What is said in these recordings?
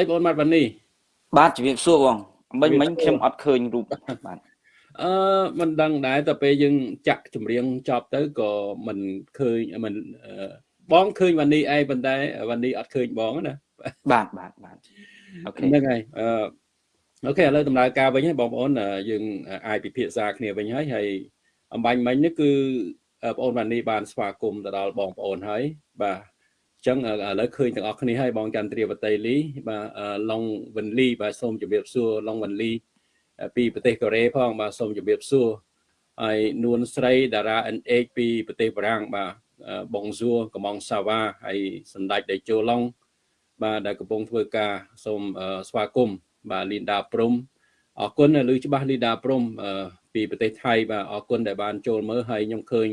បងម៉ាត់វ៉ានីបាទជំរាបសួរបងមិញមិញខ្ញុំអត់ឃើញរូបបាទអឺមិនដឹងដែរតែពេលយើងចាក់ចម្រៀងចប់ទៅក៏មិនឃើញមិនបងឃើញវ៉ានីឯងប៉ុន្តែវ៉ានីអត់ឃើញបងណាបាទបាទបាទអូខេហ្នឹងហើយអឺអូខេឥឡូវដំណើរការវិញហើយបងប្អូនយើងអាចពិភាក្សាគ្នាវិញហើយហើយអំបញ្ញមិញនេះគឺបងប្អូនវ៉ានីបានស្វាគមន៍ទៅដល់បងប្អូនហើយបាទអញ្ចឹងឥឡូវឃើញទាំងអស់គ្នាហើយបងចន្ទ្រាវតីលីបាទឡុងវិនលីបាទសូមជម្រាបសួរឡុងវិនលីពីប្រទេសកូរ៉េផងបាទសូមជម្រាបសួរហើយនួនស្រីតារា NH ពីប្រទេសបារាំងបាទបងសួរកំងសាវ៉ាហើយសម្ដេចដេជោឡុងបាទដែលកំពុងធ្វើការសូមស្វាគមន៍បាទលីនដាព្រំអរគុណឮច្បាស់លីដាព្រំពីប្រទេសថៃបាទអរគុណដែលបានចូលមើលហើយខ្ញុំឃើញ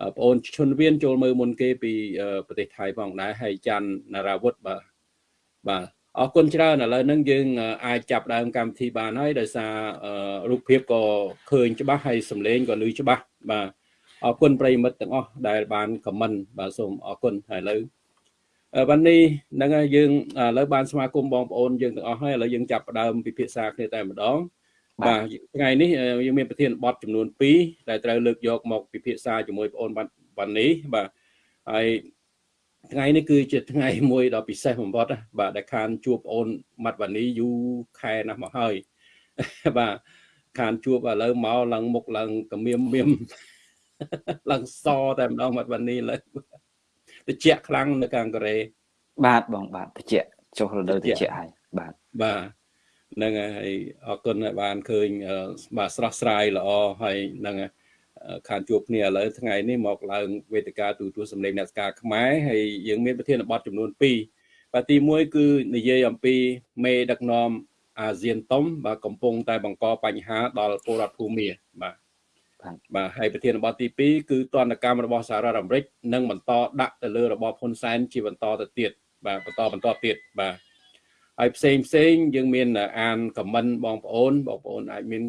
បងអូនឈុនវៀនចូលមើលមុនគេពីប្រទេសថៃផងដែរហើយច័ន្ទនារាវុធបាទបាទអរគុណច្រើនឥឡូវហ្នឹងយើងអាចចាប់ដើមកម្មវិធីបានហើយដោយសាររូបភាពក៏ឃើញច្បាស់ហើយសំឡេងក៏ឮច្បាស់បាទអរគុណប្រិមិត្តទាំងអស់ដែលបានខមមិនបាទសូមអរគុណហើយឥឡូវបាននេះហ្នឹងហើយយើងឥឡូវបានស្វាគមន៍បងប្អូនយើងទាំងអស់ហើយឥឡូវយើងចាប់ដើមពិភាក្សាគ្នាតែម្ដង បាទថ្ងៃនេះយើងមានប្រធានបទចំនួន2ដែលត្រូវលើកយកមកពិភាក្សាជាមួយបងប្អូនបាននេះបាទហើយថ្ងៃនេះគឺជាថ្ងៃមួយដ៏ពិសេសបំផុតបាទដែលខានជួបអូនម៉ាត់វ៉ានីយូរខែណាស់មកហើយបាទខានជួបឥឡូវមកឡើងមុខឡើងកមៀមមៀមឡើងសតែម្ដងម៉ាត់វ៉ានីឡើងតិចខ្លាំងនៅខាងកូរ៉េបាទបងបាទតិចចុះរដូវតិចហើយបាទបាទ ហ្នឹងហើយអរគុណដែលបានឃើញបាទស្រស់ស្រាយល្អហើយហ្នឹងហើយខានជួបគ្នាឥឡូវថ្ងៃនេះមកឡើងវេទិកាទូទួលសម្លេងអ្នកស្ការខ្មែរហើយយើងមានប្រធានបទចំនួន2បាទទី1គឺនិយាយអំពីមេដឹកនាំអាស៊ានតុំបាទកំពុងតែបង្កបញ្ហាដល់ពលរដ្ឋភូមាបាទបាទហើយប្រធានបទទី2គឺទណ្ឌកម្មរបស់សហរដ្ឋអាមេរិកនឹងបន្តដាក់ទៅលើរបបហ៊ុនសែនជាបន្តទៅទៀតបាទបន្តបន្តទៀតបាទ ហើយផ្សេងផ្សេងយើងមានអានខមមិនបងប្អូនបងប្អូនអាចមាន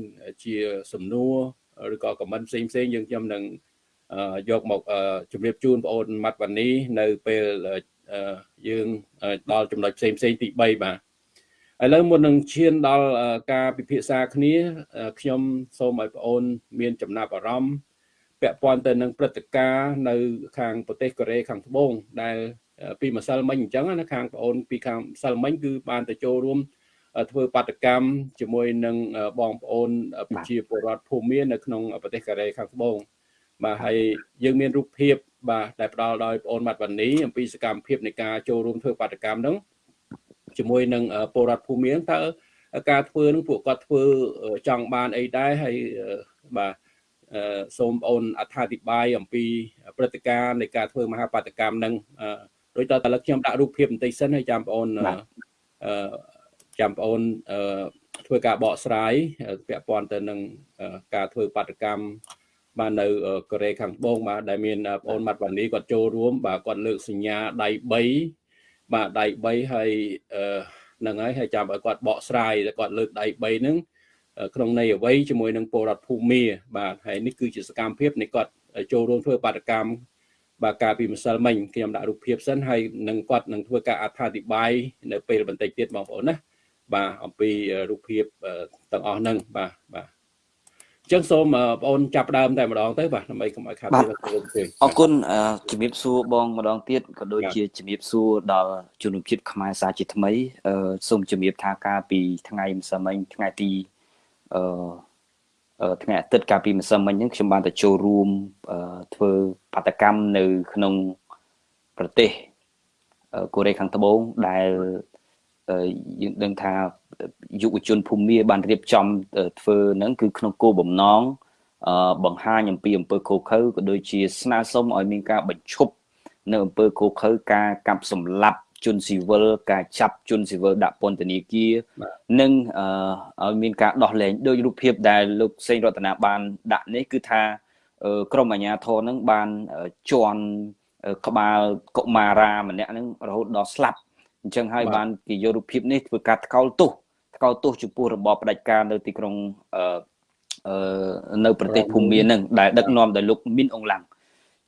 ជាសំណួរឬក៏ខមមិនផ្សេងផ្សេងយើងខ្ញុំនឹងយកមកជម្រាបជូនបងប្អូនម៉ាត់វ៉ានីនៅពេលយើងដល់ចំណុចផ្សេងផ្សេងទី3បាទឥឡូវមុននឹងឈានដល់ការពិភាក្សាគ្នាខ្ញុំសូមឲ្យបងអូនមានចំណាប់អារម្មណ៍ពាក់ព័ន្ធទៅនឹងព្រឹត្តិការណ៍នៅខាងប្រទេសកូរ៉េខាងត្បូងដែល ពីម្សិលមិញអញ្ចឹងណាខាងបងអូនពីខាងម្សិលមិញគឺបានទៅចូលរួមធ្វើបាតកម្មជាមួយនឹងបងប្អូនប្រជាពលរដ្ឋភូមិនៅក្នុងប្រទេសកូរ៉េខាងត្បូងបាទហើយយើងមានរូបភាពបាទដែលផ្ដល់ដោយបងអូនម៉ាត់វ៉ានីអំពីសកម្មភាពនៃការចូលរួមធ្វើបាតកម្មហ្នឹងជាមួយនឹងពលរដ្ឋភូមិតើការធ្វើនឹងពួកគាត់ធ្វើចង់បានអីដែរហើយបាទសូមបងអូនអត្ថាធិប្បាយអំពីព្រឹត្តិការណ៍នៃការធ្វើមហាបាតកម្មនឹង ដូចតើឥឡូវខ្ញុំដាក់រូបភាពបន្តិចសិនហើយចាំបងអូនអឺចាំបងអូនធ្វើការបកស្រាយពាក់ព័ន្ធទៅនឹងការធ្វើបាតកម្មបាទនៅកូរ៉េខាងត្បូងបាទដែលមានបងអូនម៉ាត់វ៉ានីគាត់ចូលរួម បាទគាត់លើកសញ្ញាដៃ3បាទដៃ3ហើយហ្នឹងហើយហើយចាំឲ្យគាត់បកស្រាយតែគាត់លើកដៃ3ហ្នឹងក្នុងន័យអ្វីជាមួយនឹងពលរដ្ឋភូមិបាទហើយនេះគឺជាសកម្មភាពនៃគាត់ចូលរួមធ្វើបាតកម្ម បាទការពីម្សិលមិញខ្ញុំដាក់រូបភាពសិនហើយនឹងគាត់នឹងធ្វើការអត្ថាធិប្បាយនៅពេលបន្តិចទៀតបងប្អូនណាបាទអំពីរូបភាពទាំងអស់ហ្នឹងបាទបាទអញ្ចឹងសូមបងអូនចាប់ដើមតែម្ដងទៅបាទដើម្បីកុំឲ្យខាតពេលអរគុណជំរាបសួរបងម្ដងទៀតក៏ដូចជាជំរាបសួរដល់ជនរួមជាតិខ្មែរសាជាថ្មីសូមជំរាបថាការពីថ្ងៃម្សិលមិញថ្ងៃទីអឺ ថ្ងៃអាទិត្យកាលពីម្សិលមិញហ្នឹងខ្ញុំបានទៅចូលរួមធ្វើបាតកម្មនៅ ក្នុងប្រទេសកូរ៉េខាងត្បូងដែលយើងដឹងថាយុវជនភូមិបានរៀបចំធ្វើហ្នឹងគឺក្នុងគោលបំណងបង្ហាញអំពីអំពើខុសខើក៏ដូចជាស្នើសុំឲ្យមានការបញ្ឈប់នៅអំពើខុសខើការកាប់សម្លាប់ ជនស៊ីវិលការចាប់ជនស៊ីវិលដាក់ពន្ធនាគារនិងឲ្យមានការដោះលែងដោយរូបភាពដែលលោកសេងរតនាបានដាក់នេះគឺថាក្រមអាជ្ញាធរនឹងបានជន់ក្បាលកុមារាម្នាក់នឹងរហូតដល់ស្លាប់អញ្ចឹងហើយបានគេយករូបភាពនេះធ្វើការថ្កោលទោសថ្កោលទោសចំពោះរបបផ្ដាច់ការនៅទីក្រុងអឺនៅប្រទេសភូមានឹងដែលដឹកនាំដោយលោកមីនអងឡាំងអញ្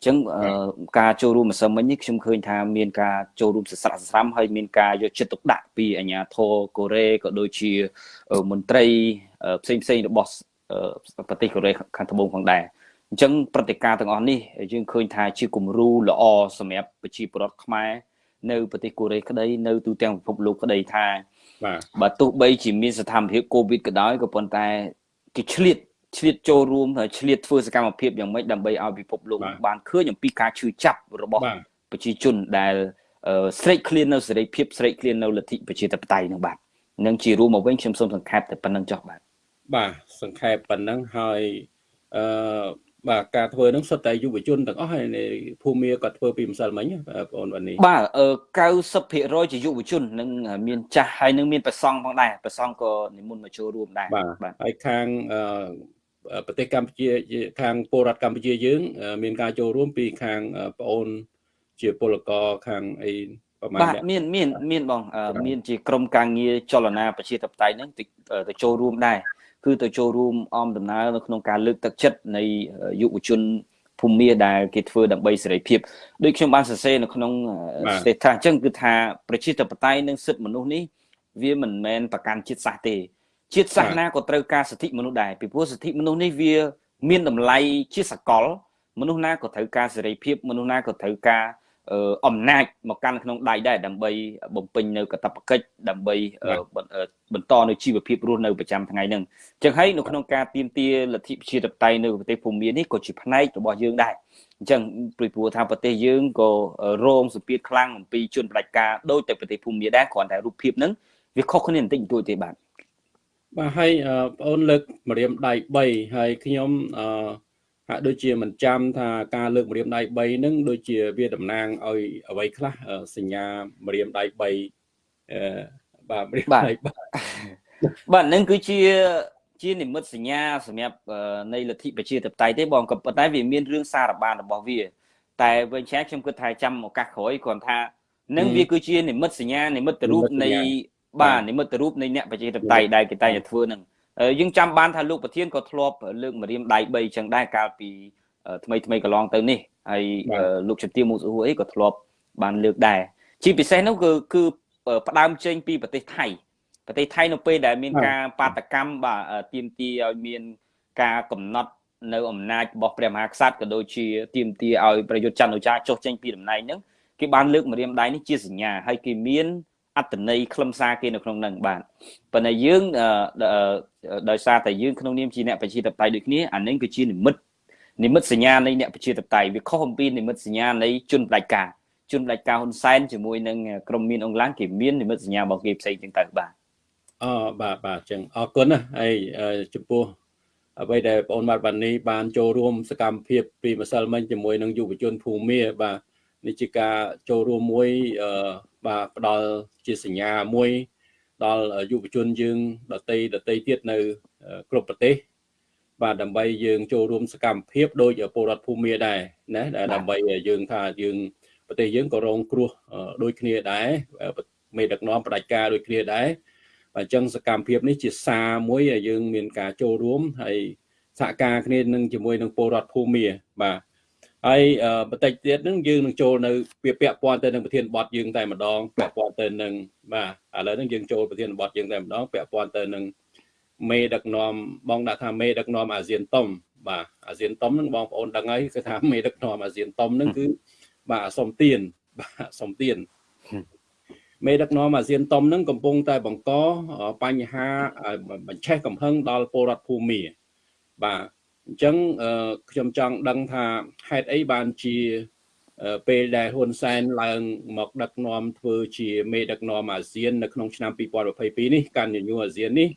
ចឹងការចូលរួមម្សិលមិញនេះខ្ញុំឃើញថាមានការចូលរួមសស្រាក់សស្រាំហើយមានការយកចិត្តទុកដាក់ពីអាជ្ញាធរកូរ៉េក៏ដូចជាមន្ត្រីផ្សេងផ្សេងរបស់ប្រទេសកូរ៉េខាងត្បូងផងដែរអញ្ចឹងព្រឹត្តិការណ៍ទាំងអស់នេះយើងឃើញថាជាគំរូល្អសម្រាប់ប្រជាពលរដ្ឋខ្មែរនៅប្រទេសកូរ៉េក្តីនៅទូទាំងពិភពលោកក្តីថាបាទបើទោះបីជាមានស្ថានភាពកូវីដក៏ដោយក៏ប៉ុន្តែគេឆ្លៀត ឆ្លៀតចូលរួមហើយឆ្លៀតធ្វើសកម្មភាពយ៉ាងម៉េចដើម្បីឲ្យពិភពលោកបានឃើញអំពីការឈឺចាប់របស់ប្រជាជនដែលស្រេកឃ្លាននៅសេរីភាពស្រេកឃ្លាននៅលទ្ធិប្រជាធិបតេយ្យនឹងបាទនឹងជារួមមកវិញខ្ញុំសូមសង្ខេបតែប៉ុណ្្នឹងចុះបាទបាទសង្ខេបប៉ុណ្ណឹងហើយអឺបាទការធ្វើហ្នឹងសុទ្ធតែយុវជនទាំងអស់ហើយភូមិគាត់ធ្វើពីម្សិលមិញបងប្អូនបាទនេះបាទ90%ជាយុវជននឹងមានចាស់ហើយនឹងមានប្រសង់ផងដែរប្រសង់ក៏និមន្តមកចូលរួមដែរបាទហើយខាង ប្រទេសកម្ពុជាខាងពលរដ្ឋកម្ពុជាយើង មានការចូលរួមពីខាងប្អូនជាពលករខាងអីប្រហែលបាទមានមានមានបងមានជាក្រុមការងារចលនាប្រជាធិបតេយ្យហ្នឹងទៅចូលរួមដែរគឺទៅចូលរួមអមដំណើរនៅក្នុងការលើកទឹកចិត្តនៃយុវជនភូមិដែលគេធ្វើដើម្បីសេរីភាពដូចខ្ញុំបានសរសេរនៅក្នុង status អញ្ចឹងគឺថាប្រជាធិបតេយ្យនិងសិទ្ធិមនុស្សនេះវាមិនមែនប្រកាន់ជាតិសាសន៍ទេ ជាតិសាសន៍ណាក៏ត្រូវការសិទ្ធិមនុស្សដែរពីព្រោះសិទ្ធិមនុស្សនេះវា មានតម្លៃជាសកល មនុស្សណាក៏ត្រូវការសេរីភាពមនុស្សណាក៏ត្រូវការអំណាចមកកាន់ក្នុងដៃដែរដើម្បីបំពេញនៅកតបកិច្ចដើម្បីបន្តនៅជីវភាពរស់នៅប្រចាំថ្ងៃហ្នឹងអញ្ចឹងហើយនៅក្នុងការទៀមទាលទ្ធិប្រជាធិបតេយ្យនៅប្រទេសភូមានេះក៏ជាផ្នែករបស់យើងដែរអញ្ចឹងព្រោះថាប្រទេសយើងក៏រងសម្ពាធខ្លាំងអំពីជនផ្ដាច់ការដោយតែប្រទេសភូមាដែរគ្រាន់តែរូបភាពហ្នឹងវាខុសគ្នាបន្តិចបន្តួចទេបាទ បាទហើយបងអូនលើកម្រាមដៃ3ហើយខ្ញុំអឺហាក់ដូចជាមិនចាំថាការលើកម្រាមដៃ3ហ្នឹងដូចជាវាតំណាងឲ្យអ្វីខ្លះសញ្ញាម្រាមដៃ3អឺបាទម្រាមដៃបាទបាទហ្នឹងគឺជាជានិមិត្តសញ្ញាសម្រាប់នៃលទ្ធិប្រជាធិបតេយ្យទេបងក៏ប៉ុន្តែវាមានរឿងសារបានរបស់វា តែវិញឆាខ្ញុំគិតថាចាំឱកាសក្រោយគ្រាន់ថានឹងវាគឺជានិមិត្តសញ្ញានិមិត្តរូបនៃ បាទនិមិត្តរូបនៃអ្នកប្រជាធិបតេយ្យដែលគេតែងតែធ្វើហ្នឹងយើងចាំបានថាលោកប្រធានក៏ធ្លាប់លើកម្រាមដៃ3ចឹងដែរកាលពីថ្មីថ្មីកន្លងទៅនេះហើយលោកជំទាវមុខសុហួរអីក៏ធ្លាប់បានលើកដែរជាពិសេសនោះគឺគឺផ្ដើមចេញពីប្រទេសថៃប្រទេសថៃនៅពេលដែលមានការបាតកម្មបាទទៀមទាឲ្យមានការកំណត់នៅអំណាចរបស់ព្រះមហាក្សត្រក៏ដូចជាទៀមទាឲ្យប្រយុទ្ធច័ន្ទអូចាចុះចេញពីតំណែងហ្នឹងគេបានលើកម្រាមដៃនេះជាសញ្ញាហើយគេមាន អត្តន័យខ្លឹមសារគេនៅក្នុងហ្នឹងបាទប៉ុន្តែយើងដោយសារតែយើងក្នុងនាមជាអ្នកប្រជាធិបតេយ្យដូចគ្នាអានេះគឺជានិមិត្តនិមិត្តសញ្ញានៃអ្នកប្រជាធិបតេយ្យវាខុសអំពីនិមិត្តសញ្ញានៃជនផ្ដាច់ការជនផ្ដាច់ការហ៊ុនសែនជាមួយនឹងក្រុមមានអង្គឡានគេមាននិមិត្តសញ្ញារបស់គេផ្សេងចឹងទៅបាទអបាទបាទចឹងអរគុណណាហើយចំពោះអ្វីដែលបងអូនបាទបាននេះបានចូលរួមសកម្មភាពពីម្សិលមិញជាមួយនឹងយុវជនភូមិបាទនេះជាការចូលរួមមួយអឺ បាទផ្ដល់ជាសញ្ញាមួយដល់យុវជនយើងដតីដតីទៀតនៅគ្រប់ប្រទេស បាទដើម្បីយើងចូលរួមសកម្មភាពដោយពលរដ្ឋភូមិដែរណាដើម្បីយើងថាយើងប្រទេសយើងក៏រងគ្រោះដូចគ្នាដែរមេដឹកនាំផ្ដាច់ការដូចគ្នាដែរអញ្ចឹងសកម្មភាពនេះជាសារមួយយើងមានការចូលរួមហើយសហការគ្នានឹងជាមួយនឹងពលរដ្ឋភូមិបាទ ហើយបន្តិចទៀតហ្នឹងយើងនឹងចូលនៅវាពាក់ព័ន្ធទៅនឹងប្រធានបទយើងតែម្ដងពាក់ព័ន្ធទៅនឹងបាទឥឡូវហ្នឹងយើងចូលប្រធានបទយើងតែម្ដងពាក់ព័ន្ធទៅនឹងមេដឹកនាំបងដាក់ថាមេដឹកនាំអាស៊ានតុំបាទអាស៊ានតុំហ្នឹងបងប្អូនដឹងហើយគឺថាមេដឹកនាំអាស៊ានតុំហ្នឹងគឺបាទសុំទៀនបាទសុំទៀនមេដឹកនាំអាស៊ានតុំហ្នឹងកំពុងតែបង្កបញ្ហាបញ្ឆេះកំហឹងដល់ពលរដ្ឋភូមិបាទ អញ្ចឹងខ្ញុំចង់ដឹងថាហេតុអីបានជាពេលដែលហ៊ុនសែនឡើងមកដឹកនាំធ្វើជាមេដឹកនាំអាស៊ាននៅក្នុងឆ្នាំ2022នេះការញញួរអាស៊ាននេះ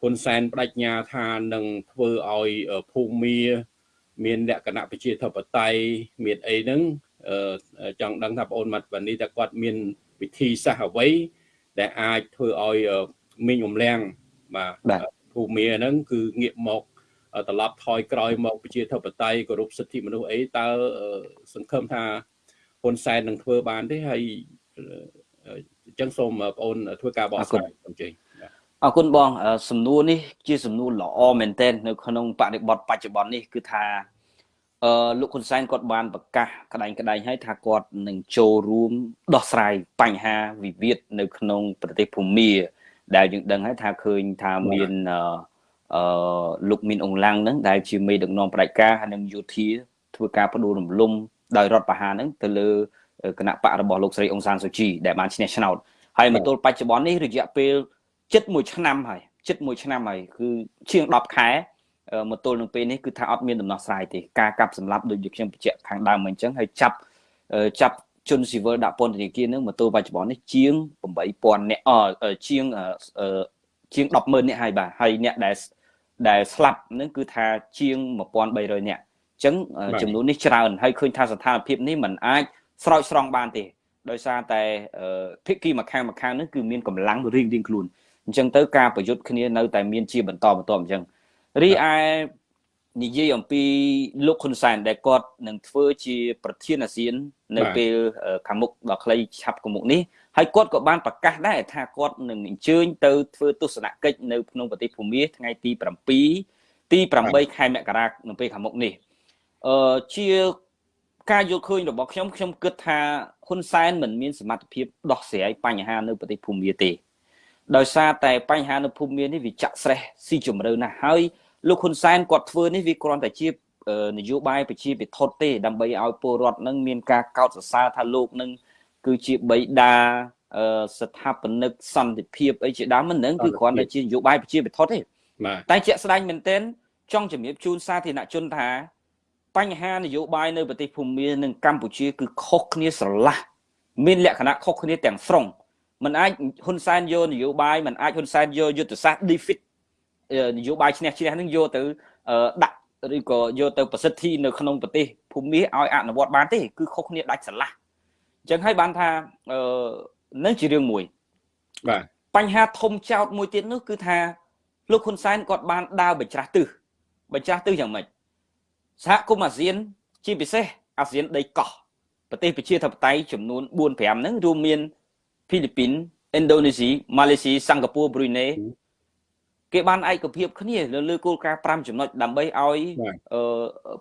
ហ៊ុនសែនបដិញ្ញាថានឹងធ្វើឲ្យភូមិមានលក្ខណៈប្រជាធិបតេយ្យមានអីហ្នឹងចង់ដឹងថាបងអូនម៉ាត់វ៉ានីតើគាត់មានវិធីសាស្ត្រអ្វី ដែលអាចធ្វើឲ្យមីងរំលាំងបាទភូមិហ្នឹងគឺងាកមក ត្រឡប់ថយក្រោយមកប្រជាធិបតេយ្យគោរពសិទ្ធិមនុស្សអីតើសង្ឃឹមថាហ៊ុនសែននឹងធ្វើបានទេហើយអញ្ចឹងសូមបងអូនធ្វើការបកស្រាយអញ្ចឹងអរគុណបង សំណួរនេះជាសំណួរល្អមែនទែននៅក្នុងបរិបទបច្ចុប្បន្ននេះគឺថាអឺលោកហ៊ុនសែនគាត់បានប្រកាសក្តែងក្តែងឲ្យថាគាត់នឹងចូលរួមដោះស្រាយបញ្ហាវិវាទនៅក្នុង ប្រទេសភូមាដែលយើងដឹងហើយថាឃើញថាមានអឺ អឺលោកមីនអងឡាំងហ្នឹងដែលជាមេដឹកនាំផ្ដាច់ការហើយនឹងយោធាធ្វើការបដិរំលំដោយរដ្ឋប្រហារហ្នឹងទៅលើគណៈបករបស់លោកស្រីអង្សានសូជីដែលបានឈ្នះឆ្នោតហើយមកទល់បច្ចុប្បន្ននេះរយៈពេលជិត1ឆ្នាំហើយជិត1ឆ្នាំហើយគឺជាង10ខែមកទល់នឹងពេលនេះគឺថាអត់មានដំណោះស្រាយទេការកាប់សម្លាប់ដូចខ្ញុំបញ្ជាក់ខាងដើមអញ្ចឹងហើយចាប់ចាប់ជនស៊ីវិលដាក់ពន្ធនាគារនឹងមកទល់បច្ចុប្បន្ននេះជាង8000នាក់អជាងជាង100,000នាក់ហើយបាទហើយអ្នកដែល ដែលស្លាប់នឹងគឺថាជាង1300នាក់អញ្ចឹងចំនួននេះច្រើនហើយឃើញថាស្ថានភាពនេះมันអាចស្រោចស្រង់បានទេដោយសារតែភិក្ខីមួយខាងមួយខាងនេះគឺមានកម្លាំងរៀងរៀងខ្លួនអញ្ចឹងទៅការប្រយុទ្ធគ្នានៅតែមានជាបន្តបន្តអញ្ចឹងរីឯនិយាយអំពីលោកហ៊ុនសែនដែលគាត់នឹងធ្វើជាប្រធានអាស៊ាន នៅពេលខាងមុខដល់ខ្លីឆាប់ខាងមុខនេះ ហើយគាត់ក៏បានប្រកាសដែរថាគាត់នឹងអញ្ជើញទៅធ្វើទស្សនកិច្ចនៅក្នុងប្រទេសភូមាថ្ងៃទី7ទី8ខែមករានៅពេលខាងមុខនេះអឺជាការយល់ឃើញរបស់ខ្ញុំខ្ញុំគិតថាហ៊ុនសែនមិនមានសមត្ថភាពដោះស្រាយបញ្ហានៅប្រទេសភូមាទេដោយសារតែបញ្ហានៅភូមិមាននេះវាចាក់ស្រេះស៊ីជម្រៅណាស់ហើយលោកហ៊ុនសែនគាត់ធ្វើនេះវាគ្រាន់តែជានយោបាយប្រជាពិធទេដើម្បីឲ្យពលរដ្ឋនឹងមានការកោតសរសើរថាលោកនឹង គឺជាបៃតាស្ថាបនិកសន្តិភាពអីជាដើមមិនហ្នឹងគឺគ្រាន់តែជានយោបាយប្រជាពិធទេតែជាក់ស្ដែងមែនទែនចង់ជំរាបជូនសាធារណជនថាបញ្ហានយោបាយនៅប្រទេសភូមានិងកម្ពុជាគឺខុសគ្នាស្រឡះមានលក្ខណៈខុសគ្នាទាំងស្រុងมันអាចហ៊ុនសែនយកនយោបាយมันអាចហ៊ុនសែនយកយុទ្ធសាស្ត្រ defeat នយោបាយឈ្នះឈ្នះនឹងយកទៅដាក់ឬក៏យកទៅប្រសិទ្ធិនៅក្នុងប្រទេសភូមាឲ្យអនុវត្តបានទេគឺខុសគ្នាដាច់ស្រឡះអញ្ ចឹងហើយបានថាអឺនឹងជារឿងមួយបាទបញ្ហាធំចោតមួយទៀតនោះគឺថាលោកហ៊ុនសែនគាត់បានដើរបញ្ច្រាស់ទិសបញ្ច្រាស់ទិសយ៉ាងម៉េចសហគមន៍អាស៊ាន ជាពិសេសអាស៊ានដីកោះប្រទេសប្រជាធិបតេយ្យចំនួន4 5ហ្នឹងរួមមានហ្វីលីពីនឥណ្ឌូនេស៊ីម៉ាឡេស៊ីសិង្ហបុរីប្រ៊ុយណេគេបានឯកភាពគ្នាលើលើគោលការណ៍5ចំណុចដើម្បីឲ្យ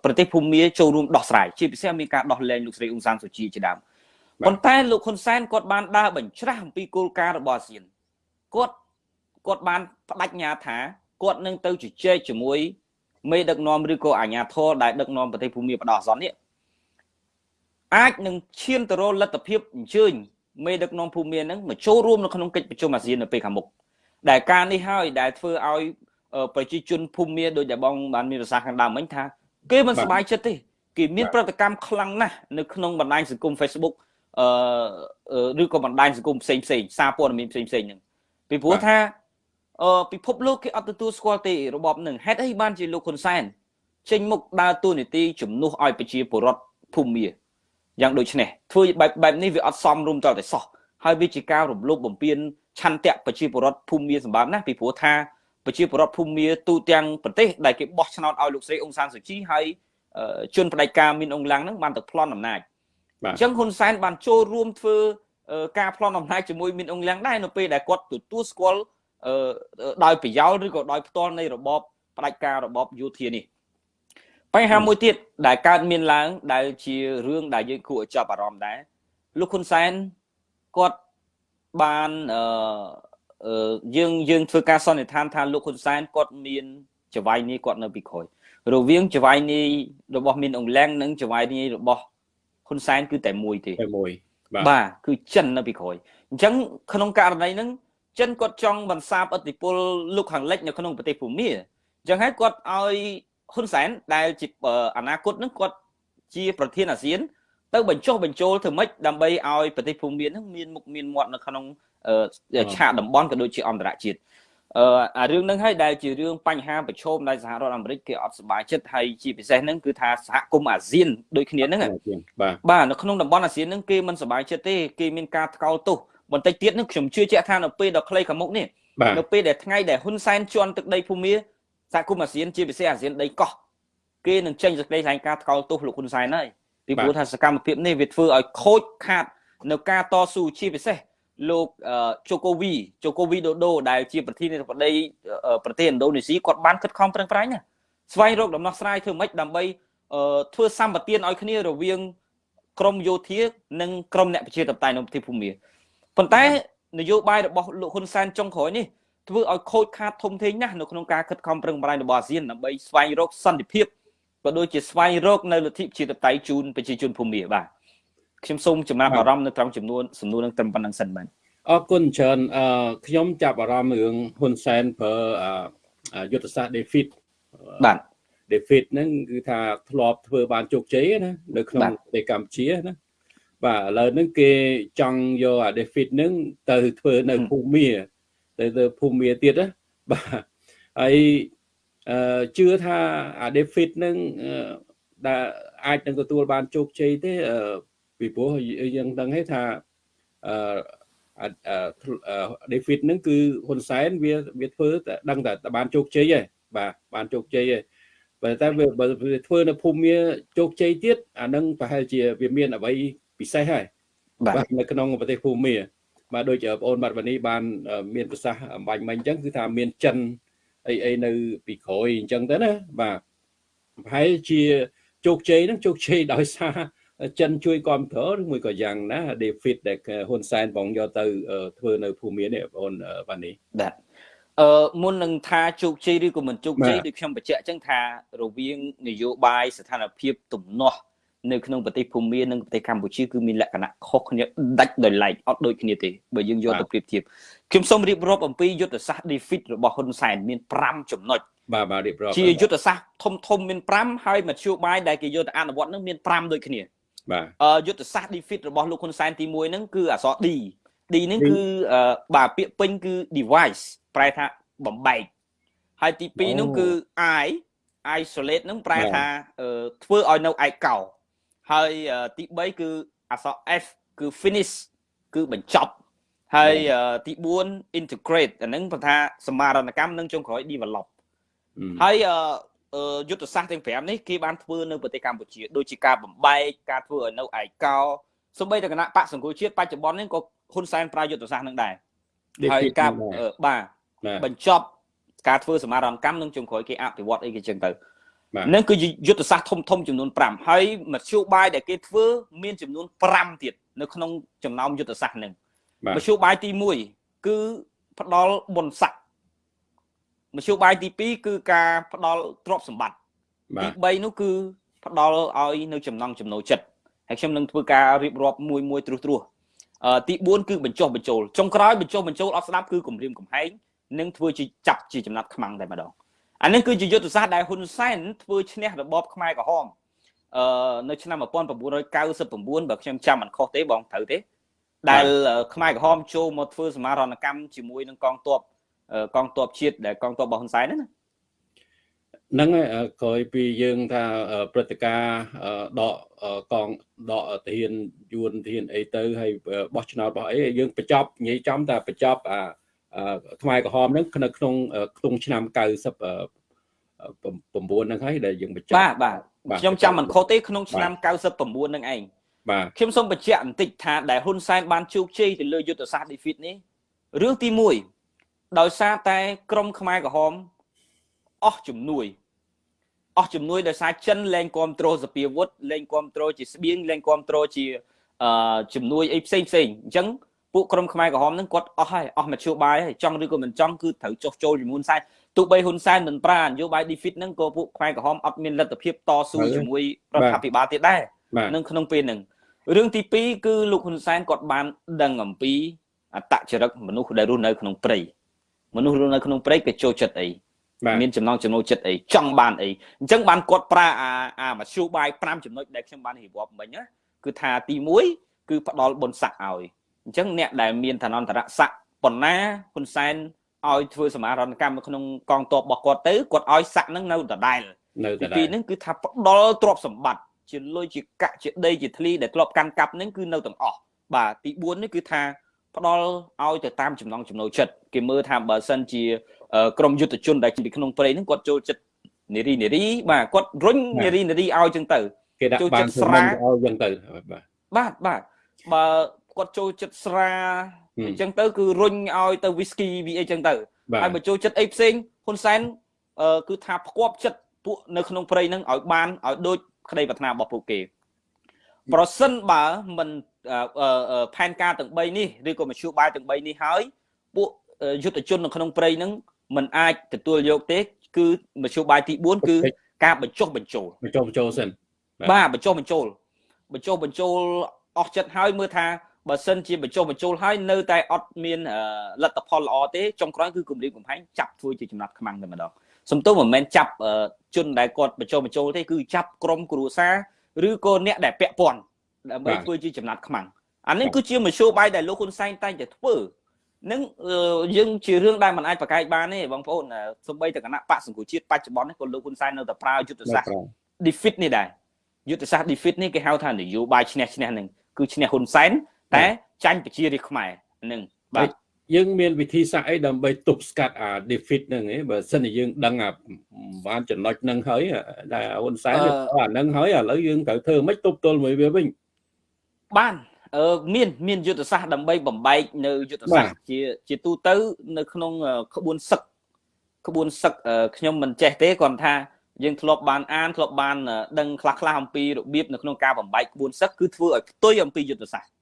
ប្រទេសភូមាចូលរួមដោះស្រាយជាពិសេសមានការដោះលែងលោកស្រីអ៊ុងសានសូជីជាដើម ប៉ុន្តែលោកហ៊ុនសែនគាត់បានដើរបញ្ច្រាស់អំពីគោលការណ៍របស់អាស៊ានគាត់គាត់បានបដិញ្ញាថាគាត់នឹងទៅជជែកជាមួយមេដឹកនាំឬក៏អាជ្ញាធរដែលដឹកនាំប្រទេសភូមាបដោះអាសន្ននេះអាចនឹងឈានទៅរកលទ្ធភាពអញ្ជើញមេដឹកនាំភូមានឹងមកចូលរួមនៅក្នុងកិច្ចប្រជុំអាស៊ាននៅពេលខាងមុខដែលការនេះហើយដែលធ្វើឲ្យប្រជាជនភូមាដោយដែលបងបានមានប្រសាសន៍ខាងដើមមិញថា គេមិនសប្បាយចិត្តទេគេមានប្រតិកម្មខ្លាំងណាស់នៅក្នុងបណ្ដាញសង្គម Facebook អឺ ឬក៏បណ្ដាញសង្គមផ្សេងផ្សេងសារព័ត៌មានផ្សេងផ្សេងហ្នឹងពីព្រោះថាអឺពិភពលោកគេអត់ទទួលស្គាល់ទេរបបនឹងហេតុអីបានជាលោកហ៊ុនសែនចេញមុខដើរតួនាទីជំនួសឲ្យប្រជាពលរដ្ឋភូមិមាយ៉ាងដូចនេះធ្វើបែបបែបនេះវាអត់សមរម្យតតែសោះហើយវាជាការរំលោភបំពានឆន្ទៈប្រជាពលរដ្ឋភូមិមាសម្រាប់ណាពីព្រោះថាប្រជាពលរដ្ឋភូមិមាទូទាំងប្រទេសដែលគេបោះឆ្នោតឲ្យលោកស្រីអ៊ុងសានស៊ូជីហើយជនផ្ដាច់ការមានអង្គឡាំងហ្នឹងបានទៅប្លន់អំណាច អញ្ចឹងហ៊ុនសែនបានចូលរួមធ្វើការប្លន់អំណាចជាមួយមានអង្គឡាំងដែរនៅពេលដែលគាត់ទទួលស្គាល់ដោយប្រយោលឬក៏ដោយផ្ទាល់នៃរបបផ្ដាច់ការរបបយោធានេះបញ្ហាមួយទៀតដែលកើតមានឡើង ដែលជារឿងដែលយើងគួរឲ្យចាប់អារម្មណ៍ដែរលោកហ៊ុនសែនគាត់បានអឺយើងយើងធ្វើការសន្និដ្ឋានថាលោកហ៊ុនសែនគាត់មានចវាយនេះគាត់នៅពីក្រោយរវាងចវាយនេះរបស់មានអង្លាំងនិងចវាយនេះរបស់ ហ៊ុនសែនគឺតែមួយទេតែមួយបាទគឺចិននៅពីក្រោយអញ្ចឹងក្នុងករណីហ្នឹងចិនគាត់ចង់បន្សាបឥទ្ធិពលលោកខាងលិចនៅក្នុងប្រទេសភូមាអញ្ចឹងហើយគាត់ឲ្យហ៊ុនសែនដែលជាអនាគតនឹងគាត់ជាប្រធានអាស៊ាន ទៅបញ្ចុះបញ្ចូលធ្វើម៉េចដើម្បីឲ្យប្រទេសភូមានឹងមានមុខមានមាត់នៅក្នុងឆាកតំបន់ក៏ដូចជាអន្តរជាតិ អឺអារឿងហ្នឹងហើយដែលជារឿងបញ្ហាប្រឈមដែលសហរដ្ឋអាមេរិកគេអត់សប្បាយចិត្តហើយជាពិសេសហ្នឹងគឺថាសហគមន៍អាស៊ានដូចគ្នាហ្នឹងបាទបាទនៅក្នុងតំបន់អាស៊ានហ្នឹងគេមិនសប្បាយចិត្តទេគេមានការថ្កោលទោសបន្តិចទៀតនឹងខ្ញុំជឿជាក់ថានៅពេលដល់ខ្លីខាងមុខនេះនៅពេលដែលថ្ងៃដែលហ៊ុនសែនជន់ទឹកដីភូមាសហគមន៍អាស៊ានជាពិសេសអាស៊ានដីកោះគេនឹងចេញសេចក្តីថ្លែងការណ៍ថ្កោលទោសលោកហ៊ុនសែនហើយពីព្រោះថាសកម្មភាពនេះវាធ្វើឲ្យខូចខាតនៅការតស៊ូជាពិសេស លោកជូកូវីជូកូវីដូដូដែលជាប្រធានាធិបតីប្រទេសឥណ្ឌូនេស៊ីគាត់បានខិតខំប្រឹងប្រែងណាស្វែងរកដំណោះស្រាយធ្វើម៉េចដើម្បីអឺធ្វើសម្បទានឲ្យគ្នារវាងក្រមយោធានិងក្រមអ្នកប្រជាធិបតេយ្យនៅប្រទេសភូមាប៉ុន្តែនយោបាយរបស់លោកហ៊ុនសែនចុងក្រោយនេះធ្វើឲ្យខូចខាតធំធេងណាស់នៅក្នុងការខិតខំប្រឹងប្រែងរបស់អាស៊ានដើម្បីស្វែងរកសន្តិភាពក៏ដូចជាស្វែងរកនៅលទ្ធិប្រជាធិបតេយ្យជូនប្រជាជនភូមាបាទ ខ្ញុំសូមចំណាប់អារម្មណ៍នៅត្រង់ចំនួនសំណួរនឹងត្រឹមប៉ុណ្្នឹងសិនបាទអរគុណច្រើនអឺខ្ញុំចាប់អារម្មណ៍រឿងហ៊ុនសែនប្រើយុទ្ធសាស្ត្រ Defeat បាទ Defeat ហ្នឹងគឺថាធ្លាប់ធ្វើបានជោគជ័យណានៅក្នុងប្រទេសកម្ពុជាណាបាទឥឡូវហ្នឹងគេចង់យកអា Defeat ហ្នឹងទៅធ្វើនៅភូមាទៅទៅភូមាទៀតណាបាទហើយអឺជឿថាអា Defeat ហ្នឹងដែលអាចនឹងទទួលបានជោគជ័យទេ ពីព្រោះយើងដឹងហើយថាអឺ David ហ្នឹងគឺហ៊ុនសែនវាវាធ្វើតែដឹងតែបានជោគជ័យឯងបាទបានជោគជ័យឯងបើតែវាធ្វើនៅភូមិជោគជ័យទៀតអានឹងប្រហែលជាវាមានអ្វីពិសេសហើយបាទនៅក្នុងប្រទេសភូមិបាទដូចបងអូនបាត់វនីបាន មានប្រសាសន៍អំបញ្ញមិញអញ្ចឹងគឺថាមានចិនអីអីនៅពីក្រោយអញ្ចឹងទៅណាបាទប្រហែលជាជោគជ័យហ្នឹងជោគជ័យដោយសារ ចិនជួយគ្រប់គ្រងឬមួយក៏យ៉ាងណា David ដែលហ៊ុនសែនបងយកទៅធ្វើនៅភូមិនេះបងបាននេះបាទអឺមុននឹងថាជោគជ័យឬក៏មិនជោគជ័យដូចខ្ញុំបញ្ជាក់អញ្ចឹងថារវាងនយោបាយស្ថានភាពទំនាស់នៅក្នុងប្រទេសភូមានិងប្រទេសកម្ពុជាគឺមានលក្ខណៈខុសគ្នាដាច់ដោយឡែកអត់ដូចគ្នាទេបើយើងយកទៅប្រៀបធៀបខ្ញុំសូមរៀបរាប់អំពីយុទ្ធសាស្ត្រ defeat របស់ហ៊ុនសែនមាន5ចំណុចបាទបាទរៀបរាប់ជាយុទ្ធសាស្ត្រធំធំមាន5ហើយមធ្យោបាយដែលគេយកទៅអនុវត្តនឹងមាន5ដូចគ្នា បាទអឺយុទ្ធសាស្ត្រ defeat របស់លោកហ៊ុនសែនទី1ហ្នឹងគឺអក្សរ D D ហ្នឹងគឺបាទពាក្យពេញគឺ device ប្រែថាបំបែកហើយទី2ហ្នឹងគឺ I isolate ហ្នឹងប្រែថាធ្វើឲ្យនៅឯកោហើយទី3គឺអក្សរ F គឺ finish គឺបញ្ចប់ហើយទី4 integrate អាហ្នឹងបើថាសមារណកម្មនឹងចុងក្រោយ develop ហើយ យុទ្ធសាស្ត្រទាំង5នេះគេបានធ្វើនៅប្រទេសកម្ពុជាដូចជាការបំបែកការធ្វើឲ្យនៅឯកោសូម្បីតែគណៈបកសង្គ្រោះជាតិបច្ចុប្បន្ននេះក៏ហ៊ុនសែនប្រើយុទ្ធសាស្ត្រនឹងដែរហើយការបាទបញ្ចប់ការធ្វើសមារណកម្មនឹងជុំក្រោយគេអភិវឌ្ឍអីគេចឹងទៅនឹងគឺយុទ្ធសាស្ត្រធំធំចំនួន5ហើយមធ្យោបាយដែលគេធ្វើមានចំនួន5ទៀតនៅក្នុងចំណោមយុទ្ធសាស្ត្រនឹងមធ្យោបាយទី1គឺផ្ដល់បុណ្យស័ក្តិ មធ្យោបាយទី2គឺការផ្ដល់ទ្រព្យសម្បត្តិទី3នោះគឺផ្ដល់ឲ្យនៅចំណង់ចំណូលចិត្តហើយខ្ញុំនឹងធ្វើការរៀបរាប់មួយមួយត្រួសត្រាសអឺទី4គឺបញ្ចុះបញ្ចូលចុងក្រោយបញ្ចុះបញ្ចូលអត់ស្ដាប់គឺគម្រាមកំហែងនិងធ្វើជាចាប់ជាចំណាត់ខ្មាំងតែម្ដងអានេះគឺជាយុទ្ធសាស្ត្រដែលហ៊ុនសែនធ្វើឈ្នះរបបខ្មែរក្រហមអឺនៅឆ្នាំ1999បើខ្ញុំចាំមិនខុសទេបងត្រូវទេដែលខ្មែរក្រហមចូលមកធ្វើសមារណកម្មជាមួយនឹងកងទ័ព កងទ័ពជាតិដែលកងទ័ពរបស់ហ៊ុនសែនហ្នឹងណាហ្នឹងហើយក្រោយពីយើងថាព្រឹត្តិការណ៍ដកកងដកទាហានយួនទាហានអីទៅហើយបោះឆ្នោតបោះអីយើងបញ្ចប់និយាយចំតែបញ្ចប់អាខ្មែរក្រហមហ្នឹងនៅក្នុងក្នុងឆ្នាំ90 9ហ្នឹងហើយដែលយើងបញ្ចប់បាទបាទខ្ញុំចាំមិនខុសទេក្នុងឆ្នាំ99ហ្នឹងឯងបាទខ្ញុំសូមបញ្ជាក់បន្តិចថាដែលហ៊ុនសែនបានជោគជ័យទៅលើយុទ្ធសាស្ត្រ defeat នេះរឿងទី1 ដោយសារតែក្រមខ្មែរក្រហមអស់ជំនួយអស់ជំនួយដោយសារចិនលែងគ្រប់គ្រងសពាវុធលែងគ្រប់គ្រងជាស្បៀងលែងគ្រប់គ្រងជាអឺជំនួយអីផ្សេងផ្សេងអញ្ចឹងពួកក្រុមខ្មែរក្រហមហ្នឹងគាត់អស់ហើយអស់មធ្យោបាយហើយចង់ឬក៏មិនចង់គឺត្រូវចុះចូលជាមួយហ៊ុនសែនទោះបីហ៊ុនសែនមិនប្រានយោបាយ defeat ហ្នឹងក៏ពួកខ្មែរក្រហមអត់មានលទ្ធភាពតស៊ូជាមួយរដ្ឋាភិបាលទៀតដែរនឹងក្នុងពេលហ្នឹងរឿងទី2គឺលោកហ៊ុនសែនគាត់បានដឹងអំពីអតចរិតមនុស្សដែលរស់នៅក្នុងព្រៃ មនុស្សរស់នៅក្នុងព្រៃគេចូលចិត្តអីមានចំណងចំណូលចិត្តអីចង់បានអីអញ្ចឹងបានគាត់ប្រើអាអាមធ្យោបាយ5ចំណុចដែលខ្ញុំបានរៀបរាប់មិញណាគឺថាទី1គឺផ្ដល់បុណ្យស័ក្តិឲ្យអញ្ចឹងអ្នកដែលមានឋានន្តរស័ក្តិប៉ុណ្ណាហ៊ុនសែនឲ្យធ្វើសមារណកម្មក្នុងកងទ័ពរបស់គាត់ទៅគាត់ឲ្យស័ក្តិនឹងនៅដដែលនៅដដែលទីនេះគឺថាផ្ដល់ទ្រព្យសម្បត្តិជាលុយជាកាក់ជាដីជាធ្លីដែលធ្លាប់កាន់កាប់នឹងគឺនៅទាំងអស់បាទទី4នេះគឺថា ផ្ដល់ឲ្យទៅតាមចំណង់ចំណូលចិត្តគេមើលថាបើសិនជាក្រមយុទ្ធជនដែលពីក្នុងព្រៃហ្នឹងគាត់ចូលចិត្តនារីនារីបាទគាត់រុញនារីនារីឲ្យចឹងទៅគេដាក់បានស្រាឲ្យចឹងទៅបាទបាទបាទបើគាត់ចូលចិត្តស្រាអញ្ចឹងទៅគឺរុញឲ្យទៅ whisky វាអីចឹងទៅហើយបើចូលចិត្តអីផ្សេងហ៊ុនសែនគឺថាផ្គប់ចិត្តពួកនៅក្នុងព្រៃហ្នឹងឲ្យបានឲ្យដូចក្តីប្រាថ្នារបស់ពួកគេ ប្រសិនបើមិនផែនការទាំង3នេះឬក៏មធ្យោបាយទាំង3នេះហើយពួកយុទ្ធជននៅក្នុងព្រៃហ្នឹងมันអាចទទួលយកទេ គឺមធ្យោបាយទី4គឺការបញ្ចុះបញ្ចូលបញ្ចុះបញ្ចូលសិនបាទបញ្ចុះបញ្ចូលបញ្ចុះបញ្ចូលអស់ចិត្តហើយមើលថាបើសិនជាបញ្ចុះបញ្ចូលហើយនៅតែអត់មានលទ្ធផលល្អទេចុងក្រោយគឺគម្រាមកំហែងចាប់ធ្វើជាចំណាត់ខ្មាំងតែម្ដងសំទោសមិនមែនចាប់ជនដែលគាត់បញ្ចុះបញ្ចូលទេគឺចាប់ក្រុមគ្រួសារ ឬក៏អ្នកដែលពាក់ព័ន្ធដើម្បីធ្វើជាចំណាត់ខ្មាំងអានេះគឺជាមធ្យោបាយដែលលោកហ៊ុនសែនតែងតែធ្វើនឹងយើងជារឿងដែលមិនអាចប្រកែកបានទេបងប្អូនសម្បីតែគណៈបកសង្គមជាតិបច្ចុប្បន្ននេះក៏លោកហ៊ុនសែននៅតែប្រើយុទ្ធសាស្ត្រ defeat នេះដែរយុទ្ធសាស្ត្រ defeat នេះគេហៅថានយោបាយឈ្នះឈ្នះនឹងគឺឈ្នះហ៊ុនសែនតែចាញ់ប្រជារាស្ត្រខ្មែរនឹងបាទ យើងមានវិធីសាស្ត្រអីដើម្បីទប់ស្កាត់អា defeat ហ្នឹងឯងបើសិនជាយើងដឹងអាបានចំណុចហ្នឹងហើយដែលហ៊ុនសែនអាហ្នឹងហើយឥឡូវយើងត្រូវធ្វើមិនទប់ទល់មួយវាវិញបានអឺមានមានយុទ្ធសាស្ត្រដើម្បីបំបែកនៅយុទ្ធសាស្ត្រជាជាទូទៅ នៅក្នុងក្បួនសឹកក្បួនសឹកខ្ញុំមិនចេះទេគ្រាន់ថាយើងធ្លាប់បានអានធ្លាប់បានដឹងខ្លះខ្លះអំពីរបៀបនៅក្នុងការបំបែកក្បួនសឹកគឺធ្វើឲ្យផ្ទុយអំពីយុទ្ធសាស្ត្រ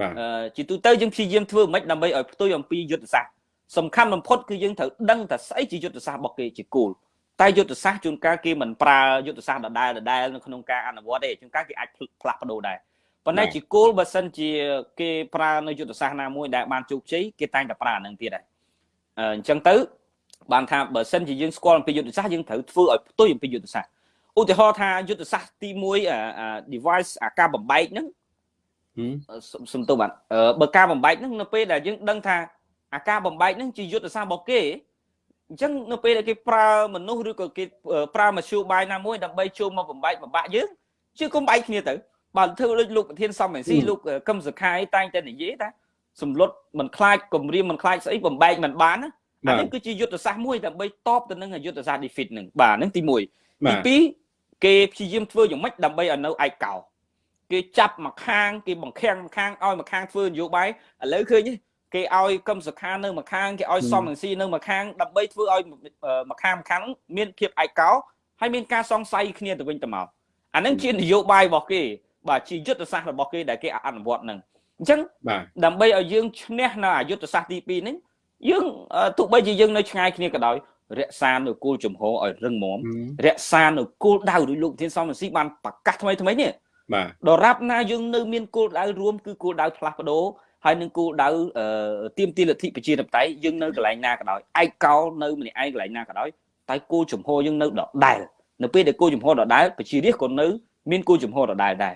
បាទជាទូទៅយើងព្យាយាមធ្វើមិនដើម្បីឲ្យផ្ទុយអំពីយុទ្ធសាស្ត្រសំខាន់បំផុតគឺយើងត្រូវដឹងថាស្អីជាយុទ្ធសាស្ត្ររបស់គេជាគោលតែយុទ្ធសាស្ត្រជួនកាលគេមិនប្រើយុទ្ធសាស្ត្រដដែលដដែលនៅក្នុងការអនុវត្តទេជួនកាលគេអាចផ្លាស់ប្ដូរដែរប៉ុន្តែជាគោលបើសិនជាគេប្រើនៅយុទ្ធសាស្ត្រណាមួយដែលបានជោគជ័យគេតែងតែប្រើអានឹងទៀតដែរអញ្ចឹងទៅបានថាបើសិនជាយើងស្គាល់អំពីយុទ្ធសាស្ត្រយើងត្រូវធ្វើឲ្យផ្ទុយអំពីយុទ្ធសាស្ត្រឧទាហរណ៍ថាយុទ្ធសាស្ត្រទី1 device អាការបំបែកហ្នឹង សំទោសបាទបើការបំបែកហ្នឹងនៅពេលដែលយើងដឹងថាអាការបំបែកហ្នឹងជាយុទ្ធសាស្ត្ររបស់គេអញ្ចឹងនៅពេលដែលគេប្រើមនុស្សឬក៏គេប្រើមធ្យោបាយណាមួយដើម្បីចូលមកបំបែកបំបាក់យើងជឿគុំបែកគ្នាទៅបើធ្វើដូចលោកប្រធានសំរងស៊ីលោកកឹមសុខាយតែងតែនិយាយថាសំលុតមិនខ្លាចគម្រាមមិនខ្លាចស្អីបំបែកមិនបានណាអានេះគឺជាយុទ្ធសាស្ត្រមួយដើម្បីតបទៅនឹងយុទ្ធសាស្ត្រ defeat នឹងបាទហ្នឹងទី1ទី2គេព្យាយាមធ្វើយ៉ាងម៉េចដើម្បីឲ្យនៅឯកោ គេចាប់មកខាងគេបង្ខាំងមកខាងឲ្យមកខាងធ្វើនយោបាយឥឡូវឃើញគេឲ្យកឹមសុខានៅមកខាងគេឲ្យសំរងស៊ីនៅមកខាងដើម្បីធ្វើឲ្យមកខាងមកខាងមានភាពឯកោហើយមានការសង្ស័យគ្នាទៅវិញទៅមកអានឹងជានយោបាយរបស់គេបាទជាយុទ្ធសាស្ត្ររបស់គេដែលគេអនុវត្តនឹងអញ្ចឹងដើម្បីឲ្យយើងឈ្នះនៅអយុទ្ធសាស្ត្រទី2នេះយើងទោះបីជាយើងនៅឆ្ងាយគ្នាក៏ដោយរក្សានៅគោលជំហរឲ្យរឹងមាំរក្សានៅគោលដៅដោយលោកប្រធានសំរងស៊ីបានប្រកាសថ្មីថ្មីនេះ បាទដរាបណាយើងនៅមានគោលដៅរួមគឺគោលដៅផ្លាស់ប្ដូរហើយនឹងគោលដៅទៀមទីលទ្ធិប្រជាធិបតេយ្យយើងនៅកន្លែងណាក៏ដោយឯកោនៅម្នាក់ឯងកន្លែងណាក៏ដោយតែគោលជំហរយើងនៅដដែលនៅពេលដែលគោលជំហរដដែលប្រជារាស្ត្រក៏នៅមានគោលជំហរដដែលដែរ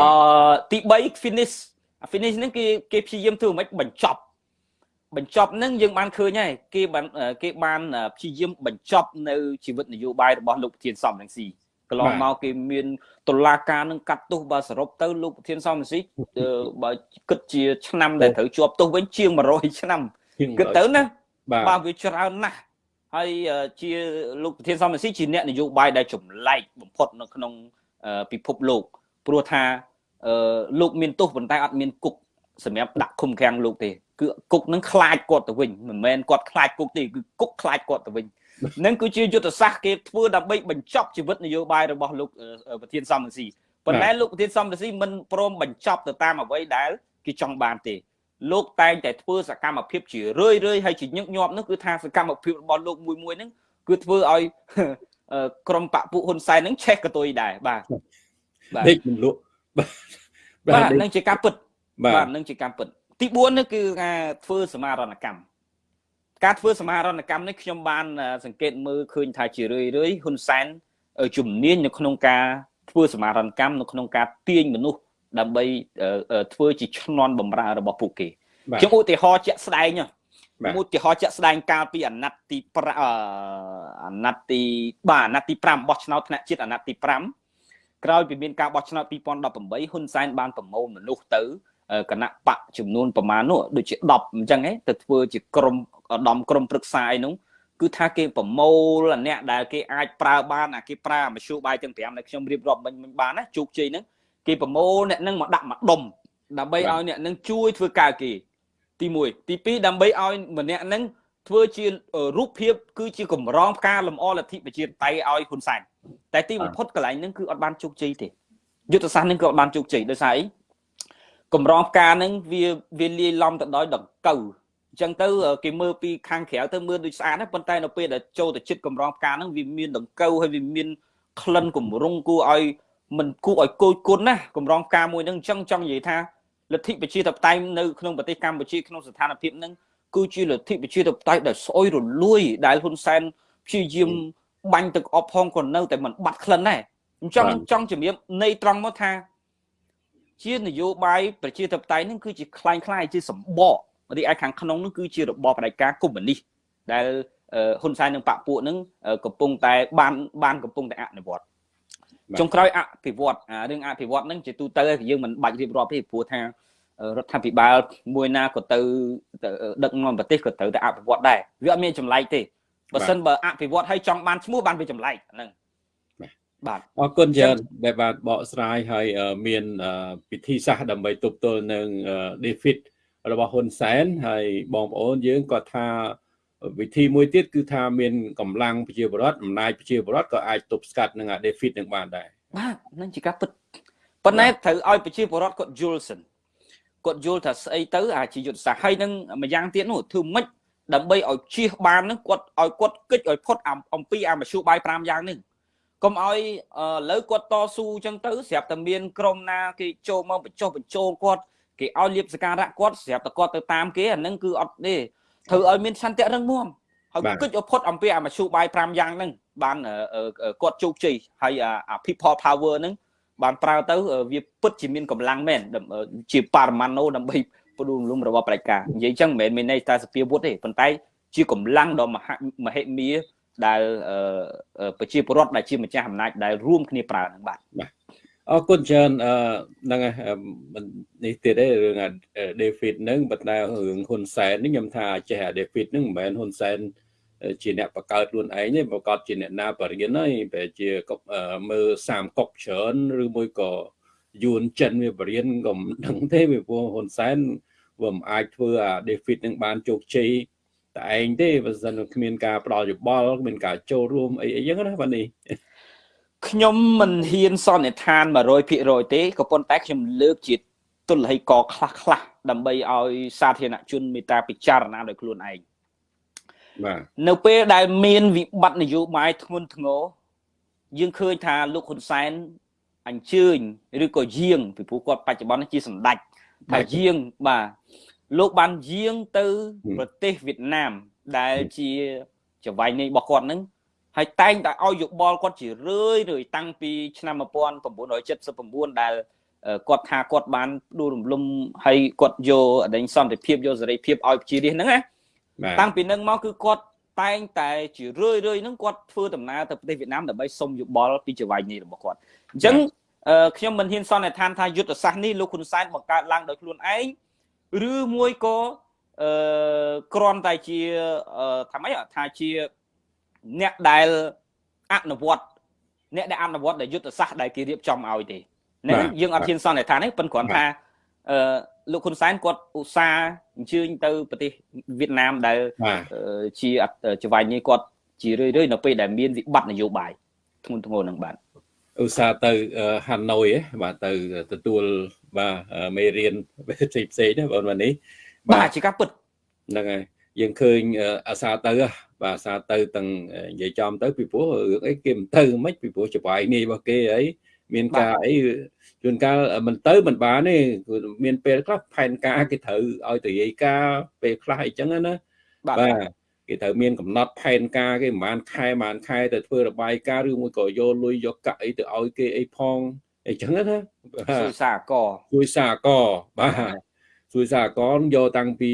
អឺទី3 finish finish ហ្នឹងគេគេព្យាយាមធ្វើមិនបញ្ចប់បញ្ចប់នឹងយើងបានឃើញហើយគេបានគេបានព្យាយាមបញ្ចប់នៅជីវិតនយោបាយរបស់លោកប្រធានសំរងស៊ីក ន្លងមកគេមានតឡាការនឹងកាត់ទោសបើសរុបទៅលោកប្រធានសំរងស៊ីបើគិតជាឆ្នាំដែលត្រូវជាប់ទោសវិញជាង100ឆ្នាំគិតទៅណាបាទវាច្រើនណាស់ហើយជាលោកប្រធានសំរងស៊ីជាអ្នកនយោបាយដែលចម្លែកបំផុតនៅក្នុងពិភពលោកព្រោះថាលោកមានទោសប៉ុន្តែអត់មានគុកសម្រាប់ដាក់ឃុំឃាំងលោកទេគឺគុកនឹងខ្លាចគាត់ទៅវិញមិនមែនគាត់ខ្លាចគុកទេគឺគុកខ្លាចគាត់ទៅវិញ នឹងគឺជាយុទ្ធសាស្ត្រគេធ្វើដើម្បីបញ្ចប់ជីវិតនយោបាយរបស់លោកប្រធានសំរងស៊ីប៉ុន្តែលោកប្រធានសំរងស៊ីមិនព្រមបញ្ចប់ទៅតាមអ្វីដែលគេចង់បានទេលោកតែងតែធ្វើសកម្មភាពជារឿយរឿយហើយជាញឹកញាប់នោះគឺថាសកម្មភាពរបស់លោកមួយមួយហ្នឹងគឺធ្វើឲ្យក្រុមបពុហ៊ុនសែនហ្នឹងឆេះកតុយដែរបាទបាទដេកមិនលក់បាទនឹងជាការពិតបាទនឹងជាការពិត ទី4នេះគឺការធ្វើសមារណកម្ម ការធ្វើសមារណកម្មនេះខ្ញុំបាន សង្កេតមើលឃើញថាជារឿយរឿយហ៊ុនសែនជំនាញនៅក្នុងការធ្វើសមារណកម្មនៅក្នុងការទាញមនុស្សដើម្បីធ្វើជាឈ្នន់បំរើរបស់ពួកគេខ្ញុំឧទាហរណ៍ជាក់ស្ដែងឧទាហរណ៍ជាក់ស្ដែងកាលពីអាណត្តិទីអាណត្តិទីបាទអាណត្តិទី5បោះឆ្នោតថ្នាក់ជាតិអាណត្តិទី5ក្រោយពីមានការបោះឆ្នោត2018ហ៊ុនសែនបានប្រមូលមនុស្សទៅគណៈបកចំនួនប្រមាណនោះដូចជា10អញ្ចឹងហ៎ទៅធ្វើជាក្រុម ដំក្រុមប្រឹក្សាអីនោះគឺថាគេប្រមូលអ្នកដែលគេអាចប្រើបានអាគេប្រើមធ្យោបាយទាំង5ដែលខ្ញុំរៀបរាប់មិញមិញបានណាជោគជ័យហ្នឹងគេប្រមូលអ្នកហ្នឹងមកដាក់មកដុំដើម្បីឲ្យអ្នកហ្នឹងជួយធ្វើការគេទី1ទី2ដើម្បីឲ្យម្នាក់ហ្នឹងធ្វើជារូបភាពគឺជាកម្រងផ្កាលំអលទ្ធិប្រជាធិបតេយ្យឲ្យហ៊ុនសែនតែទីបំផុតកន្លែងហ្នឹងគឺអត់បានជោគជ័យទេយុទ្ធសាស្ត្រហ្នឹងក៏អត់បានជោគជ័យដោយសារអីកម្រងផ្កាហ្នឹងវាវាលាយឡំទៅដោយដង្កូវ អញ្ចឹងទៅគេមើលពីខាងក្រៅទៅមើលដូចស្អាតណាប៉ុន្តែនៅពេលដែលចូលទៅចិត្តកម្រងផ្កាហ្នឹងវាមានដង្កូវហើយវាមានក្លិនគម្រងគួរឲ្យមិនគួរឲ្យគយគុណណាកម្រងផ្កាមួយហ្នឹងអញ្ចឹងចង់និយាយថាលទ្ធិប្រជាធិបតេយ្យនៅក្នុងប្រទេសកម្ពុជាក្នុងស្ថានភាពហ្នឹងគឺជាលទ្ធិប្រជាធិបតេយ្យដែលស្អុយរលួយដែលហ៊ុនសែនព្យាយាមបាញ់ទឹកអប់ផងក៏នៅតែមិនបាត់ក្លិនដែរអញ្ចឹងចង់ជំរាបនៃត្រង់មកថាជានយោបាយប្រជាធិបតេយ្យនឹងគឺជាคล้ายคล้ายជាសម្បក រីឯខាងក្នុងនឹងគឺជារបបផ្ដាច់ការកុម្មុយនីសដែលហ៊ុនសែននិងបកពួកនឹងកំពុងតែបានបានកំពុងតែអនុវត្តចុងក្រោយអភិវឌ្ឍរឿងអភិវឌ្ឍនឹងជាទូទៅយើងមិនបាច់រៀបរាប់ទេព្រោះថារដ្ឋាភិបាលមួយណាក៏ទៅដឹកនាំប្រទេសក៏ត្រូវតែអភិវឌ្ឍដែរវាអត់មានចម្លែកទេបើសិនបើអភិវឌ្ឍឲ្យចង់បានឈ្មោះបានវាចម្លែកហ្នឹងបាទអរគុណច្រើនដែលបានបកស្រាយហើយមានពិធីសាស្ត្រដើម្បីទប់ទល់នឹង David របស់ហ៊ុនសែនហើយបងប្អូនយើងក៏ថាវិធីមួយទៀតគឺថាមានកម្លាំងប្រជាពលរដ្ឋអំណាចប្រជាពលរដ្ឋក៏អាចទប់ស្កាត់នឹង David នឹងបានដែរបាទនឹងជាការពិតប៉ុន្តែត្រូវឲ្យប្រជាពលរដ្ឋគាត់យល់សិនគាត់យល់ថាស្អីទៅអាចជាយុទ្ធសាស្ត្រហើយនឹងម្យ៉ាងទៀតនោះធ្វើម៉េចដើម្បីឲ្យជៀសបាននឹងគាត់ឲ្យគាត់គិតឲ្យផុតអំពីអាមជ្ឈបាយ5យ៉ាងនេះកុំឲ្យឥឡូវគាត់តស៊ូអញ្ចឹងទៅស្រាប់តែមានក្រុមណាគេចូលមកបញ្ចុះបញ្ចូលគាត់ គេឲ្យលៀបសការៈគាត់ស្រាប់តែគាត់ទៅតាមគេអានឹងគឺអត់ទេធ្វើឲ្យមានឆន្ទៈរឹងមាំហើយគិតឲ្យផុតអំពីអាមជ្ឈបាយ5យ៉ាងហ្នឹងបានគាត់ជោគជ័យហើយអា people power ហ្នឹងបានប្រើទៅវាពិតជាមានកម្លាំងមែនជាបរមាណូដើម្បីផ្ដួលរំលំរបស់ប្រជាការនិយាយចឹងមិនមែនមានន័យតែសភាវុធទេប៉ុន្តែ ជាកម្លាំងដ៏មហិមហិមាដែលប្រជាពលរដ្ឋដែលជាម្ចាស់អំណាចដែលរួមគ្នាប្រើនឹងបាទបាទ អរគុណច្រើនអឺហ្នឹងនេះទៀតឯងរឿង David ហ្នឹងប៉ុន្តែរឿងហ៊ុនសែននេះខ្ញុំថាចេះ David ហ្នឹងមិនមែនហ៊ុនសែនជាអ្នកបង្កើតខ្លួនឯងទេប្រកាសជាអ្នកណាបរិញ្ញាហើយបែរជាមើលសាមកុកច្រើនឬមួយក៏យួនចិនវាបរិញ្ញាក៏មិនដឹងទេវាព្រោះហ៊ុនសែនវាមិនអាចធ្វើអា David នឹងបានជោគជ័យតែឯងទេបើសិនគ្មានការផ្ដល់យោបល់គ្មានការចូលរួមអីអីចឹងណាបាទនេះ ខ្ញុំមិនហ៊ានសន្និដ្ឋាន100%ទេក៏ប៉ុន្តែខ្ញុំលើកជាទុលហិកខ្លះខ្លះដើម្បីឲ្យសាធារណជនមេត្តាពិចារណាដោយខ្លួនឯងបាទនៅពេលដែលមានវិបត្តិនយោបាយធ្ងន់ធ្ងរយើងឃើញថាលោកហ៊ុនសែនអញ្ជើញឬក៏យាងពីព្រោះគាត់បច្ចុប្បន្នជាសម្ដេចថាយាងបាទលោកបានយាងទៅ ប្រទេសវៀតណាមដែលជាចៅហ្វាយនៃរបស់គាត់ហ្នឹង ហើយតែងតែឲ្យយោបល់គាត់ជារឿយរឿយតាំងពីឆ្នាំ1979ដែលគាត់ថាគាត់បានដួលរំលំហើយគាត់យកអដែងសន្តិភាពយកសេរីភាពឲ្យប្រជារាស្ត្រហ្នឹងណាតាំងពីនឹងមកគឺគាត់តែងតែជារឿយរឿយហ្នឹងគាត់ធ្វើដំណើរទៅប្រទេសវៀតណាមដើម្បីសុំយោបល់ពីចៅហ្វាយនេះរបស់គាត់អញ្ចឹងខ្ញុំមិនហ៊ានសន្និដ្ឋានថាយុទ្ធសាស្ត្រនេះលោកហ៊ុនសែនបង្កើតឡើងដោយខ្លួនឯងឬមួយក៏អឺគ្រាន់តែជាថាម៉េចថាជា អ្នកដែលអនុវត្តអ្នកដែលអនុវត្តដែលយុទ្ធសាស្ត្រដែលគេរៀបចំឲ្យទេណាយើងអត់ហ៊ានសន្និដ្ឋានទេប៉ុន្តែគ្រាន់ថាអឺលោកហ៊ុនសែនគាត់ឧស្សាហ៍អញ្ជើញទៅប្រទេសវៀតណាមដែលជាចវាយនេះគាត់ជារឿយរឿយនៅពេលដែលមានវិបត្តិនយោបាយធ្ងន់ធ្ងរនឹងបាទឧស្សាហ៍ទៅហាណូយបាទទៅទទួលបាទមេរៀនផ្សេងផ្សេងណាបងនេះបាទជាការពិតហ្នឹងហើយ យើងឃើញអាសាទៅបាទអាសាទៅទាំងនិយាយចំទៅពីព្រោះរឿងអីគេមិនទៅមិនពីព្រោះចបាយនេះរបស់គេអីមានការអីជួនកាលមិនទៅមិនបានទេមានពេលខ្លះផែនការគេត្រូវឲ្យទៅយាយការពេលខ្លះអីចឹងណាបាទគេត្រូវមានកំណត់ផែនការគេប្រហែលខែប្រហែលខែទៅធ្វើរបាយការណ៍ឬមួយក៏យកលុយយកកាក់អីទៅឲ្យគេអីផងអីចឹងណាជួយសាកជួយសាកបាទ ជួយសាកយកតាំងពី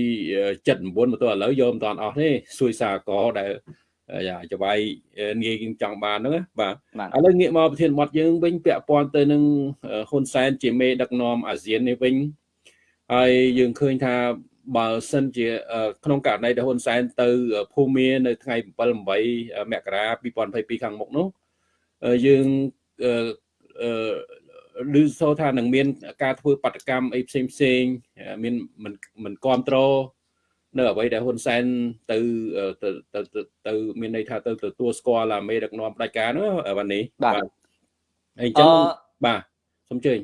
79មកទល់ឥឡូវយកមិនតាន់អស់ទេជួយសាកដែលយ៉ាចវាយងាយចង់បានហ្នឹងបាទឥឡូវងាកមកប្រធានបទយើងវិញពាក់ព័ន្ធទៅនឹងហ៊ុនសែនជាមេដឹកនាំអាស៊ាននេះវិញហើយយើងឃើញថាបើសិនជាក្នុងករណីដែលហ៊ុនសែនទៅភូមានៅថ្ងៃ7 8មករា2022ខាងមុខនោះយើង ឮសូថានឹងមាន ការធ្វើបាតកម្មអីផ្សេងផ្សេងមានមិនមិនគ្រប់គ្រងនៅអ្វីដែលហ៊ុនសែនទៅទៅទៅទៅមានន័យថាទៅទទួលស្គាល់អាមេដឹកនាំផ្ដាច់ការនោះបាទនេះបាទអញ្ចឹងបាទសូមជើញ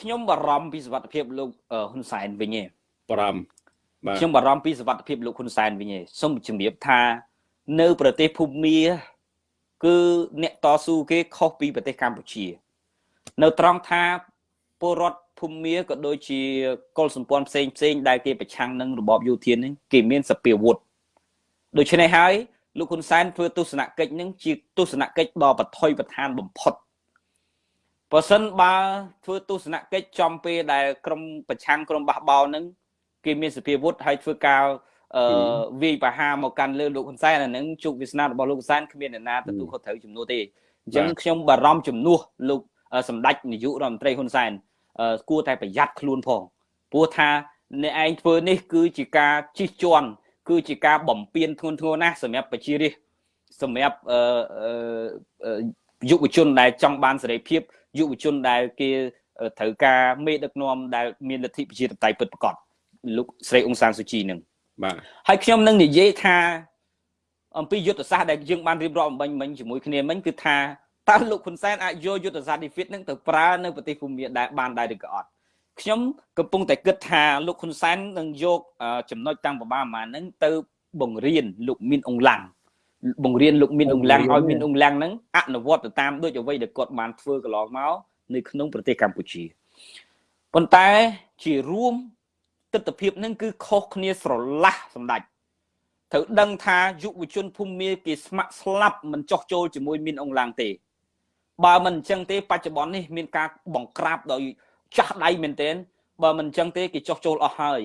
ខ្ញុំបារម្ភពីសុខភាពលោកហ៊ុនសែនវិញឯងបារម្ភបាទខ្ញុំបារម្ភពីសុខភាពលោកហ៊ុនសែនវិញឯងសូមជំរាបថា នៅ ប្រទេសភូមាគឺអ្នកតស៊ូគេខុសពីប្រទេសកម្ពុជា នៅត្រង់ថាពលរដ្ឋភូមាក៏ដូចជាកុលសម្ព័ន្ធផ្សេងផ្សេងដែលគេប្រឆាំងនឹងរបបយោធានេះគេមានសពាវុធដូច្នេះហើយលោកហ៊ុនសែនធ្វើទស្សនកិច្ចនឹងជាទស្សនកិច្ចដ៏បថុយប្រឋានបំផុតបើសិនបើធ្វើទស្សនកិច្ចចំពេលដែលក្រុមប្រឆាំងក្រុមបះបោនឹងគេមានសភាវុធហើយធ្វើការអឺវាយបហាមកកាន់លើលោកហ៊ុនសែនអានឹងជោគវាសនារបស់លោកហ៊ុនសែនគ្មានអ្នកណាទទួលខុសត្រូវជំនួសទេអញ្ចឹងខ្ញុំបារម្ភជំនួសលោក សម្ដេចនាយករដ្ឋមន្ត្រីហ៊ុនសែនគួរតែប្រយ័ត្នខ្លួនផងព្រោះថាអ្នកឯងធ្វើនេះគឺជាការជិះជាន់គឺជាការបំពេញធ្ងន់ធ្ងរណាស់សម្រាប់ប្រជារាស្ត្រសម្រាប់យុវជនដែលចង់បានសេរីភាពយុវជនដែលគេត្រូវការមេដឹកនាំដែលមានលទ្ធិប្រជាធិបតេយ្យពិតប្រាកដលោកស្រីអ៊ុងសានស៊ូជីនឹងបាទហើយខ្ញុំនឹងនិយាយថាអំពីយុទ្ធសាស្ត្រដែលយើងបានរៀបរាប់អំបញ្ញមិញជាមួយគ្នាមិញគឺថា តើលោកហ៊ុនសែនអាចយកយុទ្ធសាស្ត្រ defeat នឹងទៅប្រើនៅប្រទេសភូមាដែលបានដែរឬក៏អត់ខ្ញុំកំពុងតែគិតថាលោកហ៊ុនសែននឹងយកចំណុចតាំងប្រមាណប្រមាណហ្នឹងទៅបង្រៀនលោកមីនអង្លាំងបង្រៀនលោកមីនអង្លាំងឲ្យមីនអង្លាំងហ្នឹងអនុវត្តទៅតាមដូចអ្វីដែលគាត់បានធ្វើកន្លងមកនៅក្នុងប្រទេសកម្ពុជាប៉ុន្តែជារួមទស្សនវិជ្ជានឹងគឺខុសគ្នាស្រឡះសម្ដេចត្រូវដឹងថាយុវជនភូមិគេស្ម័គ្រស្លាប់មិនចោះចូលជាមួយមីនអង្លាំងទេ បើមិនអញ្ចឹងទេបច្ចុប្បន្ននេះមានការបង្ក្រាបដោយចាស់ដៃមែនទែនបើមិនអញ្ចឹងទេគេចោះចូលអស់ហើយ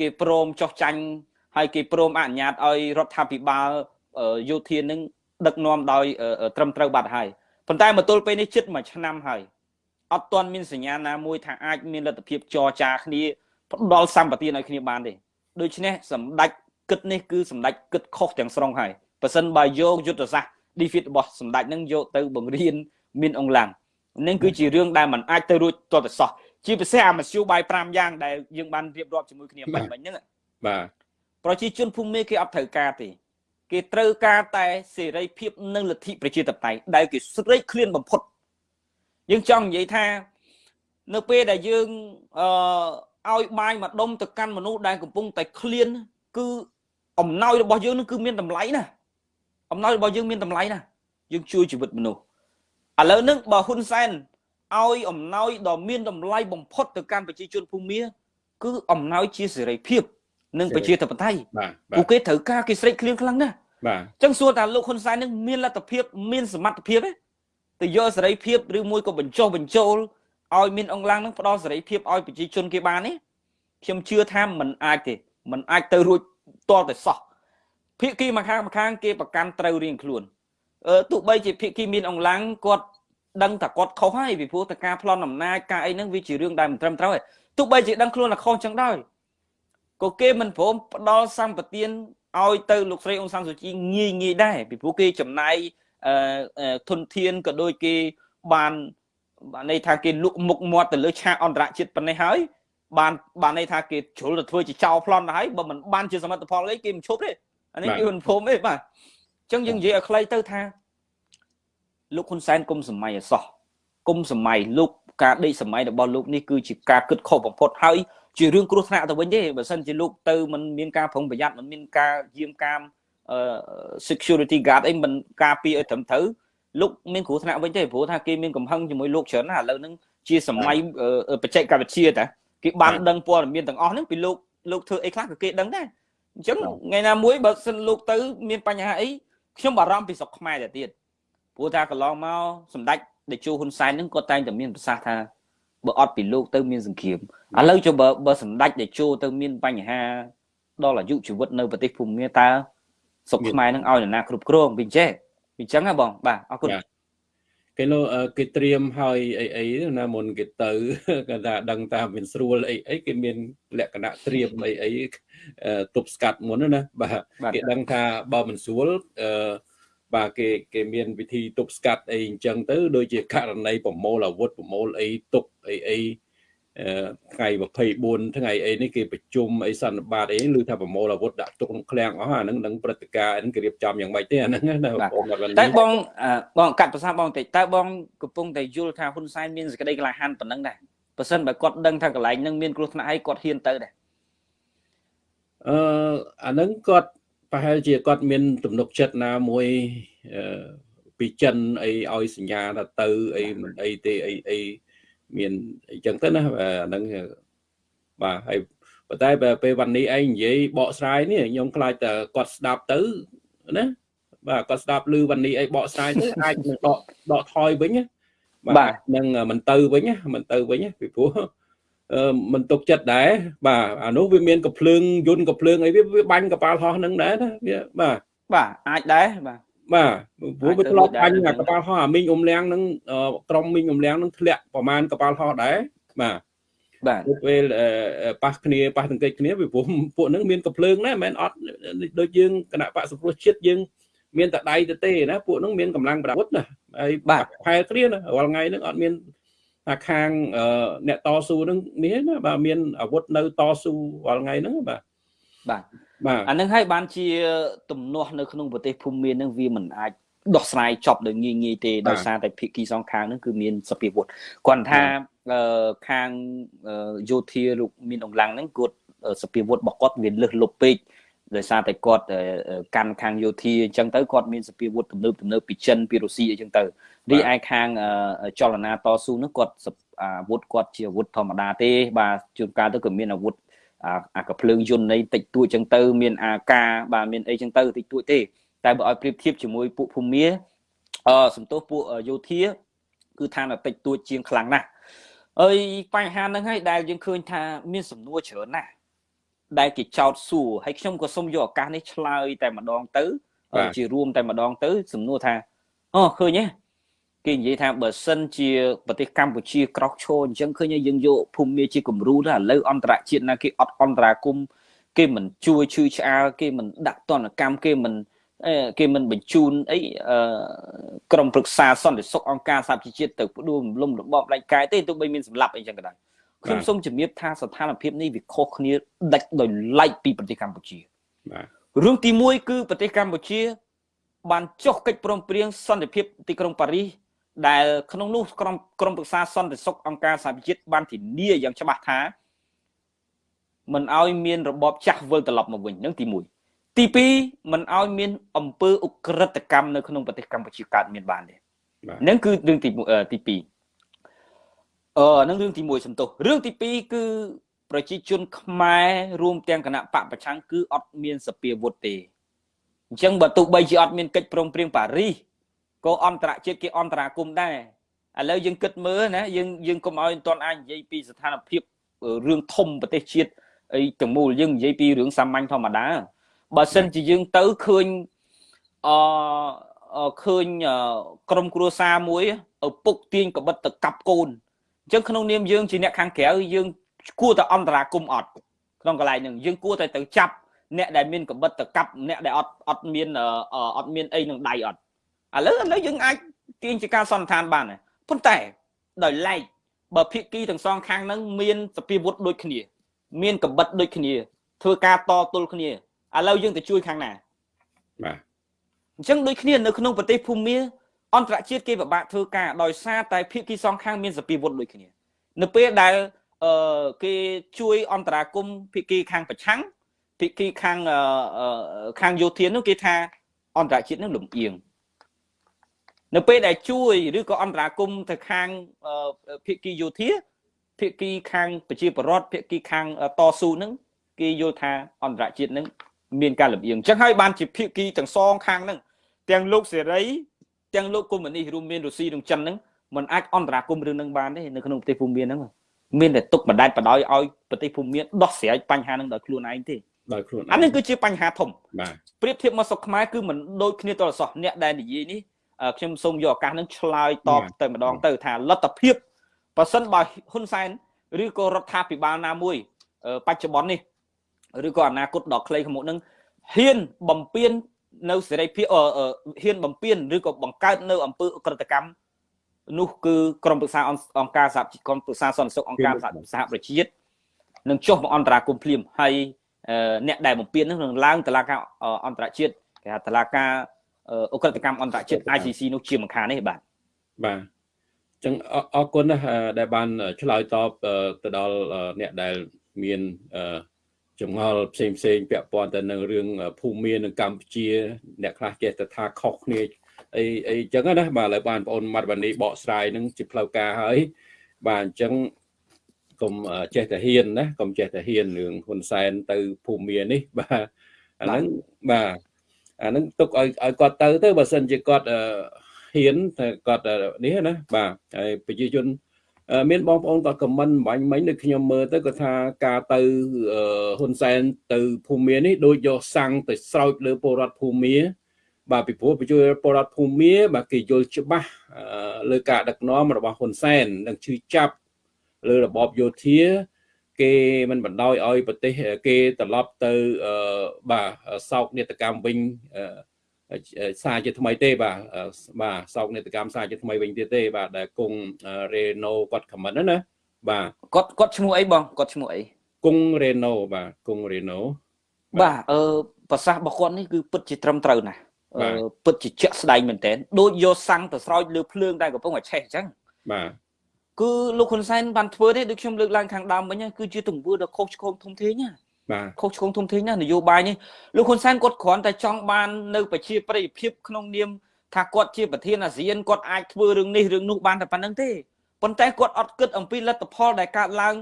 គេព្រមចោះចាញ់ហើយគេព្រមអនុញ្ញាតឲ្យរដ្ឋាភិបាលយោធានឹងដឹកនាំដោយត្រឹមត្រូវបាត់ហើយប៉ុន្តែមកទល់ពេលនេះជិតមួយឆ្នាំហើយអត់ទាន់មានសញ្ញាណាមួយថាអាចមានលទ្ធភាពចរចាគ្នាផ្ដល់សម្បទានឲ្យគ្នាបានទេដូច្នេះសម្ដេចគិតនេះគឺសម្ដេចគិតខុសទាំងស្រុងហើយបើសិនបើយកយុទ្ធសាស្ត្រ defeat របស់សម្ដេចនឹងយកទៅបង្រៀន មានអង្លាំងនឹងគឺជារឿងដែលมันអាចទៅរួចទាល់តែសោះជាពិសេសអាមធ្យោបាយ5យ៉ាងដែលយើងបានរៀបរាប់ជាមួយគ្នាមិញមិញហ្នឹងបាទប្រជាជនភូមិគេអត់ត្រូវការទេគេត្រូវការតែសេរីភាពនិងលទ្ធិប្រជាធិបតេយ្យដែលគេស្រេកឃ្លានបំផុតយើងចង់និយាយថានៅពេលដែលយើងអឺឲ្យបាយមកដុំទៅកាន់មនុស្សដែលកំពុងតែឃ្លាន គឺអំណោយរបស់យើងនឹងគឺមានតម្លៃណាអំណោយរបស់យើងមានតម្លៃណាយើងជួយជីវិតមនុស្ស ឥឡូវហ្នឹងបើហ៊ុនសែនឲ្យអំណោយដ៏មានតម្លៃបំផុតទៅកាន់ប្រជាជនភូមាគឺអំណោយជាសេរីភាពនិងប្រជាធិបតេយ្យពួកគេត្រូវការគេស្រេកឃ្លានខ្លាំងណាស់បាទអញ្ចឹងសួរថាលោកហ៊ុនសែននឹងមានលទ្ធភាពមានសមត្ថភាពទេទៅយកសេរីភាពឬមួយក៏បញ្ចុះបញ្ចូលឲ្យមានអង្គឡាំងនឹងផ្ដល់សេរីភាពឲ្យប្រជាជនគេបានទេខ្ញុំជឿថាมันអាចទេมันអាចទៅរួចតតែសោះភាគីម្ខាងម្ខាងគេប្រកាន់ត្រូវរៀងខ្លួនអឺទោះបីជាភាគីមានអង្គឡាំងគាត់ ដឹងថាគាត់ខុសហើយពីព្រោះតែការប្លន់អំណាចការអីហ្នឹងវាជារឿងដែលមិនត្រឹមត្រូវហើយទោះបីជាដឹងខ្លួនថាខុសចឹងដែរក៏គេមិនព្រមផ្ដល់សម្បទានឲ្យទៅលោកស្រីអ៊ុងសានស៊ូជីងាយងាយដែរពីព្រោះគេចំណាយធនធានក៏ដូចគេបានបានន័យថាគេលក់មុខមាត់ទៅលើឆាកអន្តរជាតិប៉ុណ្ណេះហើយបានបានន័យថាគេជ្រុលទៅធ្វើជាចោលប្លន់ទៅហើយបើមិនបានជាសមិទ្ធផលអីគេមិនឈប់ទេអានេះគេមិនព្រមទេបាទអញ្ចឹងយើងនិយាយឲ្យខ្លីទៅថា លោកហ៊ុនសែនគុំសម័យអសោះគុំសម័យលោកការដេកសម័យរបស់លោកនេះគឺជាការគិតខុសបំផុតហើយជារឿងគ្រោះថ្នាក់ទៅវិញទេបើសិនជាលោកទៅមិនមានការប្រុងប្រយ័ត្នមិនមានការយាមកាម security guard អីមិនការពារឲ្យត្រឹមត្រូវលោកមានគ្រោះថ្នាក់វិញទេព្រោះថាគេមានកំហឹងជាមួយលោកច្រើនណាស់ឥឡូវហ្នឹងជាសម័យបច្ចេកវិទ្យាតាគេបានដឹងព័ត៌មានទាំងអស់ហ្នឹងពីលោកលោកធ្វើអីខ្លះក៏គេដឹងដែរអញ្ចឹងថ្ងៃណាមួយបើសិនលោកទៅមានបញ្ហាអីខ្ញុំបារម្ភពីស្រុកខ្មែរតែទៀត ព្រោះថាកន្លងមកសម្ដេចតេជោហ៊ុនសែនហ្នឹងគាត់តែងតែមានប្រសាសន៍ថាបើអត់ពីលោកទៅមានសង្គ្រាមឥឡូវចុះបើបើសម្ដេចតេជោទៅមានបញ្ហាដល់អាយុជីវិតនៅប្រទេសភូមាតើស្រុកខ្មែរនឹងឲ្យនរណាគ្រប់គ្រងវិញចេះអញ្ចឹងហ៎បងបាទអរគុណគេលោគេត្រៀមឲ្យអីអីណាមុនគេទៅគេថាដឹងតាមមានស្រួលអីអីគេមានលក្ខណៈត្រៀមអីអីទប់ស្កាត់មុនណាបាទគេដឹងថាបើមិនស្រួលអឺ បាទគេគេមានវិធីទប់ស្កាត់អីអញ្ចឹងទៅដូចជាករណីប្រមូលអាវុធប្រមូលអីទុកអីអីថ្ងៃ24ថ្ងៃអីនេះគេប្រជុំអីសន្និបាតអីឬថាប្រមូលអាវុធដាក់ទុកក្នុងឃ្លាំងអស់អាហ្នឹងនឹងព្រឹត្តិការណ៍ហ្នឹងគេរៀបចំយ៉ាងម៉េចទេអាហ្នឹងណាបងតែបងបងកាត់ប្រសាសន៍បងតិចតើបងកំពុងតែយល់ថាហ៊ុនសែនមានសេចក្តីក្លាហានប៉ុណ្ណឹងដែរបើសិនបើគាត់ដឹងថាកន្លែងហ្នឹងមានគ្រោះថ្នាក់ហើយគាត់ហ៊ានទៅដែរអឺអាហ្នឹងគាត់ ប្រហែលជាគាត់មាន ទំនុកចិត្តណាមួយអឺពីចិនអីឲ្យសញ្ញាថាទៅអីមិនអីទេអីអីមានអញ្ចឹងទៅណាអាហ្នឹងបាទហើយប៉ុន្តែពេលវ៉ាន់នេះឯងនិយាយបកស្រាយនេះខ្ញុំខ្លាចតែគាត់ស្ដាប់ទៅណាបាទគាត់ស្ដាប់ឮវ៉ាន់នេះអីបកស្រាយទៅអាចនឹងដកដកថយវិញបាទនឹងមិនទៅវិញមិនទៅវិញពីព្រោះ មិនទុកចិត្តដែរបាទអានោះវាមានកំភ្លើងយន្តកំភ្លើងអីវាបាញ់កប៉ាល់ហោះហ្នឹងដែរណាវាបាទបាទអាចដែរបាទបាទព្រោះវាធ្លាប់បាញ់អាកប៉ាល់ហោះអាមីងអ៊ុំលៀងហ្នឹងក្រុមមីងអ៊ុំលៀងហ្នឹងធ្លាក់ប្រមាណកប៉ាល់ហោះដែរបាទបាទពេលប៉ះគ្នាប៉ះទង្គិចគ្នាពីព្រោះពួកហ្នឹងមានកំភ្លើងណាមិនមែនអត់ដូចយើងគណៈបកសង្គ្រោះជាតិយើងមានតែដៃទៅទេណាពួកហ្នឹងមានកម្លាំងប្រវត្តិណាហើយបាទផែគ្នាណារាល់ថ្ងៃហ្នឹងអត់មាន ថាខាងអ្នកតស៊ូហ្នឹងនេះណាបាទមានអាវុធនៅតស៊ូរាល់ថ្ងៃហ្នឹងបាទបាទបាទអានឹងហើយបានជាទំនាស់នៅក្នុងប្រទេសភូមិមាននឹងវាមិនអាចដោះស្រាយចប់ដោយងាយងាយទេដោយសារតែភាគីសងខាងនឹងគឺមានសភាវុធគាត់ថាខាងយោធាលោកមានអង្លាំងហ្នឹងគាត់សភាវុធរបស់គាត់វាលើសលប់ពេក ដោយសារតែគាត់កាន់ខាងយោធាអញ្ចឹងទៅគាត់មានសភាវុធទំនើបទំនើបពីចិនពីរុស្ស៊ីអញ្ចឹងទៅរីឯខាងចលនាតស៊ូនោះគាត់អាវុធគាត់ជាអាវុធធម្មតាទេ បាទជួនកាលទៅក៏មានអាវុធអាកភ្លើងយន្តនៃតិចតួចចឹងទៅ មានអាការបាទមានអីចឹងទៅតិចតួចទេ តែបើឲ្យប្រៀបធៀបជាមួយពួកភូមាអឺសំទោសពួកយោធា គឺថាតិចតួចជាងខ្លាំងណាស់អើយបញ្ហាហ្នឹងហើយដែលយើងឃើញថាមានសំណួរច្រើនណាស់ ដែលគេចោទសួរហើយខ្ញុំក៏សូមយកឱកាសនេះឆ្លើយតែម្ដងទៅជារួមតែម្ដងទៅ សំណួរថាអូឃើញទេគេនិយាយថាបើសិនជាប្រទេសកម្ពុជាក្រោកឈរអញ្ចឹងឃើញយើងយកភូមិមាជាគំរូថាឥឡូវអន្តរជាតិណាគេអត់អន្តរាគមគេមិនជួយឈឺឆ្អាលគេមិនដាក់ទណ្ឌកម្មគេមិនគេមិនបញ្ជូនអីក្រមប្រឹក្សាសន្តិសុខអង្គការសហជីវជាតិទៅផ្ដួលរំលំរបបផ្ដាច់កាយទេទោះបីមានសម្លាប់អីចឹងក៏ដោយ ខ្ញុំសូមជំរាបថាស្ថានភាពនេះវាខុសគ្នាដាច់ដោយឡែកពីប្រទេសកម្ពុជាបាទរឿងទី1គឺប្រទេសកម្ពុជា បានចុះកិច្ចព្រមព្រៀងសន្តិភាពទីក្រុងប៉ារីសដែលក្នុងនោះក្រុមក្រុមប្រឹក្សាសន្តិសុខអង្គការសហប្រជាជាតិបានធានាយ៉ាងច្បាស់ថាមិនឲ្យមានរបបចាស់វិលត្រឡប់មកវិញនឹងទី1ទី2មិនឲ្យមានអំពើអ ுக ្រិតកម្មនៅក្នុងប្រទេសកម្ពុជាកើតមានបានទេនឹងគឺរឿងទីទី2 អឺនឹងរឿងទី1សំទោសរឿងទី2គឺប្រជាជនខ្មែររួមទាំងគណៈបកប្រឆាំងគឺអត់មានសភាវុធទេអញ្ចឹងបើទោះបីជាអត់មានកិច្ចព្រមព្រៀងប៉ារីសក៏អន្តរជាតិគេអន្តរាគមដែរឥឡូវយើងគិតមើលណាយើងយើងកុំឲ្យមិនទាន់អាចនិយាយពីស្ថានភាពរឿងធំប្រទេសជាតិអីទាំងមូលយើងនិយាយពីរឿងសាមញ្ញធម្មតាបើសិនជាយើងទៅឃើញអឺឃើញក្រុមគ្រួសារមួយឪពុកទាញកបិតទៅកាប់កូនអញ្ចឹងក្នុងនាមយើងជាអ្នកខាងក្រៅយើងគួរតែអន្តរាគមអត់ក្នុងកន្លែងហ្នឹងយើងគួរតែទៅចាប់អ្នកដែលមានកបិតទៅកាប់អ្នកដែលអត់អត់មានអត់មានអីនឹងដៃអត់ឥឡូវឥឡូវយើងអាចទាញជាការសន្និដ្ឋានបានហើយប៉ុន្តែដោយឡែកបើភាគីទាំងសងខាងហ្នឹងមានសភាវុធដូចគ្នា មានកបិតដូចគ្នា ធ្វើការតទល់គ្នាឥឡូវយើងទៅជួយខាងណាបាទអញ្ចឹងដូចគ្នានៅក្នុងប្រទេសភូមា អន្តរជាតិគេពិបាកធ្វើការដោយសារតែភាគីសងខាងមានសភាវុធដូចគ្នា នៅពេលដែលអឺគេជួយអន្តរាគមភាគីខាងប្រឆាំងភាគីខាងខាងយោធានោះគេថាអន្តរជាតិនឹងលំអៀងនៅពេលដែលជួយឬក៏អន្តរាគមទៅខាងភាគីយោធាភាគីខាងប្រជាពលរដ្ឋភាគីខាងតស៊ូហ្នឹងគេយល់ថាអន្តរជាតិហ្នឹងមានការលំអៀងអញ្ចឹងហើយបានជាភាគីទាំងសងខាងហ្នឹងទាំងលោកសេរី ទាំងលោកកុម្មុយនីសរួមមានរុស្ស៊ីនិងចិនហ្នឹងมันអាចអន្តរាគមរឿងហ្នឹងបានទេនៅក្នុងប្រទេសភូមិមានហ្នឹងមានតែទុកបដាច់បដោយឲ្យប្រទេសភូមិមានដោះស្រាយបញ្ហាហ្នឹងដោយខ្លួនឯងទេដោយខ្លួនអានេះគឺជាបញ្ហាធំបាទប្រៀបធៀបមកសុខខ្មែរគឺមិនដូចគ្នាតរសោះអ្នកដែលនិយាយនេះខ្ញុំសូមយកឱកាសនឹងឆ្លើយតបទៅម្ដងទៅថាលទ្ធភាពបើសិនបើហ៊ុនសែនឬក៏រដ្ឋាភិបាលណាមួយបច្ចុប្បន្ននេះឬក៏អនាគតដ៏ខ្លីខាងមុខនឹងហ៊ានបំពេញ នៅសេរីភាពហ៊ានបំពេញឬក៏បង្កើតនៅអំពើអក្រិតកម្មនោះគឺក្រុមប្រឹក្សាអង្គការសហក្រុមប្រឹក្សាសន្តិសុខអង្គការសហប្រជាជាតិនឹងចុះមកអន្តរាគមភ្លាមហើយអ្នកដែលបំពេញនឹងនឹងឡើងតឡាការអន្តរជាតិគេហៅតឡាការអ ுக ្រិតកម្មអន្តរជាតិ ICC នោះជាមិនខាននេះបាទបាទចឹងអរគុណណាស់ដែលបានឆ្លើយតបទៅដល់អ្នកដែលមាន ចម្ងល់ផ្សេងផ្សេងពាក់ព័ន្ធទៅនឹងរឿងភូមិមាននៅកម្ពុជា អ្នកខ្លះចេះតែថាខុសគ្នាអីអីចឹងណាបាទឥឡូវបានបងអូនម៉ាត់វ៉ានីបកស្រាយនឹងជាផ្លូវការហើយបាទអញ្ចឹងកុំចេះតែហ៊ានណាកុំចេះតែហ៊ានរឿងហ៊ុនសែនទៅភូមិមាននេះបាទអាហ្នឹងបាទអាហ្នឹងទុកឲ្យឲ្យគាត់ទៅទៅបើសិនជាគាត់ហ៊ានតែគាត់នេះណាបាទហើយប្រជាជន មានបងប្អូនគាត់ខមមិនបាញ់មិញដូចខ្ញុំមើលទៅគាត់ថាការទៅហ៊ុនសែនទៅភូមិនេះដូចយកសាំងទៅស្រោចលើពលរដ្ឋភូមិបាទពីព្រោះប្រជាពលរដ្ឋភូមិបាទគេយល់ច្បាស់លើការដឹកនាំរបស់ហ៊ុនសែននឹងឈឺចាប់លើរបបយោធា គេមិនបណ្ដោយឲ្យប្រទេសគេត្រឡប់ទៅបាទសោកនេតកម្មវិញ សារជាថ្មីទេបាទបាទសោកនេតកម្មសារជាថ្មីវិញទៀតទេបាទដែលគង់រេណូគាត់ខមមិនណាបាទគាត់គាត់ឈ្មោះអីបងគាត់ឈ្មោះអីគង់រេណូបាទគង់រេណូបាទអឺប្រសាសន៍របស់គាត់នេះគឺពិតជាត្រឹមត្រូវណាស់ពិតជាជាក់ស្ដែងមែនតើដូចយកសាំងទៅស្រោចលើភ្លើងដែលកំពុងតែឆេះអញ្ចឹងបាទគឺលោកហ៊ុនសែនបានធ្វើទេដូចខ្ញុំលើកឡើងខាងដើមវិញគឺជាទង្វើដ៏ខុសឆ្គងធំធេងណា បាទខុសឆ្គងធំធេងណានយោបាយនេះលោកហ៊ុនសែនគាត់គ្រាន់តែចង់បាននៅប្រជាប្រិយភាពក្នុងនាមថាគាត់ជាប្រធានអាស៊ានគាត់អាចធ្វើរឿងនេះរឿងនោះបានតែប៉ុណ្្នឹងទេប៉ុន្តែគាត់អត់គិតអំពីលទ្ធផលដែលកើតឡើង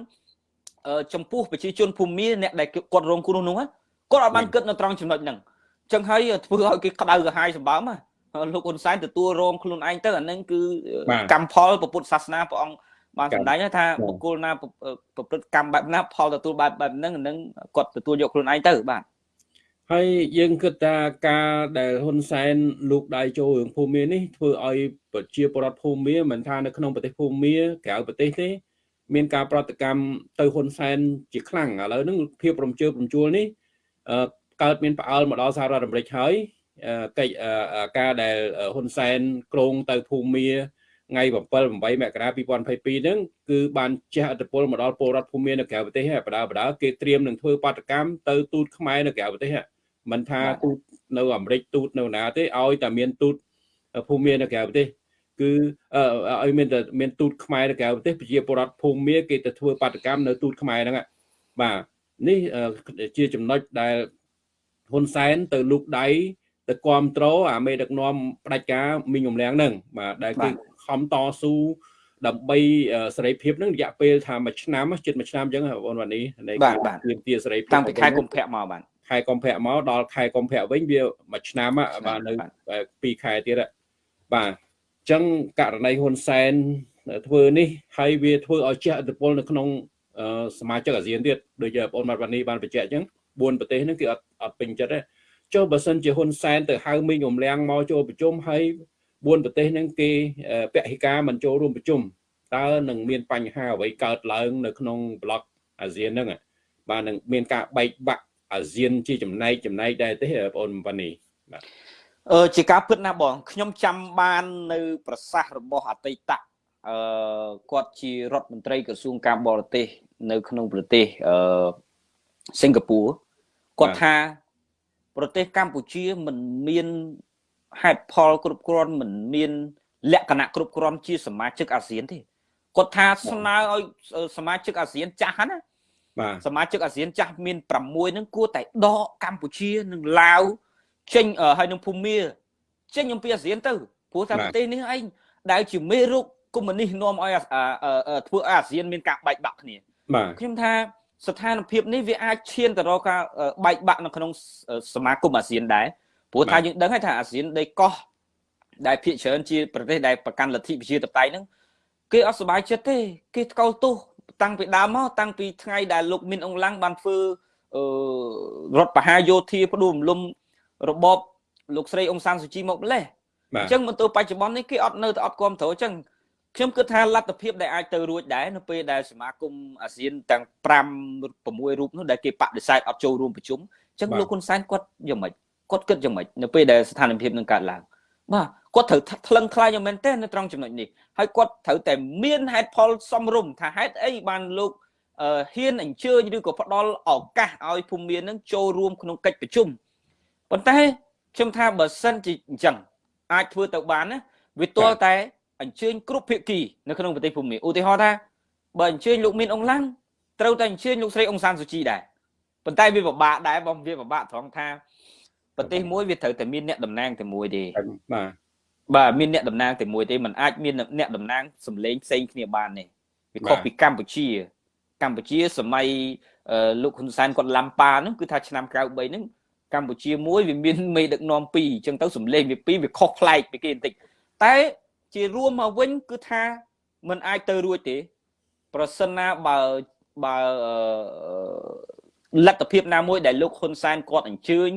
ចំពោះប្រជាជនភូមិអ្នកដែលគាត់រងគ្រោះនោះគាត់អត់បានគិតនៅត្រង់ចំណុចហ្នឹងចឹងហើយធ្វើឲ្យគេក្តៅក្រហាយសម្បើមលោកហ៊ុនសែនទទួលរងខ្លួនឯងទៅអានឹងគឺកម្មផលពុទ្ធសាសនាព្រះអង្គ បានសម្ដែងថាបុគ្គលណាប្រព្រឹត្តកម្មបែបណាផលទទួលបែបបែបហ្នឹងនឹងគាត់ទទួលយកខ្លួនឯងទៅបាទហើយយើងគិតថាការដែលហ៊ុនសែនលោកដៃចូលរឿងភូមិនេះធ្វើឲ្យប្រជាពលរដ្ឋភូមិមិនថានៅក្នុងប្រទេសភូមិក្រៅប្រទេសទេ មានការប្រតិកម្មទៅហ៊ុនសែនជាខ្លាំងឥឡូវហ្នឹងភាពរំជើបរំជួលនេះកើតមានផ្អើលមកដល់សហរដ្ឋអាមេរិកហើយកិច្ចការដែលហ៊ុនសែនក្រុងទៅភូមិ ថ្ងៃ7 8មករា2022ហ្នឹងគឺបានជះឥទ្ធិពលមកដល់ពលរដ្ឋភូមិនៅក្រៅប្រទេសបដាបដាគេត្រៀមនឹងធ្វើបាតកម្មទៅទូតខ្មែរនៅក្រៅប្រទេសមិនថាទូតនៅអាមេរិកទូតនៅណាទេឲ្យតែមានទូតភូមិនៅក្រៅប្រទេសគឺឲ្យមានតែមានទូតខ្មែរនៅក្រៅប្រទេសប្រជាពលរដ្ឋភូមិគេទៅធ្វើបាតកម្មនៅទូតខ្មែរហ្នឹងបាទនេះជាចំណុចដែលហ៊ុនសែនទៅលូកដៃទៅគ្រប់គ្រងអាមេដឹកនាំផ្ដាច់ការមីងរំលាងហ្នឹងបាទដែលគេ ខំតស៊ូដើម្បីសេរីភាពហ្នឹងរយៈពេលថាមួយឆ្នាំជិតមួយឆ្នាំអញ្ចឹងបងវ៉ានីនៃការទាមទារសេរីភាពតាំងពីខែកុម្ភៈមកបាទខែកុម្ភៈមកដល់ខែកុម្ភៈវិញវាមួយឆ្នាំបាទនៅ2ខែទៀតបាទអញ្ចឹងករណីហ៊ុនសែនធ្វើនេះហើយវាធ្វើឲ្យជះឥទ្ធិពលនៅក្នុងសមាជិកអាស៊ានទៀតដូចបងម៉ាត់វ៉ានីបានបញ្ជាក់អញ្ចឹង4ប្រទេសហ្នឹងគឺអត់អត់ពេញចិត្តទេចុះបើសិនជាហ៊ុនសែនទៅហៅមីងរំលាងមកចូលប្រជុំហើយ 4ប្រទេសហ្នឹងគេពហិការមិនចូលរួមប្រជុំតើនឹងមានបញ្ហាអ្វីកើតឡើង នៅក្នុងប្លុកអាស៊ានហ្នឹងបាទនឹងមានការបែកបាក់អាស៊ានជាចំណែកចំណែកដែរទេបងប្អូនប៉ានីបាទអឺជាការពិតណាបងខ្ញុំចាំបាននៅ ប្រសាសន៍របស់អតីតអឺគាត់ជារដ្ឋមន្ត្រីក្រសួងការបរទេស នៅ ក្នុងប្រទេសអឺសិង្ហបុរីគាត់ថា ប្រទេសកម្ពុជាមិនមាន ហេតុផលគ្រប់គ្រាន់មិនមានលក្ខណៈគ្រប់គ្រាន់ជាសមាជិកអាស៊ានទេគាត់ថាស្នើឲ្យសមាជិកអាស៊ានចាស់ណាបាទសមាជិកអាស៊ានចាស់មាន6ហ្នឹងគួរតែដកកម្ពុជានិងឡាវចេញហើយនឹងភូមាចេញអំពីអាស៊ានទៅព្រោះថាប្រទេសនេះឯងដែលជាមេរោគកុម្មុយនីសនាំឲ្យធ្វើឲ្យអាស៊ានមានការបែកបាក់គ្នាបាទខ្ញុំថាស្ថានភាពនេះវាអាចឈានទៅរកការបែកបាក់នៅក្នុងសមាគមអាស៊ានដែរ ព្រោះថាយើងដឹងហើយថាអាស៊ានដីកោះដែលភាគច្រើនជាប្រទេសដែលប្រកាន់លទ្ធិប្រជាធិបតេយ្យហ្នឹងគេអត់សប្បាយចិត្តទេគេថ្កោលទោសតាំងពីដើមមកតាំងពីថ្ងៃដែលលោកមីនអងឡាំងបានធ្វើអឺរដ្ឋបហាយោធាផ្ដួលរំលំរបបលោកស្រីអ៊ុងសានស៊ូជីមកម្លេះអញ្ចឹងមកទល់បច្ចុប្បន្ននេះគេអត់នៅតែអត់គ្រប់គ្រងអញ្ចឹងខ្ញុំគិតថាលទ្ធភាពដែលអាចទៅរួចដែរនៅពេលដែលសមាគមអាស៊ានទាំង5 6រូបនោះដែលគេបដិសេធអត់ចូលរួមប្រជុំអញ្ចឹងលោកហ៊ុនសែនគាត់យ៉ាងម៉េច គាត់គិតយ៉ាងម៉េចនៅពេលដែលស្ថានភាពនឹងកើតឡើងបាទគាត់ត្រូវថ្លឹងថ្លែងយ៉ាងមែនទែននៅត្រង់ចំណុចនេះហើយគាត់ត្រូវតែមានហេតុផលសមរម្យថាហេតុអីបានលោកហ៊ានអញ្ជើញឬក៏ផ្ដល់ឱកាសឲ្យភូមិមាននឹងចូលរួមក្នុងកិច្ចប្រជុំប៉ុន្តែខ្ញុំថាបើសិនជាអញ្ចឹងអាចធ្វើទៅបានណាវាទាល់តែអញ្ជើញគ្រប់ភាគីនៅក្នុងប្រទេសភូមិឧទាហរណ៍ថាបើអញ្ជើញលោកមានអង្លាំងត្រូវតែអញ្ជើញលោកស្រីអង្សានសុជីដែរប៉ុន្តែវាពិបាកដែរបងវាពិបាកត្រង់ថា ប្រទេសមួយវាត្រូវតែមានអ្នកតំណាងតែមួយទេបាទបាទមានអ្នកតំណាងតែមួយទេมันអាចមានអ្នកតំណាងសម្លេងផ្សេងគ្នាបានទេវាខុសពីកម្ពុជាកម្ពុជាសម័យលោកហ៊ុនសែនគាត់ឡាំប៉ាហ្នឹងគឺថាឆ្នាំ93ហ្នឹងកម្ពុជាមួយវាមានមេដឹកនាំពីរអញ្ចឹងទៅសម្លេងវាពីរវាខុសប្លែកពីគេបន្តិចតែជារួមមកវិញគឺថាมันអាចទៅរួចទេប្រសិនណាបើបើលទ្ធភាពណាមួយដែលលោកហ៊ុនសែនគាត់អញ្ជើញ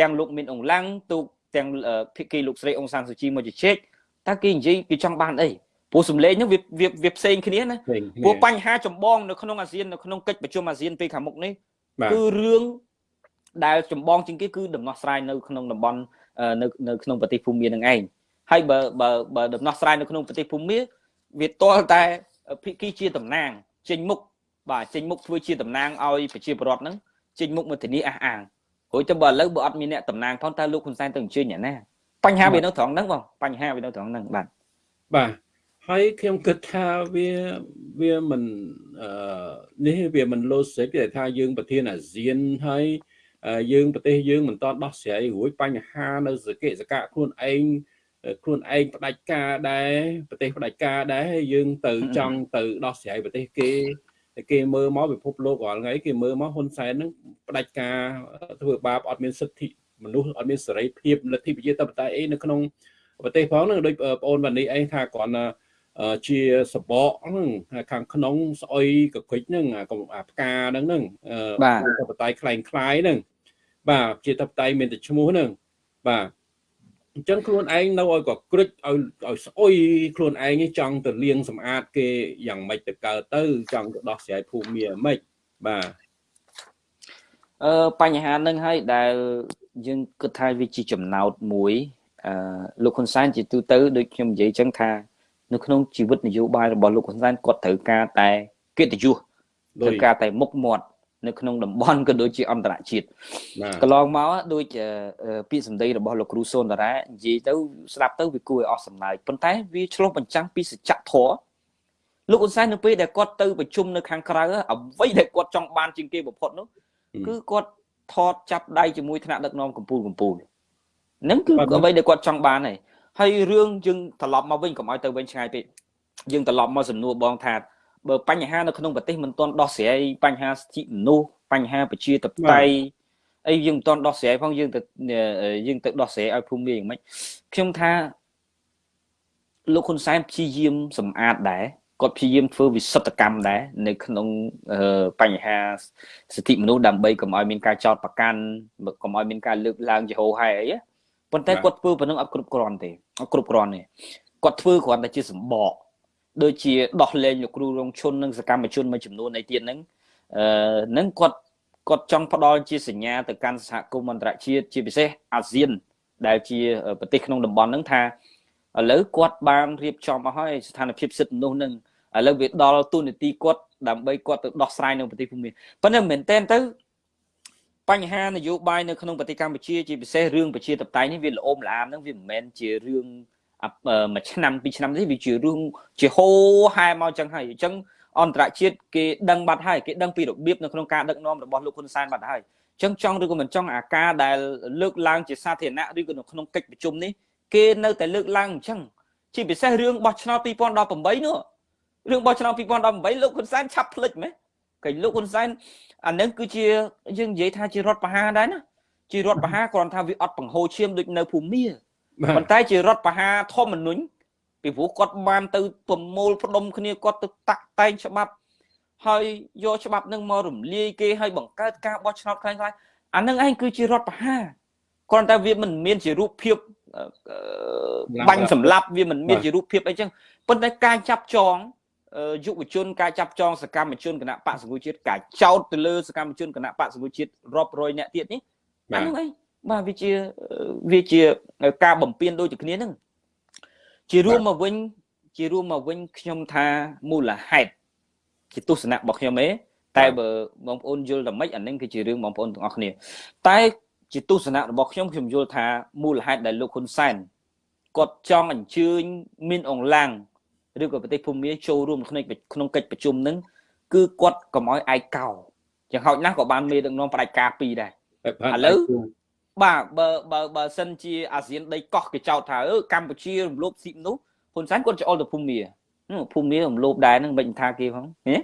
ទាំងលោកមានអង្លាំងទូកទាំងភិក្ខីលោកស្រីអង្សានសុជីមកជជែកតើគេនិយាយគេចង់បានអីព្រោះសម្លេងហ្នឹងវាវាផ្សេងគ្នាណាព្រោះបញ្ហាចម្បងនៅក្នុងអាស៊ាននៅក្នុងកិច្ចប្រជុំអាស៊ានពេលខាងមុខនេះគឺរឿងដែលចម្បងជាងគេគឺដំណោះស្រាយនៅក្នុងតំបន់នៅនៅក្នុងប្រទេសភូមានឹងឯងហើយបើបើបើដំណោះស្រាយនៅក្នុងប្រទេសភូមាវាទាល់តែភិក្ខីជាតំណាងចេញមុខបាទចេញមុខធ្វើជាតំណាងឲ្យប្រជាពលរដ្ឋហ្នឹងចេញមុខមកធានាអះអាង រួចទៅបើឥឡូវបើអត់មានអ្នកតំណាងផងតើលោកហ៊ុនសែនទៅអញ្ជើញអ្នកណាបញ្ហាវានៅត្រង់ហ្នឹងបងបញ្ហាវានៅត្រង់ហ្នឹងបាទបាទហើយខ្ញុំគិតថាវាវាមិនអឺនេះវាមិន logic ទេថាយើងប្រធានអាស៊ានហើយយើងប្រទេសយើងមិនតដោះស្រាយរួចបញ្ហានៅសកិសកៈខ្លួនឯងខ្លួនឯងផ្ដាច់ការដែរប្រទេសផ្ដាច់ការដែរហើយយើងទៅចង់ទៅដោះស្រាយប្រទេសគេ តែគេមើលមកពិភពលោករាល់ថ្ងៃគេមើលមកហ៊ុនសែនហ្នឹងផ្ដាច់ការធ្វើបាបអត់មានសិទ្ធិមនុស្សអត់មានសេរីភាពលទ្ធិប្រជាធិបតេយ្យអីនៅក្នុងប្រទេសផងហ្នឹងដូចបងអូនវណ្ណីអីថាគាត់ជាសបកហ្នឹងខាងក្នុងស្អុយកគុជហ្នឹងអាផ្កាហ្នឹងហ្នឹងបាទធិបតេយ្យខ្លែងខ្លាយហ្នឹងបាទជាធិបតេយ្យមានតែឈ្មោះហ្នឹងបាទ អញ្ចឹងខ្លួនឯងនៅឲ្យក៏ក្រិចឲ្យឲ្យស្អុយខ្លួនឯងចង់ទៅលៀងសម្អាតគេយ៉ាងម៉េចទៅកើតទៅចង់ទៅដោះស្រាយភូមិមាម៉េចបាទអឺបញ្ហានឹងហើយដែលយើងគិតថាវាជាចំណោទមួយអឺលោកហ៊ុនសែនជាទូទៅដូចខ្ញុំនិយាយចឹងថានៅក្នុងជីវិតនយោបាយរបស់លោកហ៊ុនសែនគាត់ត្រូវការតែកិត្តិយសត្រូវការតែមុខមាត់ នៅក្នុងតំបន់ក៏ដូចជាអន្តរជាតិកន្លងមកដូចពាក្យសម្ដីរបស់លោកគ្រូសូនតារ៉ានិយាយទៅស្ដាប់ទៅវាគួរឲ្យអស់សំណើចប៉ុន្តែវាឆ្លុះបញ្ចាំងពីសច្ចធម៌លោកអ៊ុនសែននៅពេលដែលគាត់ទៅប្រជុំនៅខាងក្រៅអ្វីដែលគាត់ចង់បានជាងគេបំផុតនោះគឺគាត់ថតចាប់ដៃជាមួយថ្នាក់ដឹកនាំកម្ពុជាកម្ពុជាហ្នឹងគឺអ្វីដែលគាត់ចង់បានហើយហើយរឿងយើងត្រឡប់មកវិញកុំឲ្យទៅវិញឆ្ងាយពេកយើងត្រឡប់មកសំណួរបងថា បើបញ្ហានៅក្នុងប្រទេសមិនទាន់ដោះស្រាយបញ្ហាសិទ្ធិមនុស្សបញ្ហាប្រជាធិបតេយ្យអីយើងមិនទាន់ដោះស្រាយផងយើងទៅយើងទៅដោះស្រាយឲ្យភូមិមាយ៉ាងម៉េចខ្ញុំថាលោកហ៊ុនសែនព្យាយាមសម្អាតដែរគាត់ព្យាយាមធ្វើវិសុទ្ធកម្មដែរនៅក្នុងបញ្ហាសិទ្ធិមនុស្សដើម្បីកុំឲ្យមានការចោទប្រកាន់កុំឲ្យមានការលើកឡើងជាហោហែអីប៉ុន្តែគាត់ធ្វើប៉ុណ្ណឹងអត់គ្រប់គ្រាន់ទេអត់គ្រប់គ្រាន់ទេគាត់ធ្វើគ្រាន់តែជាសម្បក ដូចជាដោះលែងលោកគ្រូរងឈុននិងសកម្មជនមួយចំនួនឯទៀតហ្នឹងអឺនឹងគាត់គាត់ចង់ផ្ដល់ជាសញ្ញាទៅកាន់សហគមន៍អន្តរជាតិជាពិសេសអាស៊ាន ដែលជាប្រទេសក្នុងតំបន់ហ្នឹងថាឥឡូវគាត់បានរៀបចំអស់ហើយស្ថានភាពសិទ្ធិមនុស្សនឹងឥឡូវវាដល់ទូនីតិគាត់ដើម្បីគាត់ទៅដោះស្រាយនៅប្រទេសភូមិប៉ុន្តែមែនតែនទៅបញ្ហានយោបាយនៅក្នុងប្រទេសកម្ពុជាជាពិសេសរឿងប្រជាធិបតេយ្យនេះវាល្អម្លាមហ្នឹងវាមិនមែនជារឿង មួយឆ្នាំពីរឆ្នាំនេះវាជារឿងជាហូហែមកចឹងហើយអញ្ចឹងអន្តរជាតិគេដឹងបាត់ហើយគេដឹងពីរបៀបនៅក្នុងការដឹកនាំរបស់លោកហ៊ុនសែនបាត់ហើយអញ្ចឹងចង់ឬក៏មិនចង់អាការដែលលើកឡើងជាសាធារណៈឬក៏នៅក្នុងកិច្ចប្រជុំនេះគេនៅតែលើកឡើងអញ្ចឹងជាពិសេសរឿងបោះឆ្នោត2018នោះរឿងបោះឆ្នោត2018លោកហ៊ុនសែនឆាប់ភ្លេចមែនកែលោកហ៊ុនសែនអានឹងគឺជាយើងនិយាយថាជារដ្ឋបហាដែរណាជារដ្ឋបហាគ្រាន់ថាវាអត់បង្ហូរឈាមដូចនៅភូមា ប៉ុន្តែជារដ្ឋបហាធម្មនុញ្ញពីព្រោះគាត់បានទៅប្រមូលផ្ដុំគ្នាគាត់ទៅតាក់តែងច្បាប់ហើយយកច្បាប់នឹងមករំលាយគេហើយបង្កើតការបោះឆ្នោតខ្លាំងៗអានឹងឯងគឺជារដ្ឋបហាគ្រាន់តែវាមិនមានជារូបភាពបាញ់សម្លាប់វាមិនមានជារូបភាពអីចឹងប៉ុន្តែការចាប់ចងយុវជនការចាប់ចងសកម្មជនគណៈបកសង្គ្រោះជាតិការចោទទៅលើសកម្មជនគណៈបកសង្គ្រោះជាតិរាប់រយអ្នកទៀតនេះអានោះអី បាទវាជាវាជាការបំពេញដូចគ្នាហ្នឹងជារួមមកវិញ ជារួមមកវិញខ្ញុំថាមូលហេតុជាទស្សនៈរបស់ខ្ញុំទេតែបើបងប្អូនយល់តែម៉េចអានឹងគឺជារឿងបងប្អូនទាំងអស់គ្នាតែជាទស្សនៈរបស់ខ្ញុំខ្ញុំយល់ថាមូលហេតុដែលលោកហ៊ុនសែនគាត់ចង់អញ្ជើញមានអង្លាំងឬក៏ប្រទេសភូមាចូលរួមក្នុងក្នុងកិច្ចប្រជុំនឹងគឺគាត់កុំឲ្យឯកោចឹងហោចណាស់ក៏បានមេដឹកនាំផ្ដាច់ការពីរដែរឥឡូវ បាទបើបើបើសិនជាអាស៊ានដីកោះគេចោទថាអឺកម្ពុជារំលោភសិទ្ធិមនុស្សហ៊ុនសែនគាត់ច្អល់ទៅភូមាភូមារំលោភដែរហ្នឹងមិនថាគេផងហ៎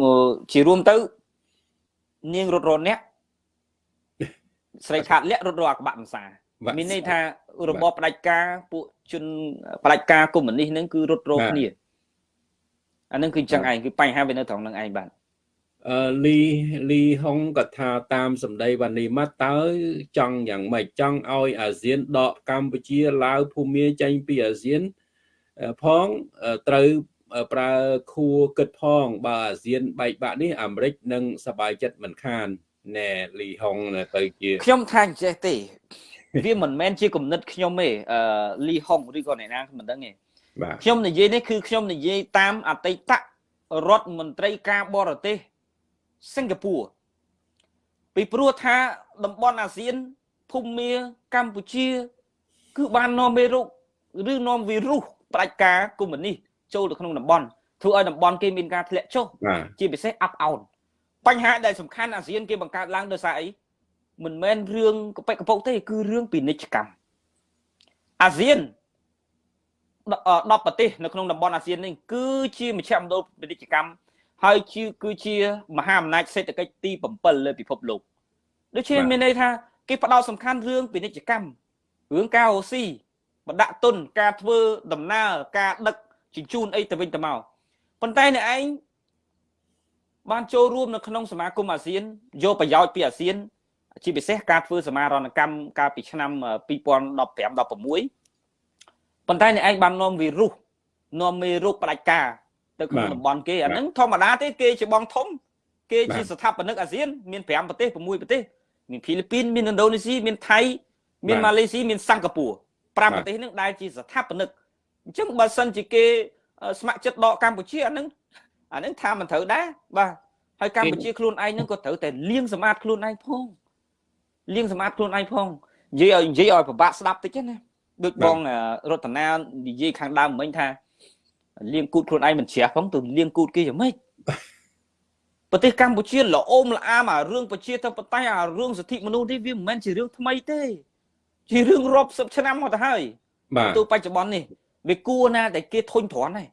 មកជារួមទៅនាងរត់រអ្នកស្រីខាត់លាក់រត់រអាក្បាក់មិនសាមានន័យថារបបផ្ដាច់ការពួកជនផ្ដាច់ការកុម្មុយនីសហ្នឹងគឺរត់រគ្នាអានឹងគឺអញ្ចឹងឯងគឺបញ្ហាវានៅត្រង់ហ្នឹងឯងបាទអឺ លីលីហុងក៏ថាតាមសម្ដីវ៉ានីម៉ាតើចង់យ៉ាងម៉េចចង់ឲ្យអាស៊ានដកកម្ពុជាឡាវភូមាចេញពីអាស៊ានផងត្រូវប្រើខួរគិតផងបើអាស៊ានបែកបាក់នេះអាមេរិកនឹងសบายចិត្តមិនខានណែលីហុងទៅជាខ្ញុំថាអញ្ចេះទេវាមិនមែនជាគំនិតខ្ញុំទេអឺលីហុងឬក៏អ្នកណាមិនដឹងទេបាទខ្ញុំនិយាយនេះគឺខ្ញុំនិយាយតាមអតីតរដ្ឋមន្ត្រីការបរទេស សិង្ហបុរីពីព្រោះថាតំបន់អាស៊ានភូមាកម្ពុជា គឺបាននាំមេរោគឬនាំវីរុសផ្ដាច់ការកុម្មុយនីសចូលទៅក្នុងតំបន់ធ្វើឲ្យតំបន់គេមានការធ្លាក់ចុះជាពិសេសអាប់អោនបញ្ហាដែលសំខាន់អាស៊ានគេបង្កើតឡើងដោយសារអីមិនមែនរឿងកប៉ិកកពុកទេ គឺរឿងពាណិជ្ជកម្មអាស៊ាន10ប្រទេសនៅក្នុងតំបន់អាស៊ាននេះគឺជាមជ្ឈមណ្ឌលពាណិជ្ជកម្ម ហើយជាគឺជាមហាអំណាចសេដ្ឋកិច្ចទី7លើពិភពលោកដូច្នេះមានន័យថាគេផ្ដោតសំខាន់រឿងពាណិជ្ជកម្មរឿងការអូស៊ីបដាក់ទុនការធ្វើដំណើរការដឹកជញ្ជូនអីទៅវិញទៅមកប៉ុន្តែអ្នកឯងបានចូលរួមនៅក្នុងសមាគមអាស៊ានយកប្រយោជន៍ពីអាស៊ាន ជាពិសេសការធ្វើសមារណកម្មកាលពីឆ្នាំ2015 16ប៉ុន្តែអ្នកឯងបាននាំវីរុសនាំមេរោគផ្ដាច់ការ ទៅក្នុងតំបន់គេអាហ្នឹងធម្មតាទេគេជាបងធំគេជាស្ថាបនិកអាស៊ានមាន5ប្រទេស6ប្រទេសមានហ្វីលីពីនមានឥណ្ឌូនេស៊ីមានថៃមានម៉ាឡេស៊ីមានសិង្ហបុរី5ប្រទេសហ្នឹងដែលជាស្ថាបនិកអញ្ចឹងបើសិនជាគេស្ម័គ្រចិត្តដកកម្ពុជាអាហ្នឹងអាហ្នឹងថាមិនត្រូវដែរបាទហើយកម្ពុជាខ្លួនឯងហ្នឹងក៏ត្រូវតែលៀងសម្អាតខ្លួនឯងផងលៀងសម្អាតខ្លួនឯងផងនិយាយឲ្យនិយាយឲ្យពិបាកស្ដាប់តិចណាដូចបងរតនានិយាយខាងដើមមិញថា លៀងគូតខ្លួនឯងមិនជ្រះផងទៅលៀងគូតគេយ៉ាងម៉េចប្រទេសកម្ពុជាល្អមល្អាមអារឿងប្រជាធិបតេយ្យអារឿងសិទ្ធិមនុស្សនេះវាមិនមែនជារឿងថ្មីទេ ជារឿងរាប់សិបឆ្នាំមកទៅហើយបាទទៅបច្ចុប្បន្ននេះវាគួរណាតែគេធុញទ្រាន់ហើយ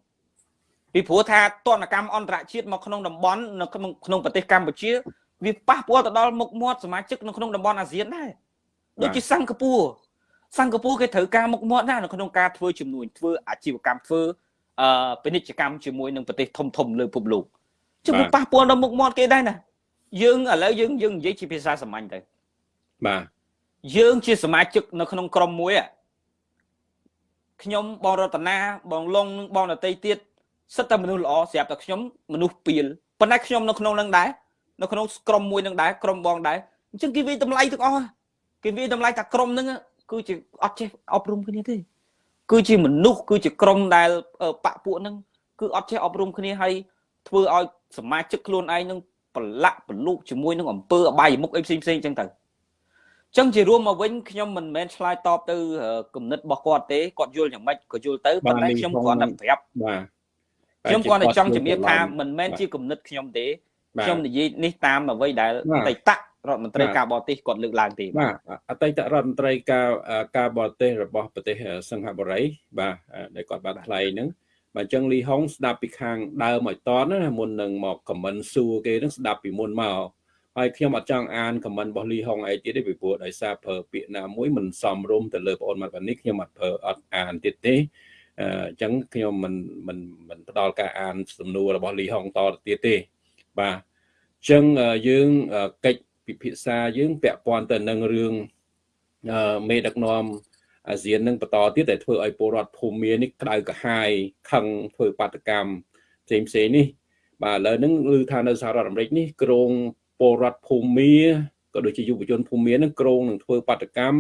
ពីព្រោះថាតនកម្មអន្តរជាតិមកក្នុងតំបន់នៅក្នុងក្នុងប្រទេសកម្ពុជាវាប៉ះពាល់ទៅដល់មុខមាត់សមាជិកនៅក្នុងតំបន់អាស៊ានដែរដូចជាសិង្ហបុរីសិង្ហបុរីគេត្រូវការមុខមាត់ណាស់នៅក្នុងការធ្វើជំនួយធ្វើអាជីវកម្មធ្វើ អឺពាណិជ្ជកម្មជាមួយនឹងប្រទេសធំធំលើពិភពលោកជុំប៉ះពាល់ដល់មុខមាត់គេដែរណាយើងឥឡូវយើងយើងនិយាយជាភាសាសាមញ្ញទៅបាទយើងជាសមាជិកនៅក្នុងក្រុមមួយខ្ញុំបងរតនាបងលងនិងបងដតីទៀតសិតតែមនុស្សល្អស្រាប់តែខ្ញុំមនុស្សពៀលប៉ុន្តែខ្ញុំនៅក្នុងនឹងដែរនៅក្នុងក្រុមមួយនឹងដែរក្រុមបងដែរអញ្ចឹងគេវាតម្លៃទាំងអស់គេវាតម្លៃថាក្រុមហ្នឹងគឺជាអត់ចេះអប់រំគ្នាទេ គឺជាមនុស្សគឺជាក្រុមដែលបពពួកហ្នឹងគឺអត់ចេះអប់រំគ្នាហើយធ្វើឲ្យសមាជិកខ្លួនឯងនឹងប្រឡាក់ប្រលូកជាមួយនឹងអំពើអបាយមុខអីផ្សេងផ្សេងអញ្ចឹងទៅចឹងជារួមមកវិញខ្ញុំមិនមែនឆ្លើយតបទៅគំនិតរបស់គាត់ទេគាត់យល់យ៉ាងម៉េចក៏យល់ទៅប៉ុន្តែខ្ញុំគ្រាន់តែប្រាប់បាទខ្ញុំគ្រាន់តែចង់ជំរាបថាមិនមែនជាគំនិតខ្ញុំទេខ្ញុំនិយាយនេះតាមអ្វីដែលតៃតៈ រដ្ឋមន្ត្រីការបរទេសគាត់លើកឡើងទេបាទអតីតរដ្ឋមន្ត្រីការការបរទេសរបស់ប្រទេសសិង្ហបុរីបាទដែលគាត់បានថ្លែងហ្នឹងបាទអញ្ចឹងលីហុងស្ដាប់ពីខាងដើមឲ្យតណាមុននឹងមកខមមិនសួរគេហ្នឹងស្ដាប់ពីមុនមកហើយខ្ញុំអត់ចង់អានខមមិនរបស់លីហុងអីទៀតទេពីព្រោះដោយសារប្រើពាក្យណាមួយមិនសមរម្យទៅលើបងអូនមកនេះខ្ញុំអត់ប្រើអត់អានទៀតទេអញ្ចឹងខ្ញុំមិនមិនមិនផ្ដល់ការអានសំណួររបស់លីហុងតទៅទៀតទេបាទអញ្ចឹងយើងកិច្ច ពិភាក្សាយើងពាក់ព័ន្ធទៅនឹងរឿងមេដឹកនាំអាស៊ាននឹងបន្តទៀតតែធ្វើឲ្យពលរដ្ឋភូមានេះក្តៅក្រហាយខឹងធ្វើបាតកម្មផ្សេងផ្សេងនេះ បាទឥឡូវហ្នឹងឮថានៅសហរដ្ឋអាមេរិកនេះក្រងពលរដ្ឋភូមាក៏ដូចជាយុវជនភូមានឹងក្រងនឹងធ្វើបាតកម្ម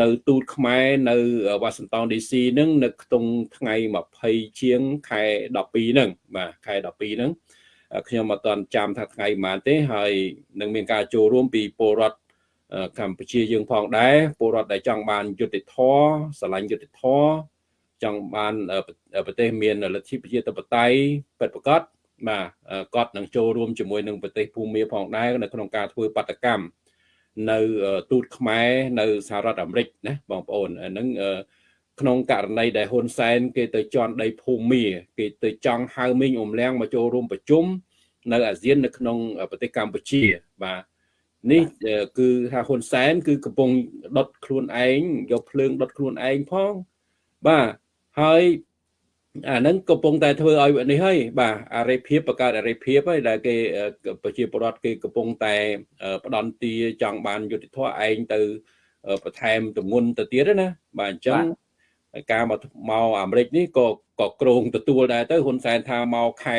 នៅទូតខ្មែរនៅវ៉ាស៊ីនតោន DC ហ្នឹងនៅក្នុងថ្ងៃ20ជាងខែ12ហ្នឹងបាទខែ12ហ្នឹង ខ្ញុំអត់ទាន់ចាំថាថ្ងៃប៉ុន្មានទេហើយនឹងមានការចូលរួមពីពលរដ្ឋកម្ពុជាយើងផងដែរពលរដ្ឋដែលចង់បានយុត្តិធម៌ស្រឡាញ់យុត្តិធម៌ចង់បានប្រទេសមានលទ្ធិប្រជាធិបតេយ្យពិតប្រាកដបាទគាត់នឹងចូលរួមជាមួយនឹងប្រទេសភូមាផងដែរនៅក្នុងការធ្វើបដកម្មនៅទូតខ្មែរនៅសហរដ្ឋអាមេរិកណាបងប្អូនអានឹង ក្នុងករណីដែលហ៊ុនសែន គេទៅជន់ដីភូមា គេទៅចង់ហៅមីងអ៊ុំលៀងមកចូលរួមប្រជុំនៅអាស៊ាននៅក្នុងប្រទេសកម្ពុជាបាទនេះគឺថាហ៊ុនសែន គឺកំពុងដុតខ្លួនឯងយកភ្លើងដុតខ្លួនឯងផងបាទហើយអាហ្នឹងកំពុងតែធ្វើឲ្យនេះហើយបាទអរិភាពបង្កើតអរិភាពហើយដែលគេប្រជាពលរដ្ឋគេកំពុងតែផ្ដន់ទាចង់បានយុទ្ធធម៌ឯងទៅបន្ថែមទម្ងន់ទៅទៀតណាបាទអញ្ចឹង ការមកមកអាមេរិកនេះក៏ក៏ក្រងទទួលដែរទៅហ៊ុនសែនថាមកខែ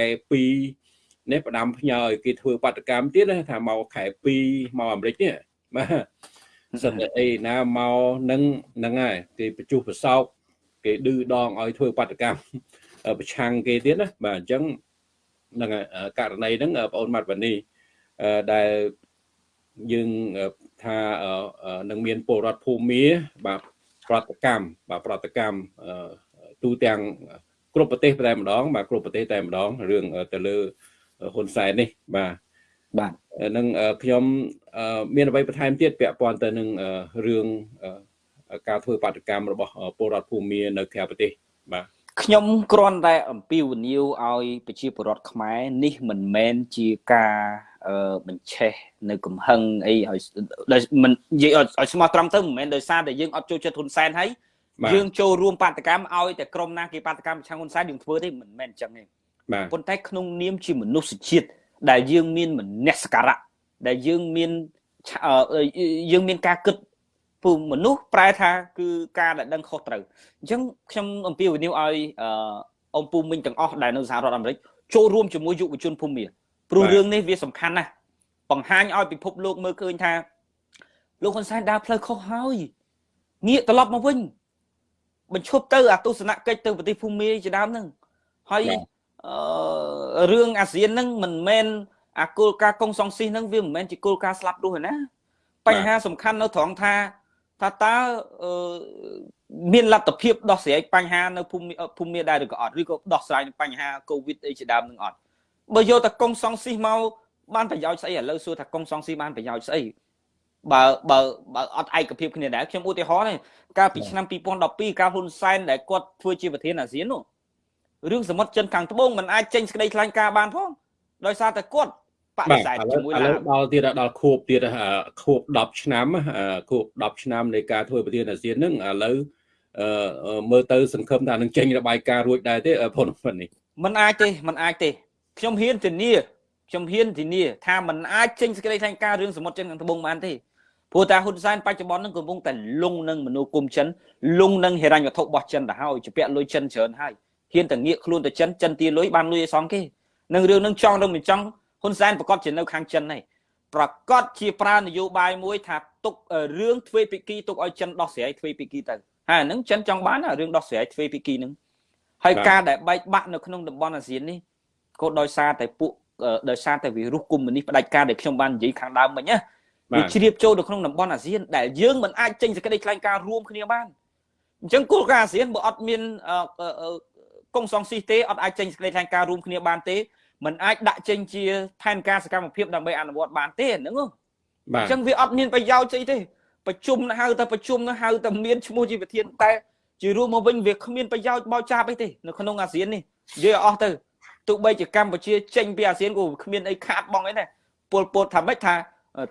2នេះផ្ដាំផ្ញើឲ្យគេធ្វើបាតកម្មទៀតណាថាមកខែ2មកអាមេរិកនេះបាទសិនតែអីណាមកនឹងហ្នឹងហើយគេបញ្ចុះប្រសោកគេឌឺដងឲ្យធ្វើបាតកម្មប្រឆាំងគេទៀតណាបាទអញ្ចឹងនឹងករណីហ្នឹងបងអូនម៉ាត់វ៉ានីដែលយើងថានឹងមានពលរដ្ឋភូមិបាទ ប្រតិកម្មបាទប្រតិកម្មទូទាំងគ្រប់ប្រទេសតែម្ដង បាទគ្រប់ប្រទេសតែម្ដងរឿងទៅលើហ៊ុនសែននេះបាទបាទនឹងខ្ញុំមានអ្វីបន្ថែមទៀតពាក់ព័ន្ធទៅនឹងរឿងការធ្វើបាតកម្មរបស់ពលរដ្ឋភូមិនៅក្រៅប្រទេសបាទខ្ញុំគ្រាន់តែអំពាវនាវឲ្យប្រជាពលរដ្ឋខ្មែរនេះមិនមែនជាការ បញ្ឆេះនៅកំហឹងអីឲ្យមិននិយាយឲ្យស្មោះត្រង់ទៅមិនមែនដោយសារតែយើងអត់ចូលចិត្តហ៊ុនសែនហើយយើងចូលរួមបាតកម្មឲ្យតែក្រុមណាគេបាតកម្មប្រឆាំងហ៊ុនសែនយើងធ្វើទេមិនមែនអញ្ចឹងទេប៉ុន្តែក្នុងនាមជាមនុស្សជាតិដែលយើងមានមនសការៈដែលយើងមានយើងមានការគិតពូមនុស្សប្រែថាគឺការដែលដឹងខុសត្រូវអញ្ចឹងខ្ញុំអំពាវនាវឲ្យអ៊ំពូមិញទាំងអស់ដែលនៅសហរដ្ឋអាមេរិកចូលរួមជាមួយយុវជនភូមិ ព្រោះរឿងនេះវាសំខាន់ណាស់បង្ហាញឲ្យពិភពលោកមើលឃើញថាលោកហ៊ុនសែនដើរផ្លូវខុសហើយងាកត្រឡប់មកវិញបញ្ឈប់ទៅអាទស្សនកិច្ចទៅប្រទេសភូមិជាដើមហ្នឹងហើយអឺរឿងអាស៊ានហ្នឹងមិនមែនអាគោលការណ៍កុងសងស៊ីហ្នឹងវាមិនមែនជាគោលការណ៍ស្លាប់រស់ទេណាបញ្ហាសំខាន់នៅត្រង់ថាថាតើមានលទ្ធភាពដោះស្រាយបញ្ហានៅភូមិភូមិដែរឬក៏អត់ឬក៏ដោះស្រាយបញ្ហាកូវីដអីជាដើមនឹងអត់ បើយកតែកុងសង្ស៊ីមកបានប្រយោជន៍ស្អីឥឡូវសួរថាកុងសង្ស៊ីបានប្រយោជន៍ស្អីបើបើបើអត់ឯកភាពគ្នាដែរខ្ញុំឧទាហរណ៍នេះកាលពីឆ្នាំ2012កាលហ៊ុនសែនដែលគាត់ធ្វើជាប្រធានអាស៊ាននោះរឿងសមុទ្រចិនខាងត្បូងមិនអាចចេញសេចក្តីថ្លែងការណ៍បានផងដោយសារតែគាត់បដិសេធជាមួយឡាវដល់ទៀតដល់ខួបទៀតខួប10ឆ្នាំខួប10ឆ្នាំនៃការធ្វើប្រធានអាស៊ានហ្នឹងឥឡូវមើលទៅសង្ឃឹមថានឹងចេញរបាយការណ៍រួចដែរទេផុនប៉ុណ្នេះมันអាចទេมันអាចទេ ខ្ញុំហ៊ានធានាខ្ញុំហ៊ានធានាថាมันអាចចេញសេចក្តីថ្លែងការណ៍រឿងសមុទ្រចិនខាងត្បូងបានទេព្រោះតែហ៊ុនសែនបច្ចុប្បន្នហ្នឹងកំពុងតែលងនឹងមនុស្សគុំចិនលងនឹងហិរញ្ញវត្ថុរបស់ចិនទៅហើយជាពាក់លុយចិនច្រើនហើយហ៊ានតែងាកខ្លួនទៅចិនចិនទាលុយបានលុយឲ្យសងគេនឹងរឿងនឹងចង់នឹងមិនចង់ហ៊ុនសែនប្រកាសជានៅខាងចិនហើយប្រកាសជាប្រើនយោបាយមួយថាទុករឿងទ្វេពិគីទុកឲ្យចិនដោះស្រាយទ្វេពិគីទៅហើយហ្នឹងចិនចង់បានរឿងដោះស្រាយទ្វេពិគីហ្នឹងហើយការដែលបែកបាក់នៅក្នុងតំបន់អាស៊ាននេះ ក៏ដោយសារតែពួកដោយសារតែវីរុសកុម្មុយនីសផ្ដាច់ការដែលខ្ញុំបាននិយាយខាងដើមមិញណាវាជ្រាបចូលទៅក្នុងតំបន់អាស៊ានដែលយើងមិនអាចចេញសេចក្តីថ្លែងការណ៍រួមគ្នាបានអញ្ចឹងគោលការណ៍អាស៊ានបើអត់មានកុងសងស៊ីទេអត់អាចចេញសេចក្តីថ្លែងការណ៍រួមគ្នាបានទេมันអាចដាក់ចេញជាផែនការសកម្មភាពដើម្បីអនុវត្តបានទេហ្នឹងអញ្ចឹងវាអត់មានប្រយោជន៍ស្អីទេប្រជុំហៅតែប្រជុំហៅតែមានឈ្មោះជាប្រធានតែជារួមមកវិញវាគ្មានប្រយោជន៍បោចាប់អីទេនៅក្នុងអាស៊ាននេះនិយាយអស់ទៅ ទោះបីជាកម្ពុជាចេញពីអាស៊ានក៏គ្មានអីខាតបងអីដែរពលពតថាម៉េចថា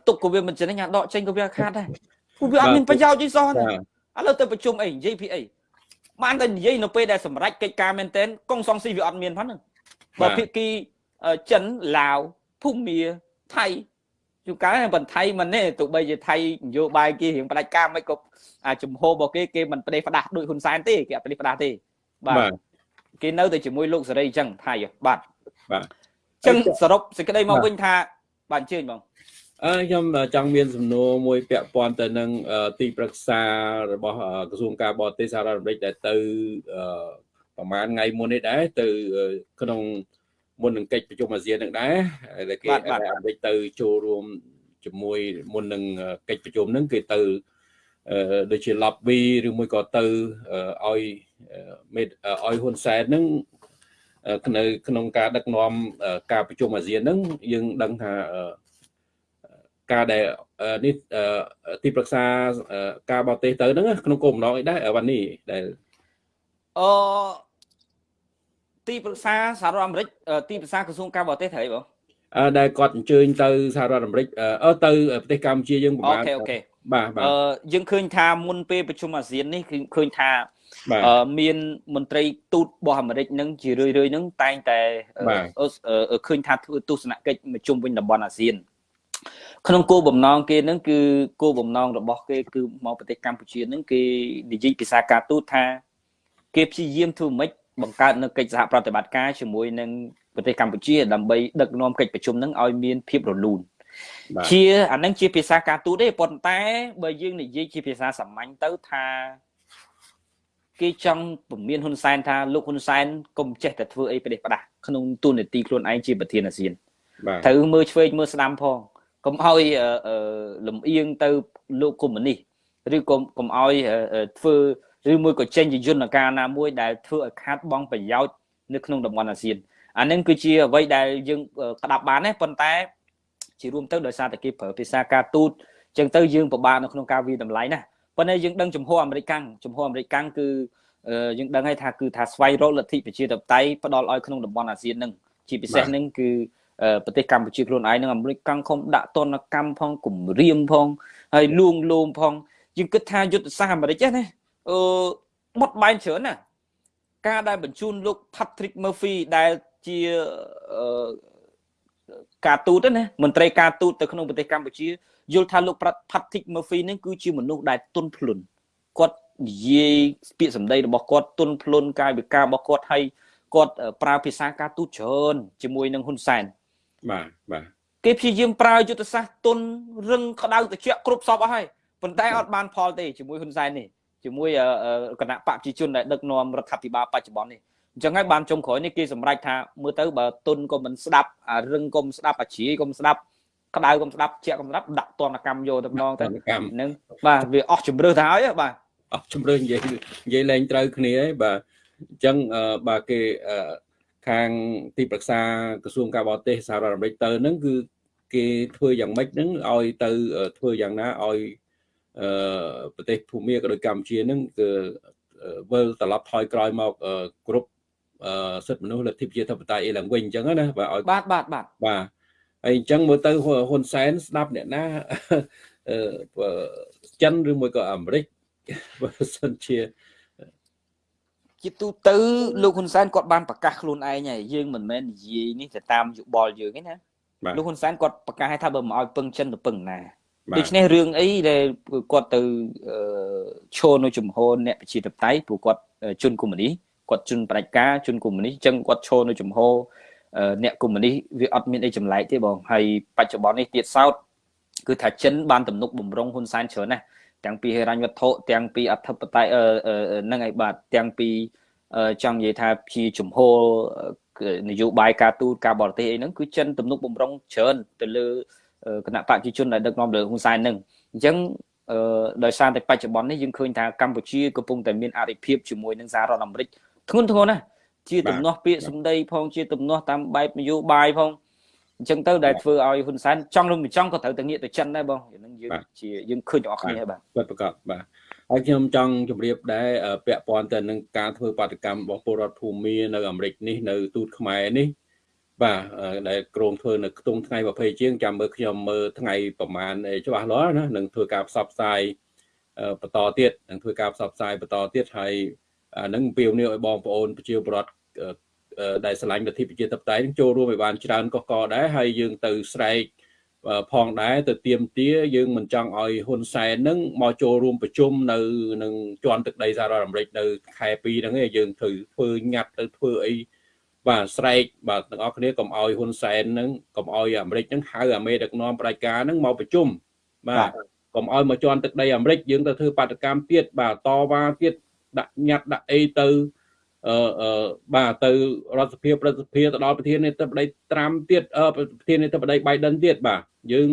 ទុកក៏វាមិនចេញញ៉ាដកចេញក៏វាខាតដែរពួកវាអត់មានប្រយោជន៍អីសោះណាឥឡូវទៅប្រជុំអីនិយាយពីអីបានតែនិយាយនៅពេលដែលសម្រេចកិច្ចការមែនទែនកុងសងស៊ីវាអត់មានផងហ្នឹងបើភាគីចិនឡាវភូមាថៃជួនកាលបន្ថៃមិនទេទោះបីជាថៃនយោបាយគេរៀងផ្ដាច់ការមិនក៏ជំហររបស់គេគេមិនប្រទេសផ្ដាស់ដូចហ៊ុនសែនទេគេអត់ប្រទេសផ្ដាស់ទេបាទ គេនៅតែជាមួយលោកសេរីអញ្ចឹងថៃបាទបាទអញ្ចឹងសរុបសេចក្តីមកវិញថាបាទអញ្ជើញបងអឺខ្ញុំចង់មានសំណួរមួយពាក់ព័ន្ធទៅនឹងទីប្រឹក្សារបស់ក្រសួងការបរទេសសហរដ្ឋអាមេរិកដែលទៅប្រហែលថ្ងៃមុននេះដែរទៅក្នុងមុននឹងកិច្ចប្រជុំអាស៊ាននឹងដែរដែលគេអាមេរិកទៅចូលរួមជាមួយមុននឹងកិច្ចប្រជុំហ្នឹងគេទៅដូចជា lobby ឬមួយក៏ទៅឲ្យ ឲ្យហ៊ុនសែនហ្នឹងនៅក្នុងការដឹកនាំការប្រជុំអាស៊ានហ្នឹងយើងដឹងថាការដែលនេះទីប្រឹក្សាការបរទេសទៅហ្នឹងក្នុងគោលបំណងអីដែរវ៉ានីដែលអឺទីប្រឹក្សាសហរដ្ឋអាមេរិកទីប្រឹក្សាក្រសួងការបរទេសត្រូវអីបងអឺដែលគាត់អញ្ជើញទៅសហរដ្ឋអាមេរិកអឺទៅប្រទេសកម្ពុជាយើងប្រហែល OK OK បាទបាទអឺយើងឃើញថាមុនពេលប្រជុំអាស៊ាននេះគឺឃើញថា មានមន្ត្រីទូតរបស់អាមេរិកនឹងជារឿយរឿយនឹងតែងតែឃើញថាធ្វើទស្សនកិច្ចមកជុំវិញតំបន់អាស៊ានក្នុងគោលបំណងគេនឹងគឺគោលបំណងរបស់គេគឺមកប្រទេសកម្ពុជានឹងគេនិយាយភាសាការទូតថា គេព្យាយាមធ្វើម៉េចបង្កើតនៅកិច្ចសហប្រតិបត្តិការជាមួយនឹងប្រទេសកម្ពុជាដើម្បីដឹកនាំកិច្ចប្រជុំនឹងឲ្យមានភាពរលូនជាអានឹងជាភាសាការទូតទេប៉ុន្តែបើយើងនិយាយជាភាសាសាមញ្ញទៅថា គេចង់ពមៀនហ៊ុនសែនថាលោកហ៊ុនសែនកុំចេះតែធ្វើអីប្រទេសផ្ដាស់ក្នុងទូនាទីខ្លួនឯងជាប្រធានអាស៊ានត្រូវមើលឆ្វេងមើលស្ដាំផងកុំឲ្យលំអៀងទៅលោកកុម្មុយនីសឬកុំកុំឲ្យធ្វើឬមួយក៏ចេញជាយន្តការណាមួយដែលធ្វើឲ្យខាតបង់ប្រយោជន៍នៅក្នុងតំបន់អាស៊ានអានឹងគឺជាអ្វីដែលយើងក្តាប់បានណាប៉ុន្តែ ជារួមទៅដោយសារតែគេប្រើភាសាការទូតចឹងទៅយើងពិបាកនៅក្នុងការវិតម្លៃណា ប៉ុន្តែយើងដឹងចំហអាមេរិកកាំងចំហអាមេរិកកាំងគឺយើងដឹងហើយថាគឺថាស្វែងរកលទ្ធិប្រជាធិបតេយ្យផ្ដល់ឲ្យក្នុងតំបន់អាស៊ាននឹងជាពិសេសនឹងគឺប្រទេសកម្ពុជាខ្លួនឯងនឹងអាមេរិកកាំងខំដាក់ទណ្ឌកម្មផងគម្រាមផងហើយលួងលោមផងយើងគិតថាយុទ្ធសាស្ត្រអាមេរិកណាអឺបត់បែនច្រើនណាការដែលបញ្ជូនលោក Patrick Murphy ដែលជាការទូតណាមន្ត្រីការទូតទៅក្នុងប្រទេសកម្ពុជា យល់ថាលោក Patrick Murphy នេះគឺជាមនុស្សដែលទន់ភ្លន់គាត់និយាយពាក្យសម្ដីរបស់គាត់ទន់ភ្លន់កាយវិការរបស់គាត់ហើយគាត់ប្រើភាសាការទូតច្រើនជាមួយនឹងហ៊ុនសែនបាទបាទគេព្យាយាមប្រើយុទ្ធសាស្ត្រទុនរឹងក្តៅត្រជាក់គ្រប់សពអស់ហើយប៉ុន្តែអត់បានផលទេជាមួយហ៊ុនសែននេះជាមួយគណៈបកប្រជាជនដែលដឹកនាំរដ្ឋាភិបាលបច្ចុប្បន្ននេះអញ្ចឹងហើយបានចុងក្រោយនេះគេសម្រេចថាមើលទៅបើទុនក៏មិនស្ដាប់អារឹងក៏មិនស្ដាប់អាជ្រាយក៏មិនស្ដាប់ ក្តៅក៏មិនស្ដាប់ជាក់ក៏មិនស្ដាប់ដាក់ទណ្ឌកម្មយកទៅម្ដងទៅហ្នឹងបាទវាអស់ជំរឿសទៅហើយបាទអស់ជំរឿសនិយាយនិយាយលែងត្រូវគ្នាហើយបាទអញ្ចឹងបាទគេខាងទីប្រឹក្សាក្រសួងការបរទេសសហរដ្ឋអាមេរិកទៅហ្នឹងគឺគេធ្វើយ៉ាងម៉េចហ្នឹងឲ្យទៅធ្វើយ៉ាងណាឲ្យអឺប្រទេសភូមាក៏ដូចកម្ពុជាហ្នឹងគឺវិលត្រឡប់ថយក្រោយមកគ្រប់សិទ្ធិមនុស្សលទ្ធិប្រជាធិបតេយ្យអីឡើងវិញអញ្ចឹងណាបាទឲ្យបាទបាទបាទបាទ ហើយអញ្ចឹងមើលទៅហ៊ុនសែនស្ដាប់អ្នកណាអឺចិនឬមួយក៏អាមេរិកបើសិនជាជាទូទៅលោកហ៊ុនសែនគាត់បានប្រកាសខ្លួនឯងហើយយើងមិនមែននិយាយនេះទៅតាមយោបល់យើងទេណាលោកហ៊ុនសែនគាត់ប្រកាសឲ្យថាបើមិនឲ្យពឹងចិនទៅពឹងណាដូច្នេះរឿងអីដែលគាត់ទៅឈរនៅជំហរអ្នកប្រជាធិបតេយ្យព្រោះគាត់ជន់កុម្មុយនីគាត់ជន់បដិការជន់កុម្មុយនីអញ្ចឹងគាត់ឈរនៅជំហរ អ្នកកុម្មុយនីវាអត់មានអីចម្លែកទេបងហើយបច្ចុប្បន្ននេះទៀតសោតគឺថាចិនបានទំនុកបំរុងហ៊ុនសែនច្រើនណាស់ទាំងពីហិរញ្ញវត្ថុទាំងពីអធិបតេយ្យនឹងឯបាទទាំងពីចង់និយាយថាជាជំហរនយោបាយការទូតការបរទេសអីហ្នឹងគឺចិនទំនុកបំរុងច្រើនទៅលើគណៈបព្វជិជនដែលដឹកនាំលើហ៊ុនសែនហ្នឹងអញ្ចឹងដោយសារតែបច្ចុប្បន្ននេះយើងឃើញថាកម្ពុជាកំពុងតែមានអរិភាពជាមួយនឹងសហរដ្ឋអាមេរិកធ្ងន់ធ្ងរណាស់ ជាទំនាស់ពាក្យសម្ដីផងជាទំនាស់តាមបែបនយោបាយផងអញ្ចឹងទៅដែលធ្វើឲ្យហ៊ុនសែនចង់ឬមិនចង់ក៏ត្រូវតែងាកទៅចិនដែរបងហ្នឹងយើងជាយើងឃើញទាំងអស់គ្នាបាទពិតប្រកបបាទហើយខ្ញុំចង់ជម្រាបដែរពាក់ព័ន្ធទៅនឹងការធ្វើបាតកម្មរបស់ពលរដ្ឋភូមិនៅអាមេរិកនេះនៅទូតខ្មែរនេះបាទដែលក្រមធ្វើនៅខ្ទង់ថ្ងៃ20ជាងចាំមើលខ្ញុំមើលថ្ងៃប្រហែលច្បាស់លាស់ណានឹងធ្វើការផ្សព្វផ្សាយបន្តទៀតនឹងធ្វើការផ្សព្វផ្សាយបន្តទៀតហើយនឹងពៀវនេះឲ្យបងប្អូនប្រជាពលរដ្ឋ ដែលឆ្លាញ់លទ្ធិប្រជាធិបតេយ្យនឹងចូលរួមឲ្យបានច្រើនកកកដែរហើយយើងទៅស្រែកផងដែរទៅទៀមទាយើងមិនចង់ឲ្យហ៊ុនសែននឹងមកចូលរួមប្រជុំនៅនឹងជាន់ទឹកដីសហរដ្ឋអាមេរិកនៅខែ2ហ្នឹងឯងយើងត្រូវធ្វើញាត់ទៅធ្វើអីបាទស្រែកបាទទាំងអស់គ្នាកុំឲ្យហ៊ុនសែនហ្នឹងកុំឲ្យអាមេរិកហ្នឹងហៅអាមេដឹកនាំផ្ដាច់ការហ្នឹងមកប្រជុំបាទកុំឲ្យមកជន់ទឹកដីអាមេរិកយើងទៅធ្វើបាតកម្មទៀតបាទតវ៉ាទៀតដាក់ញត្តិដាក់អីទៅ អឺអឺបាទទៅរដ្ឋសភាប្រសិទ្ធភាពទៅដល់ប្រធានាធិបតីត្រាំទៀតប្រធានាធិបតី Biden ទៀតបាទយើង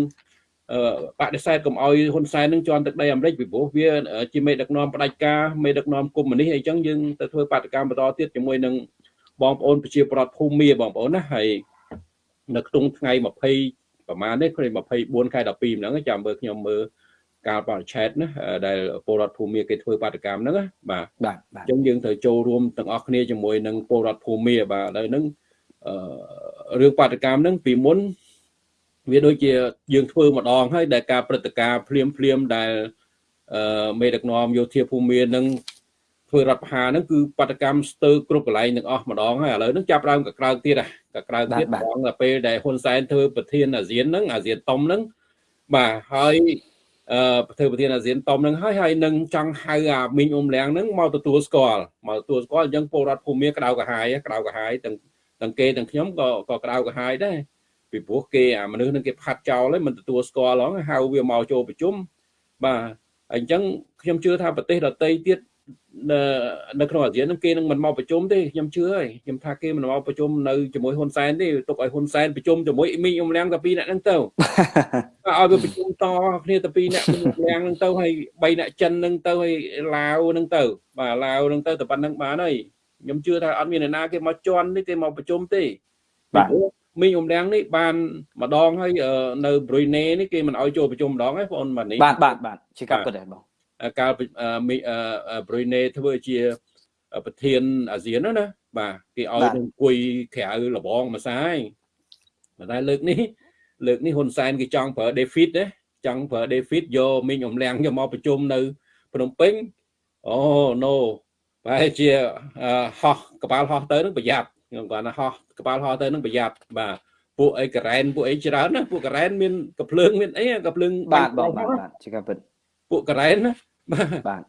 បដិសេធកុំឲ្យហ៊ុនសែននឹងជន់ទឹកដីអាមេរិកពីព្រោះវាជាមេដឹកនាំផ្ដាច់ការមេដឹកនាំកុម្មុយនីសអីចឹងយើងទៅធ្វើបាតកម្មបន្តទៀតជាមួយនឹងបងប្អូនប្រជាប្រដ្ឋភូមិមាបងប្អូនណាហើយនៅក្នុងថ្ងៃ20ប្រហែលនេះគឺ24ខែ12ហ្នឹងចាំមើលខ្ញុំមើល ការបរិឆេទណាដែលពលរដ្ឋភូមិមាគេធ្វើបាតកម្មហ្នឹងបាទបាទអញ្ចឹងយើងត្រូវចូលរួមទាំងអស់គ្នាជាមួយនឹងពលរដ្ឋភូមិមាបាទឥឡូវហ្នឹងអឺរឿងបាតកម្មហ្នឹងពីមុនវាដូចជាយើងធ្វើម្ដងហើយដែលការព្រឹត្តិការណ៍ភ្លាមភ្លាមដែលអឺមេដឹកនាំយោធាភូមិមាននឹងធ្វើរដ្ឋប្រហារហ្នឹងគឺបដកម្មស្ទើរគ្រប់កន្លែងទាំងអស់ម្ដងហើយឥឡូវហ្នឹងចាប់ដើមកក្រៅទៀតកក្រៅទៀតម្ដងដល់ពេលដែលហ៊ុនសែនធ្វើប្រធានអាស៊ានហ្នឹងអាស៊ានតុំហ្នឹងបាទហើយ អឺធ្វើប្រធានអាស៊ានតុំហ្នឹងហើយហើយនឹងចង់ហៅអាមីងអ៊ុំលៀងហ្នឹងមកទទួលស្គាល់មកទទួលស្គាល់អញ្ចឹងពលរដ្ឋភូមិក្តៅកាហាយក្តៅកាហាយទាំងទាំងគេទាំងខ្ញុំក៏ក៏ក្តៅកាហាយដែរពីព្រោះគេអាមនុស្សនឹងគេផាត់ចោលហើយមិនទទួលស្គាល់ហងហៅវាមកចូលប្រជុំបាទអញ្ចឹងខ្ញុំជឿថាប្រទេសដទៃទៀត នៅនៅក្នុងអាស៊ានហ្នឹងគេនឹងមិនមកប្រជុំទេខ្ញុំជឿហើយខ្ញុំថាគេមិនមកប្រជុំនៅជាមួយហ៊ុនសែនទេទុកឲ្យហ៊ុនសែនប្រជុំជាមួយមីងអ៊ុំលៀងតែពីរអ្នកហ្នឹងទៅឲ្យវាប្រជុំតគ្នាតែពីរអ្នកមីងអ៊ុំលៀងហ្នឹងទៅហើយបីអ្នកចិនហ្នឹងទៅហើយឡាវហ្នឹងទៅបាទឡាវហ្នឹងទៅតែប៉ុណ្្នឹងបានហើយខ្ញុំជឿថាអត់មានអ្នកណាគេមកជន់នេះគេមកប្រជុំទេបាទមីងអ៊ុំលៀងនេះបានម្ដងហើយនៅប្រុយណេនេះគេមិនឲ្យចូលប្រជុំម្ដងហ្នឹងបងអូនបាទនេះបាទបាទបាទជាការពិតដែរបង កាលប្រុយណេធ្វើជាប្រធានអាស៊ានណាណាបាទគេឲ្យនឹងអង្គុយក្រៅលបងមួយសាយតែលើកនេះលើកនេះហ៊ុនសែនគេចង់ប្រើ David ណាចង់ប្រើ David យកមីងអ៊ុំលៀងយកមកប្រជុំនៅភ្នំពេញអូ no បែរជាហោះកប៉ាល់ហោះទៅនឹងប្រយ័ត្នខ្ញុំគាត់ថាហោះកប៉ាល់ហោះទៅនឹងប្រយ័ត្នបាទពួកអីការ៉ែនពួកអីច្រើនណាពួកការ៉ែនមានកភ្លើងមានអីកភ្លើងបាទបាទបាទជាការពិត ពួកការ៉ែនណាបាទ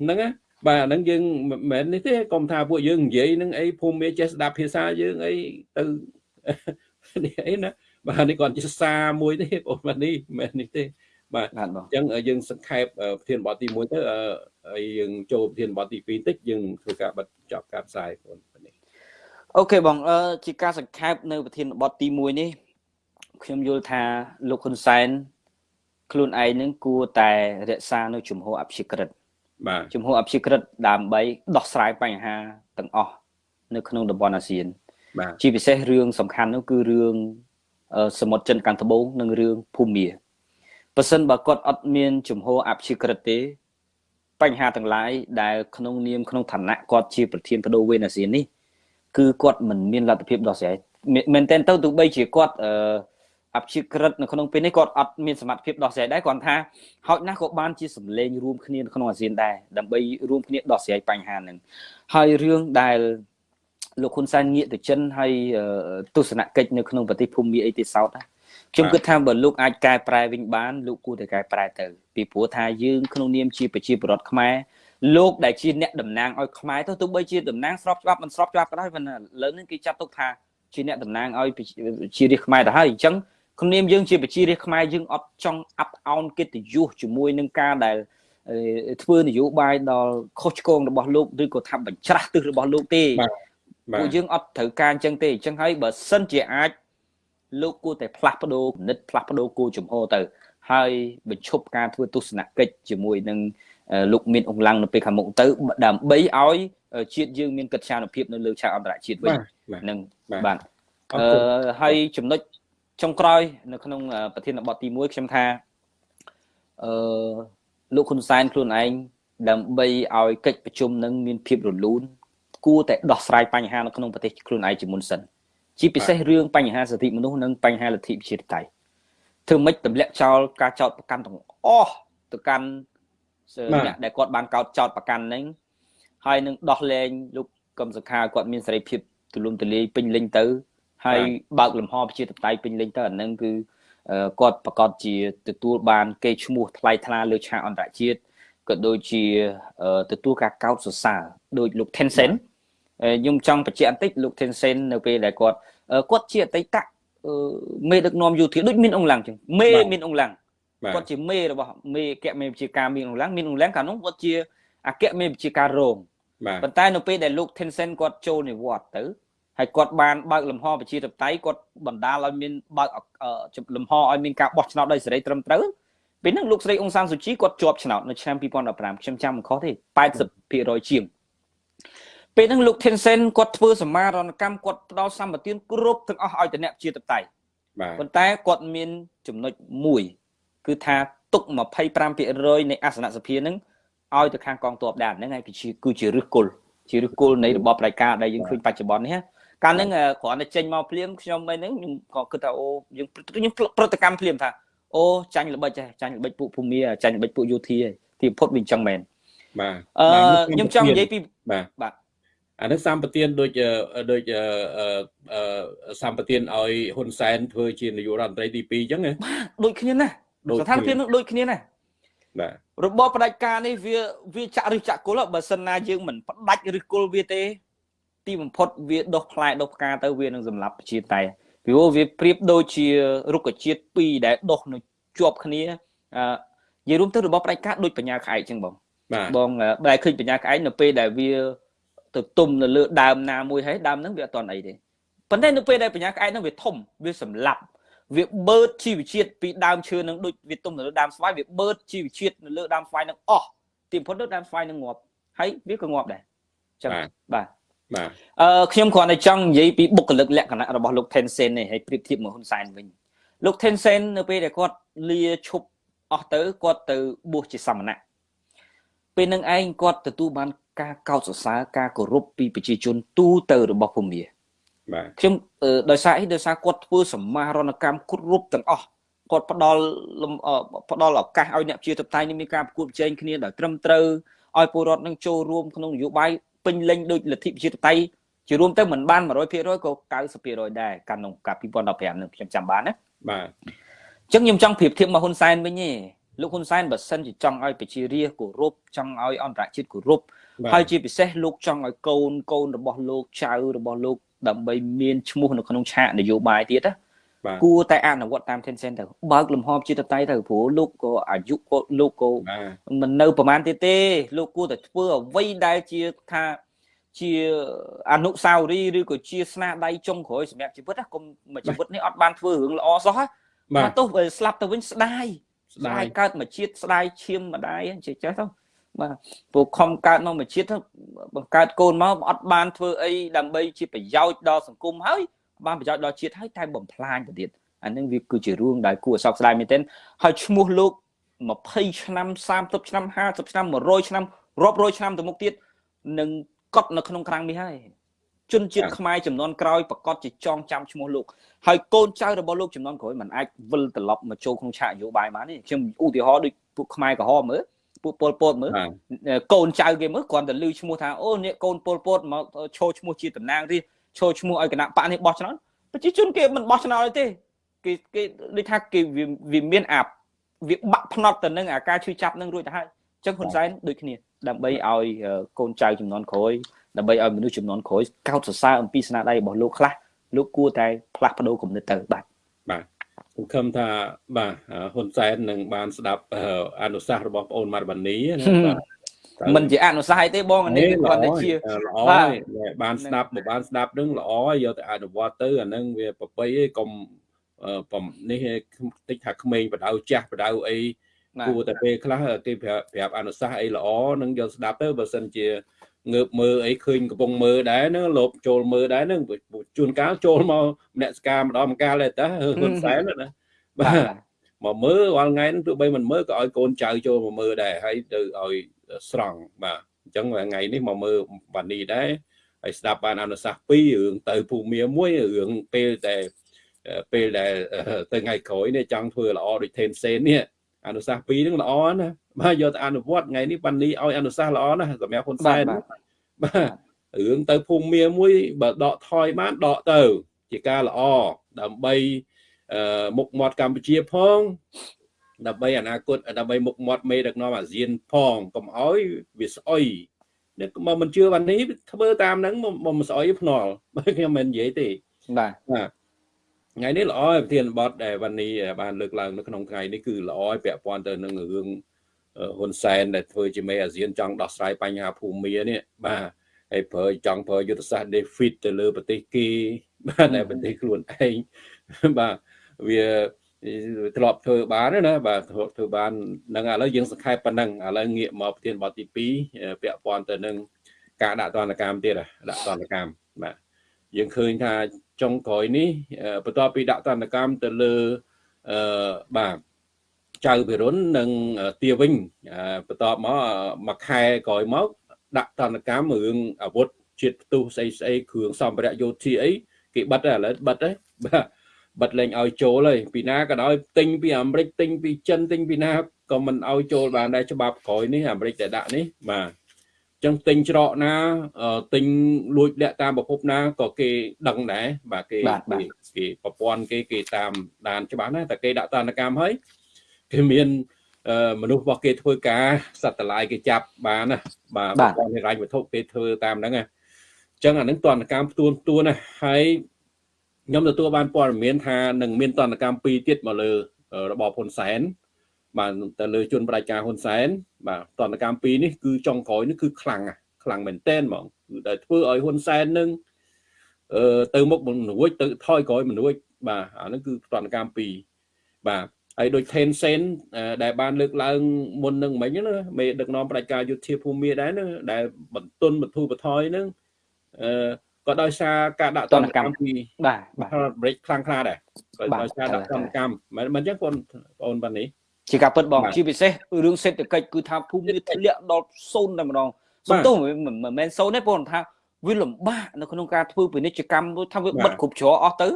ហ្នឹងណាបាទហ្នឹងយើងមិនមែននេះទេកុំថាពួកយើងនិយាយនឹងអីភូមិមេចេះស្ដាប់ភាសាយើងអីទៅនេះអីណាបាទនេះគាត់ជាសារមួយទេបងបាទនេះមិនមែននេះទេបាទអញ្ចឹងយើងសង្ខេបប្រធានបទទី1ទៅហើយយើងចូលប្រធានបទទី2តិចយើងធ្វើការបិទចប់ការផ្សាយបងនេះអូខេបងជាការសង្ខេបនៅប្រធានបទទី1នេះខ្ញុំយល់ថាលោកហ៊ុនសែន ខ្លួនឯងនឹងគួរតែរក្សានៅជំហរអព្យាក្រឹតបាទជំហរអព្យាក្រឹតដើម្បីដោះស្រាយបញ្ហាទាំងអស់នៅក្នុងតំបន់អាស៊ានបាទជាពិសេសរឿងសំខាន់នោះគឺរឿងសមុទ្រចិនខាងត្បូងនិងរឿងភូមាបើសិនបើគាត់អត់មានជំហរអព្យាក្រឹតទេ បញ្ហាទាំងឡាយដែលក្នុងនាមក្នុងឋានៈគាត់ជាប្រធានបដូវវេនអាស៊ាននេះគឺគាត់មិនមានលទ្ធភាពដោះស្រាយមែនតើទៅទោះបីជាគាត់អឺ អព្យាក្រឹតនៅក្នុងពេលនេះគាត់អត់មានសមត្ថភាពដោះស្រាយដែរគាត់ថាហោចណាស់ក៏បានជាសម្លេងរួមគ្នានៅក្នុងអាស៊ានដែរដើម្បីរួមគ្នាដោះស្រាយបញ្ហាហ្នឹងហើយរឿងដែលលោកហ៊ុនសែនងាកទៅចិនហើយទស្សនកិច្ចនៅក្នុងប្រទេសភូមាអីទេសោតខ្ញុំគិតថាបើលោកអាចកែប្រែវិញបានលោកគួរតែកែប្រែទៅពីព្រោះថាយើងក្នុងនាមជាប្រជាពលរដ្ឋខ្មែរលោកដែលជាអ្នកតំណាងឲ្យខ្មែរទៅទោះបីជាតំណាងស្របច្បាប់មិនស្របច្បាប់ក៏ដោយប៉ុន្តែលើនេះគេចាត់ទុកថាជាអ្នកតំណាងឲ្យជារាជខ្មែរទៅហើយអញ្ចឹង ក្នុងនាមយើងជាប្រជារាស្ត្រខ្មែរយើងអត់ចង់អាប់អោនកិត្តិយសជាមួយនឹងការដែលធ្វើនយោបាយដល់ខុសឆ្គងរបស់លោកឬក៏ថាបញ្ច្រាស់ទិសរបស់លោកទេពួកយើងអត់ត្រូវការអញ្ចឹងទេអញ្ចឹងហើយបើសិនជាអាចលោកគួរតែផ្លាស់ប្ដូរគណិតផ្លាស់ប្ដូរគោលចំហទៅ ហើយបញ្ឈប់ការធ្វើទស្សនកិច្ចជាមួយនឹងលោកមានអង្លាំងនៅពេលខាងមុខទៅដើម្បីឲ្យជាតិយើងមានកិត្យានុភាពនៅលើឆាកអន្តរជាតិវិញនឹងបាទអឺហើយចំណុច ចុងក្រោយ នៅក្នុង ប្រធានបទទី1ខ្ញុំថាអឺលោកហ៊ុនសែនខ្លួនឯងដើម្បីឲ្យកិច្ចប្រជុំនឹងមានភាពរលូនគួរតែដោះស្រាយបញ្ហានៅក្នុងប្រទេសខ្លួនឯងជាមុនសិនជាពិសេសរឿងបញ្ហាសិទ្ធិមនុស្សនិងបញ្ហាលទ្ធិប្រជាធិបតេយ្យធ្វើម៉េចទម្លាក់ចោលការចោតប្រកាន់ទាំងអស់ទៅកាន់អ្នកដែលគាត់បានកោតចោតប្រកាន់ហ្នឹងហើយនឹងដោះលែងលោកកឹមសុខាគាត់មានសេរីភាពទូលំទូលាយពេញលេញទៅ ហើយបើកលំហប្រជាធិបតេយ្យពេញលេញទៅអានឹងគឺគាត់ប្រកាសជាទទួលបាន គេឈ្មោះថ្លៃថ្លាលើឆាកអន្តរជាតិក៏ដូចជាទទួលការកោតសរសើរដោយលោក Tencent ខ្ញុំចង់បញ្ជាក់បន្តិចលោក Tencent នៅពេលដែលគាត់គាត់ជាអតីតមេដឹកនាំយោធាដូចមានអង្គឡាំងចឹងមេមានអង្គឡាំងគាត់ជាមេរបស់មេអគ្គមេបញ្ជាការមានអង្គឡាំងមានអង្គឡាំងកាលនោះគាត់ជាអគ្គមេបញ្ជាការរងប៉ុន្តែនៅពេលដែលលោក Tencent គាត់ចូលនិវត្តន៍ទៅ ហើយគាត់បានបើកលំហប្រជាធិបតេយ្យគាត់បណ្ដាលឲ្យមានបើកលំហឲ្យមានការបោះឆ្នោតដោយសេរីត្រឹមត្រូវពេលហ្នឹងលោកស្រីអ៊ុងសានស៊ូជីគាត់ជាប់ឆ្នោតនៅឆ្នាំ2015ខ្ញុំចាំមិនខុសទេ80%ជាងពេលហ្នឹងលោក Tencent គាត់ធ្វើសមារណកម្មគាត់ផ្ដល់សម្បទានគ្រប់ទាំងអស់ឲ្យតអ្នកជាតតៃប៉ុន្តែគាត់មានចំណុចមួយគឺថាទុក25%នៃអាសនៈសភាហ្នឹងឲ្យទៅខាងកងទ័ពដែរហ្នឹងហើយគឺជាគឺជាឫសគល់ជាឫសគល់នៃរបបផ្ដាច់ការដែលយើងឃើញបច្ចុប្បន្ននេះ កាលហ្នឹងគ្រាន់តែចេញមកភ្លាមខ្ញុំអីហ្នឹងខ្ញុំក៏គិតថាអូយើងខ្ញុំប្រតិកម្មភ្លាមថាអូចាញ់ល្បិចចាញ់ល្បិចពួកភូមិចាញ់ល្បិចពួកយោធាទីផុតវិញចឹងមែនបាទអឺខ្ញុំចង់និយាយពីបាទបាទអានេះសម្បទានដូចដូចសម្បទានឲ្យហ៊ុនសែនធ្វើជានាយករដ្ឋមន្ត្រីទី2អញ្ចឹងដូចគ្នាណាស្ថានភាពនឹងដូចគ្នាណាបាទរបបផ្ដាច់ការនេះវាវាចាក់ឬចាក់គល់បើសិនណាយើងមិនផ្ដាច់ឬគល់វាទេ ទីបំផុតវាដុះផ្លែដុះផ្កាទៅវានឹងសម្លាប់ប្រជាតែពីព្រោះវាប្រៀបដូចជារុក្ខជាតិពីរដែលដុះនៅជាប់គ្នាអឺនិយាយរួមទៅរបបផ្ដាច់ការដូចបញ្ញាក្អែកចឹងបងបងបែរឃើញបញ្ញាក្អែកនៅពេលដែលវាទៅទុំនៅលើដើមណាមួយហើយដើមហ្នឹងវាអត់តន់អីទេប៉ុន្តែនៅពេលដែលបញ្ញាក្អែកហ្នឹងវាធំវាសម្លាប់វាបឺតជីវជាតិពីដើមឈើនឹងដូចវាទុំនៅលើដើមស្វាយវាបឺតជីវជាតិនៅលើដើមស្វាយនឹងអស់ទីបំផុតទៅដើមស្វាយនឹងងាប់ហើយវាក៏ងាប់ដែរចឹងបាទ បាទអឺខ្ញុំគ្រាន់តែចង់និយាយពីបុគ្គលិកលក្ខណៈរបស់លោក Tencent នេះហើយប្រៀបធៀបមកហ៊ុនសែនវិញលោក Tencent នៅពេលដែលគាត់លាឈប់អស់ទៅគាត់ទៅបួសជាសមណៈពេលនឹងឯងគាត់ទទួលបានការកោតសរសើរការគោរពពីប្រជាជនទូទៅរបស់ភូមិបាទខ្ញុំដោយសារអីដោយសារគាត់ធ្វើសមារណកម្មគ្រប់ទាំងអស់គាត់ផ្ដល់ផ្ដល់ឱកាសឲ្យអ្នកជាតបតៃនេះមានការប្រកួតប្រជែងគ្នាដោយត្រឹមត្រូវឲ្យពលរដ្ឋនឹងចូលរួមក្នុងនយោបាយ ពេញលេញដោយលទ្ធិប្រជាធិបតេយ្យជារួមទៅមិនបាន100%ក៏90%ដែរកាលក្នុងកាល2015នឹងខ្ញុំចាំបានណាបាទអញ្ចឹងខ្ញុំចង់ប្រៀបធៀបមកហ៊ុនសែនវិញទេលោកហ៊ុនសែនបើសិនជាចង់ឲ្យប្រជារាស្ត្រគោរពចង់ឲ្យអន្តរជាតិគោរពហើយជាពិសេសលោកចង់ឲ្យកូនកូនរបស់លោកចៅរបស់លោកដើម្បីមានឈ្មោះនៅក្នុងឆាកនយោបាយទៀតណា គួរតែអនុវត្តតាម Tencent ទៅបើកលំហជាតតៃទៅព្រោះលោកក៏អាយុក៏លោកក៏មិននៅប្រហែលទៀតទេ លោកគួរតែធ្វើអ្វីដែលជាថាជាអនុសាវរីយ៍ឬក៏ជាស្នាដៃចុងក្រោយសម្រាប់ជីវិតណាគុំមួយជីវិតនេះអត់បានធ្វើរឿងល្អសោះណាទោះបើស្លាប់ទៅវិញស្ដាយស្ដាយកើតមកជាតិស្ដាយឈាមម្ដាយចេះចេះទៅបាទពួកខំកើតមកមួយជាតិបង្កើតកូនមកអត់បានធ្វើអីដើម្បីជាប្រយោជន៍ដល់សង្គមហើយ បានប្រយោជន៍ដល់ជាតិហើយតែបំផ្លាញទៅទៀតអានឹងវាគឺជារឿងដែលគួរឲ្យសោកស្ដាយមែនទែនហើយឈ្មោះលោក20ឆ្នាំ30ឆ្នាំ50ឆ្នាំ100ឆ្នាំរាប់រយឆ្នាំទៅមុខទៀតនឹងកត់នៅក្នុងក្រាំងនេះហើយជនជាតិខ្មែរចំនួនក្រោយប្រកាសជាចងចាំឈ្មោះលោកហើយកូនចៅរបស់លោកចំនួនក្រោយមិនអាចវិលត្រឡប់មកចូលក្នុងឆាកនយោបាយបានទេខ្ញុំឧទាហរណ៍ដូចពួកខ្មែរក្រហមមើលពួកពលពតមើលកូនចៅគេមើលគ្រាន់តែឮឈ្មោះថាអូនេះកូនពលពតមកឈរឈ្មោះជាតំណាងរាស្ត្រ ឈរឈ្មោះឲ្យគណៈបកនេះបោះឆ្នោតប្រជាជនគេមិនបោះឆ្នោតទេគេគេដូចថាគេវាមានអាវាបាក់ភ្នត់ទៅនឹងអាការឈឺចាប់នឹងរួចទៅហើយអញ្ចឹងហ៊ុនសែនដូចគ្នាដើម្បីឲ្យកូនចៅចំនួនក្រោយដើម្បីឲ្យមនុស្សចំនួនក្រោយកោតសរសើរអំពីស្នាដៃរបស់លោកខ្លះលោកគួរតែផ្លាស់ប្ដូរគំនិតទៅបាទបាទសង្ឃឹមថាបាទហ៊ុនសែននឹងបានស្ដាប់អនុសាសន៍របស់បងអូនម៉ារបានីណាបាទ មិនជាអនុសាសន៍ទេបងនេះគាត់តែជាល្អហើយបានស្ដាប់មកបានស្ដាប់នឹងល្អយកទៅអនុវត្តទៅអានឹងវាប្របីឯងកុំបំនេះតិចថាក្មេងបដៅចាស់បដៅអីគួរតែពេលខ្លះគេប្រាប់អនុសាសន៍អីល្អនឹងយកស្ដាប់ទៅបើសិនជាងើបមើលអីឃើញកំពុងមើលដែរហ្នឹងលោបចូលមើលដែរហ្នឹងជួនកាលចូលមកម្នាក់ស្ការម្ដងម្កាលទេតាហ៊ុនសែនណាបាទមកមើលរាល់ថ្ងៃហ្នឹងទោះបីមិនមើលក៏ឲ្យកូនចៅចូលមកមើលដែរហើយទៅឲ្យ ស្រង់បាទអញ្ចឹងថ្ងៃនេះមកមើលបានីដែរហើយស្ដាប់បានអនុសាសន៍ពីររឿងទៅភូមិមួយរឿងពេលតែពេលដែលទៅថ្ងៃក្រោយនេះចង់ធ្វើល្អដូចថេនសេននេះអនុសាសន៍ពីរហ្នឹងល្អណាបាទយកទៅអនុវត្តថ្ងៃនេះបាននេះឲ្យអនុសាសន៍ល្អណាសម្រាប់ហ៊ុនសែនបាទរឿងទៅភូមិមួយបើដកថយបានដកទៅ ជាការល្អដើម្បីមុខមាត់កម្ពុជាផង ដើម្បីអនាគតដើម្បីមុខមាត់មេដឹកនាំអាស៊ានផងកុំឲ្យវាស្អុយនេះមកមិនជឿបាននេះធ្វើតាមហ្នឹងមកមិនស្អុយភ្នាល់បើខ្ញុំមិននិយាយទេបាទបាទថ្ងៃនេះល្អឲ្យប្រធានបទដែលវ៉ានីបានលើកឡើងនៅក្នុងថ្ងៃនេះគឺល្អឲ្យពាក់ព័ន្ធទៅនឹងរឿងហ៊ុនសែនដែលធ្វើជាមេអាស៊ានចង់ដោះស្រាយបញ្ហាភូមិនេះបាទហើយប្រើចង់ប្រើយុទ្ធសាស្ត្រ defeat ទៅលើប្រទេសគេបាទតែប្រទេសខ្លួនឯងបាទវា ធ្លាប់ធ្វើបានណាបាទធ្លាប់ធ្វើបាននឹងឥឡូវយើងសង្ខេបប៉ុណ្ណឹងឥឡូវងាកមកប្រធានបទទី2ពាក់ព័ន្ធទៅនឹងការដាក់ទណ្ឌកម្មទៀតដាក់ទណ្ឌកម្មបាទយើងឃើញថាចុងក្រោយនេះបន្ទាប់ពីដាក់ទណ្ឌកម្មទៅលើអឺបាទចៅពិរុននិងទាវិញបន្ទាប់មកមួយខែក្រោយមកដាក់ទណ្ឌកម្មរឿងអាវុធជាតិផ្ទុះស្អីស្អីគ្រឿងសម្ភារៈយោធាអីគេបិទហើយឥឡូវបិទហើយបាទ បិទលែងឲ្យចូលហើយពីណាក៏ដោយទិញពីអាមេរិកទិញពីចិនទិញពីណាក៏មិនឲ្យចូលបានដែរច្បាប់ក្រោយនេះអាមេរិកតែដាក់នេះបាទចឹងទិញច្រកណាទិញលួចលាក់តាមប្រភពណាក៏គេដឹងដែរបាទគេគេប្រព័ន្ធគេគេតាមដានច្បាស់ណាតែគេដាក់តនកម្មហើយគេមានមនុស្សរបស់គេធ្វើការសត្វតឡាយគេចាប់បានណាបាទប្រព័ន្ធហិរញ្ញវត្ថុគេធ្វើតាមហ្នឹងណាអញ្ចឹងអានឹងតនកម្មផ្ទួនផ្ទួនណាហើយ ខ្ញុំទទួលបានព័ត៌មានថានឹងមានតនកម្មពីរទៀតមកលើរបបហ៊ុនសែនបាទទៅលើជនប្រជាការហ៊ុនសែនបាទតនកម្មពីរនេះគឺចុងក្រោយនេះគឺខ្លាំងខ្លាំងមែនតែនហ្មងគឺតែធ្វើឲ្យហ៊ុនសែននឹងអឺទៅមុខមិនរួចទៅថយក្រោយមិនរួចបាទអានឹងគឺតនកម្មពីរបាទហើយដូច Tencent ដែលបានលើកឡើងមុននឹងមិញណាមេដឹកនាំប្រជាការយុទ្ធភូមិដែរណាដែលបន្ទន់បធូបថយនឹងអឺ ក៏ដោយសារការដាក់ទណ្ឌកម្មពីបាទបាទអាមេរិកខ្លាំងខ្លាដែរក៏ដោយសារដាក់ទណ្ឌកម្មមិនមិនអញ្ចឹងបងបងបាននេះជាការពិតបងជាពិសេសរឿងសេដ្ឋកិច្ចគឺថាភូមិវាធ្លាក់ដល់សូន្យតែម្ដងសំទោសមិនមែនសូន្យទេបងថាវាលំបាកនៅក្នុងការធ្វើពាណិជ្ជកម្មថាវាបិទគ្រប់ច្រកអស់ទៅ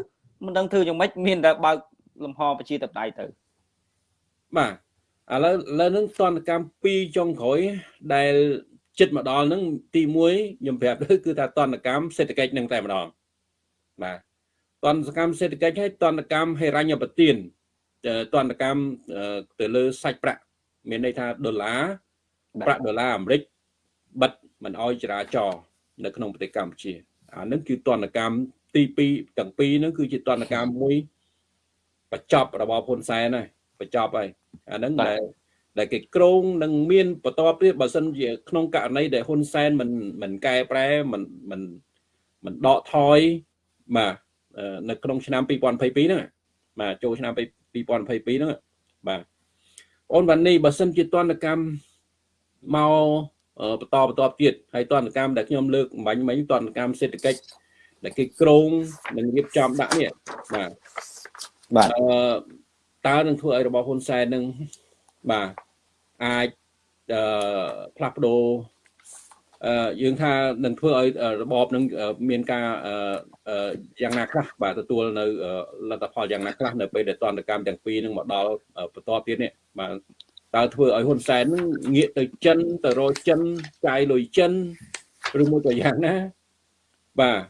មិនដឹងធ្វើយ៉ាងម៉េចមានតែបើកលំហប្រជាតបដៃទៅបាទឥឡូវលើនឹងតនកម្ម2ចុងក្រោយដែល ចិត្តមកដល់ហ្នឹងទី1ខ្ញុំប្រាប់ទៅគឺថាតនកម្មសេដ្ឋកិច្ចនឹងតែម្ដងបាទតនកម្មសេដ្ឋកិច្ចហើយតនកម្មហិរញ្ញប្បទានតនកម្មទៅលើសាច់ប្រាក់មានន័យថាដុល្លារប្រាក់ដុល្លារអាមេរិកបិទមិនអោយចរាចរនៅក្នុងប្រទេសកម្ពុជាអានឹងគឺតនកម្មទី2ទាំងពីរហ្នឹងគឺជាតនកម្មមួយបញ្ចប់របបហ៊ុនសែនហើយបញ្ចប់ហើយអាហ្នឹងដែល ដែលគេក្រងនឹងមានបន្តទៀតបើសិនជាក្នុងករណីដែលហ៊ុនសែនមិនមិនកែប្រែមិនមិនមិនដកថយបាទនៅក្នុងឆ្នាំ2022ហ្នឹងបាទចូលឆ្នាំ2022ហ្នឹងបាទអូនវ៉ានីបើសិនជាតនកម្មមកបន្តបន្តទៀតហើយតនកម្មដែលខ្ញុំលើកបាញ់មិញតនកម្មសេដ្ឋកិច្ចដែលគេក្រងនឹងរៀបចំដាក់នេះបាទបាទអឺតើនឹងធ្វើឲ្យរបបហ៊ុនសែននឹង បាទអាចអឺផ្លាស់ប្ដូរអឺយើងថានឹងធ្វើឲ្យរបបនឹងមានការយ៉ាងណាខ្លះបាទទទួលនៅលទ្ធផលយ៉ាងណាខ្លះនៅពេលដែលតន្តកម្មទាំងពីរនឹងមកដល់បន្តទៀតនេះបាទតើធ្វើឲ្យហ៊ុនសែននឹងងាកទៅចិនទៅរកចិនចាយលុយចិនឬមួយក៏យ៉ាងណាបាទ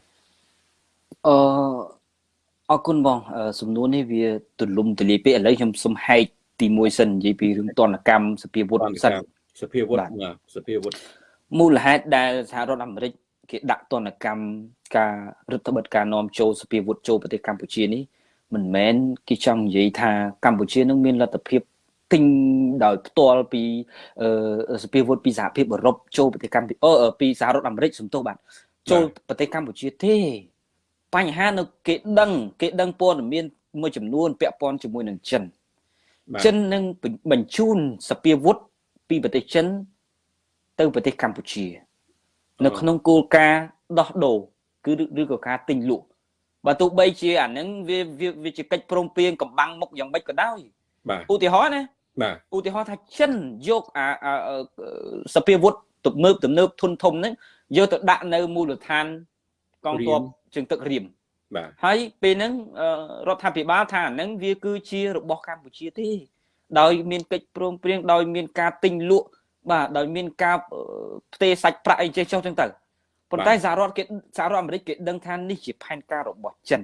អឺអរគុណបងសំណួរនេះវាទូលំទូលាយពេកឥឡូវខ្ញុំសុំហែក ទី1សិននិយាយពីរឿងទណ្ឌកម្មសភាវុធសិនសភាវុធសភាវុធមូលហេតុដែលសហរដ្ឋអាមេរិកគេដាក់ទណ្ឌកម្មការរដ្ឋបិទការនាំចូលសភាវុធចូលប្រទេសកម្ពុជានេះមិនមែនគេចង់និយាយថាកម្ពុជានឹងមានលទ្ធភាពទិញដោយផ្ទាល់ពីសភាវុធពីសហភាពអឺរ៉ុបចូលប្រទេសកម្ពុជាអឺពីសហរដ្ឋអាមេរិកសំទោសបាទចូលប្រទេសកម្ពុជាទេបញ្ហានៅគេដឹង គេដឹងព័ត៌មានមួយចំនួនពាក់ព័ន្ធជាមួយនឹងចិន ចិននឹងបញ្ជូនសពាវុធពីប្រទេសចិន ទៅប្រទេសកម្ពុជា នៅក្នុងគោលការណ៍ដោះដូរគឺឬក៏ការទិញលក់បើទោះបីជាអាហ្នឹងវាវាជាកិច្ចព្រមព្រៀងកំបាំងមុខយ៉ាងម៉េចក៏ដោយឧទាហរណ៍ណាបាទឧទាហរណ៍ថាចិនយកអាសពាវុធទំនើបទំនើបធុនធំហ្នឹងយកទៅដាក់នៅមូលដ្ឋានកងទ័ពជើងទឹករៀម បាទហើយពេលហ្នឹងរដ្ឋាភិបាលថាអាហ្នឹងវាគឺជារបស់កម្ពុជាទេ ដោយមានកិច្ចព្រមព្រៀងដោយមានការទិញលក់បាទដោយមានការផ្ទេរសាច់ប្រាក់អីចេះចុះចឹងទៅប៉ុន្តែសហរដ្ឋគេសហរដ្ឋអាមេរិកគេដឹងថានេះជាផែនការរបស់ចិន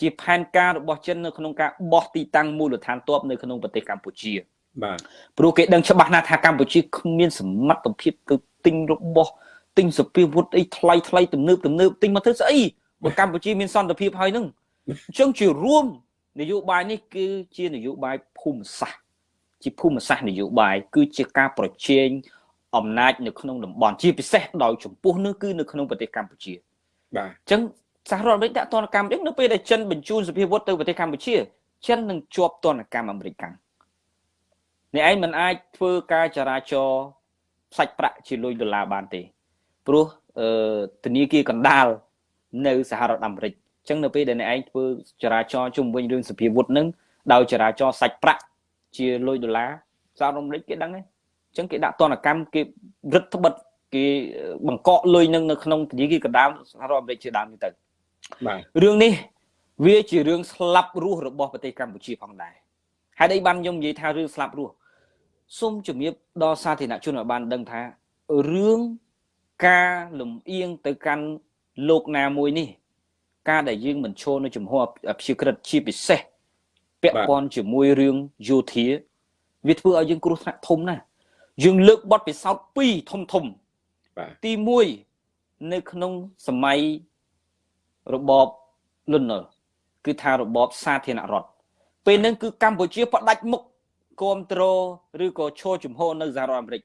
ជាផែនការរបស់ចិននៅក្នុងការបោះទីតាំងមូលដ្ឋានទ័ពនៅក្នុងប្រទេសកម្ពុជាបាទព្រោះគេដឹងច្បាស់ណាស់ថាកម្ពុជាគ្មានសមត្ថភាពទៅទិញរបស់ទិញសភាវុធអីថ្លៃថ្លៃទំនើបទំនើបទិញមកធ្វើស្អី បើកម្ពុជាមានសន្តិភាពហើយនឹងអញ្ចឹងជារួមនយោបាយនេះគឺជានយោបាយភូមិសាស្ត្រជាភូមិសាស្ត្រនយោបាយគឺជាការប្រជែងអំណាចនៅក្នុងតំបន់ជាពិសេសដោយចំពោះនោះគឺនៅក្នុងប្រទេសកម្ពុជាបាទអញ្ចឹងសហរដ្ឋអាមេរិកដាក់ទណ្ឌកម្មអញ្ចឹងនៅពេលដែលចិនបញ្ជូនសភាវុធទៅប្រទេសកម្ពុជាចិននឹងជាប់ទណ្ឌកម្មអាមេរិកកាំងអ្នកឯងមិនអាចធ្វើការចរាចរសាច់ប្រាក់ជាលុយដុល្លារបានទេព្រោះអឺធនាគារកណ្ដាល នៅសហរដ្ឋអាមេរិកអញ្ចឹងនៅពេលដែលអ្នកឯងធ្វើចរាចរជុំវិញរឿងសភាវុធនឹងដោយចរាចរសាច់ប្រាក់ជាលុយដុល្លារសហរដ្ឋអាមេរិកគេដឹងទេអញ្ចឹងគេដាក់ទណ្ឌកម្មគេរឹតត្បិតគេបង្កក់លុយនឹងនៅក្នុងធនាគារកណ្ដាលសហរដ្ឋអាមេរិកជាដើមនេះទៅបាទរឿងនេះវាជារឿងស្លាប់រស់របស់ប្រទេសកម្ពុជាផងដែរហេតុអីបានខ្ញុំនិយាយថារឿងស្លាប់រស់សូមជំរាបដល់សាធារណជនឲ្យបានដឹងថារឿងការលំអៀងទៅកាន់ លោកណាមួយនេះ ការដែលយើងមិនឈរនៅចំហអព្យាក្រឹតជាពិសេសពាក់ព័ន្ធជាមួយរឿងយោធាវាធ្វើឲ្យយើងគ្រោះថ្នាក់ធំណាស់យើងលើកបទពិសោធន៍ពីរធំធំបាទទី1នៅក្នុងសម័យរបបលន់នល់គឺថារបបសាធារណរដ្ឋពេលហ្នឹងគឺកម្ពុជាផ្ដាច់មុខគ្រប់គ្រងឬក៏ឈរជំហរនៅសហរដ្ឋអាមេរិក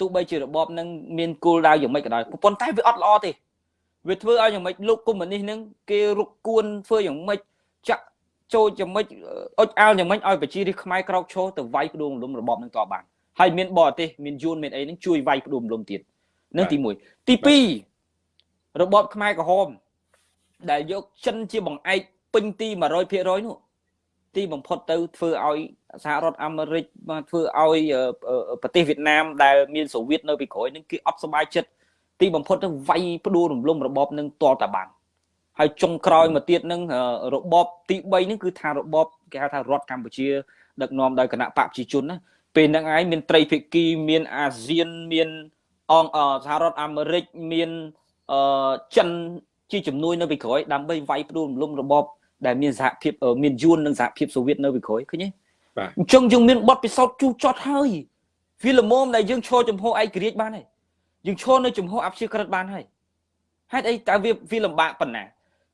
ទោះបីជារបបហ្នឹងមានគោលដៅយ៉ាងម៉េចក៏ដោយប៉ុន្តែវាអត់ល្អទេ វាធ្វើឲ្យយ៉ាងម៉េចលោកកុម្មុយនីសហ្នឹងគេរុកគួនធ្វើយ៉ាងម៉េចចាក់ចូលយ៉ាងម៉េចអុចអាលយ៉ាងម៉េចឲ្យប្រជារាស្ត្រខ្មែរក្រោកឈរទៅវាយផ្ដួងរំលំរបបហ្នឹងតបានហើយមានបរទេសមានយួនមានអីហ្នឹងជួយវាយផ្ដួងរំលំទៀតនឹងទី1ទី2របបខ្មែរក្រហមដែលយកចិនជាបង្អែកពេញទី100%នោះទីបំផុតទៅធ្វើឲ្យសហរដ្ឋអាមេរិកបានធ្វើឲ្យប្រទេសវៀតណាមដែលមានសូវៀតនៅពីក្រោយនឹងគេអត់សប្បាយចិត្ត ទីបំផុតទៅវាយផ្ដួលរំលំរបបនឹងតលតាបានហើយចុងក្រោយមកទៀតនឹងរបបទី3នឹងគឺថារបបគេហៅថារដ្ឋកម្ពុជា ដឹកនាំដោយគណៈបកប្រជាជនណាពេលហ្នឹងឯងមានត្រីភិគីមានអាស៊ានមានអង្គសហរដ្ឋអាមេរិកមានអឺចិនជាជំនួយនៅពីក្រោយដើម្បីវាយផ្ដួលរំលំរបបដែលមានសហភាពមានយួននិងសហភាពសូវៀតនៅពីក្រោយឃើញទេបាទអញ្ចឹងយើងមានបទពិសោធន៍ជូរចត់ហើយវាល្មមដែលយើងឈរចំហឯករាជ្យបានហើយ យើងឈរនៅចំហអព្យាក្រឹតបានហើយហេតុអីតើវាវាលំបាកប៉ុណ្ណា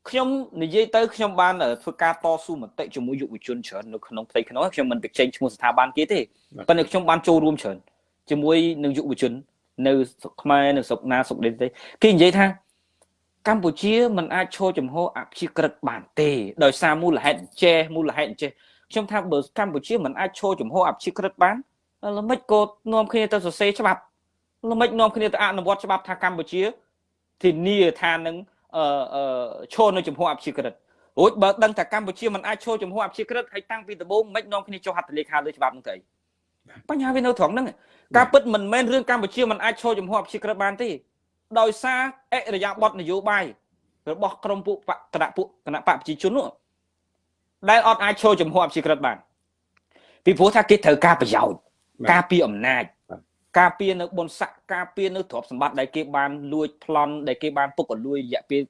ខ្ញុំនិយាយទៅខ្ញុំបានធ្វើការតស៊ូមតិជាមួយយុវជនច្រើននៅក្នុងផ្ទៃក្នុងខ្ញុំមិនបញ្ចេញឈ្មោះស្ថាប័នគេទេប៉ុន្តែខ្ញុំបានចូលរួមច្រើនជាមួយនឹងយុវជន នៅស្រុកខ្មែរនៅស្រុកណាស្រុកនេះទេគេនិយាយថាកម្ពុជាមិនអាចឈរចំហអព្យាក្រឹតបានទេដោយសារមូលហេតុចេះមូលហេតុចេះខ្ញុំថាបើកម្ពុជាមិនអាចឈរចំហអព្យាក្រឹតបានល្មិចក៏នាំគ្នាទៅសរសេរច្បាប់ ល្មិចនាំគ្នាទៅអនុវត្តច្បាប់ថាកម្ពុជាធានាថានឹងអឺឈរនៅចំហអព្យាក្រឹតរួចបើដឹងថាកម្ពុជាមិនអាចឈរចំហអព្យាក្រឹតហើយតាំងពីដំបូងមិននាំគ្នាចុះហត្ថលេខាលើច្បាប់នោះទៅអីបញ្ហាវានៅត្រង់ហ្នឹងការពិតមិនមែនរឿងកម្ពុជាមិនអាចឈរចំហអព្យាក្រឹតបានទេដោយសារអិរិយាបថនយោបាយរបស់ក្រមពួកគណៈពួកគណៈបកប្រជាជននោះដែលអត់អាចចូលចំហអព្យាក្រឹតបានពីព្រោះថាគេត្រូវការប្រយោជន៍ការពារអំណាច ការពារនៅបុណ្យស័ក្តិការពារនៅទ្រព្យសម្បត្តិដែលគេបានលួចប្លន់ដែលគេបានពុករលួយរយៈពេល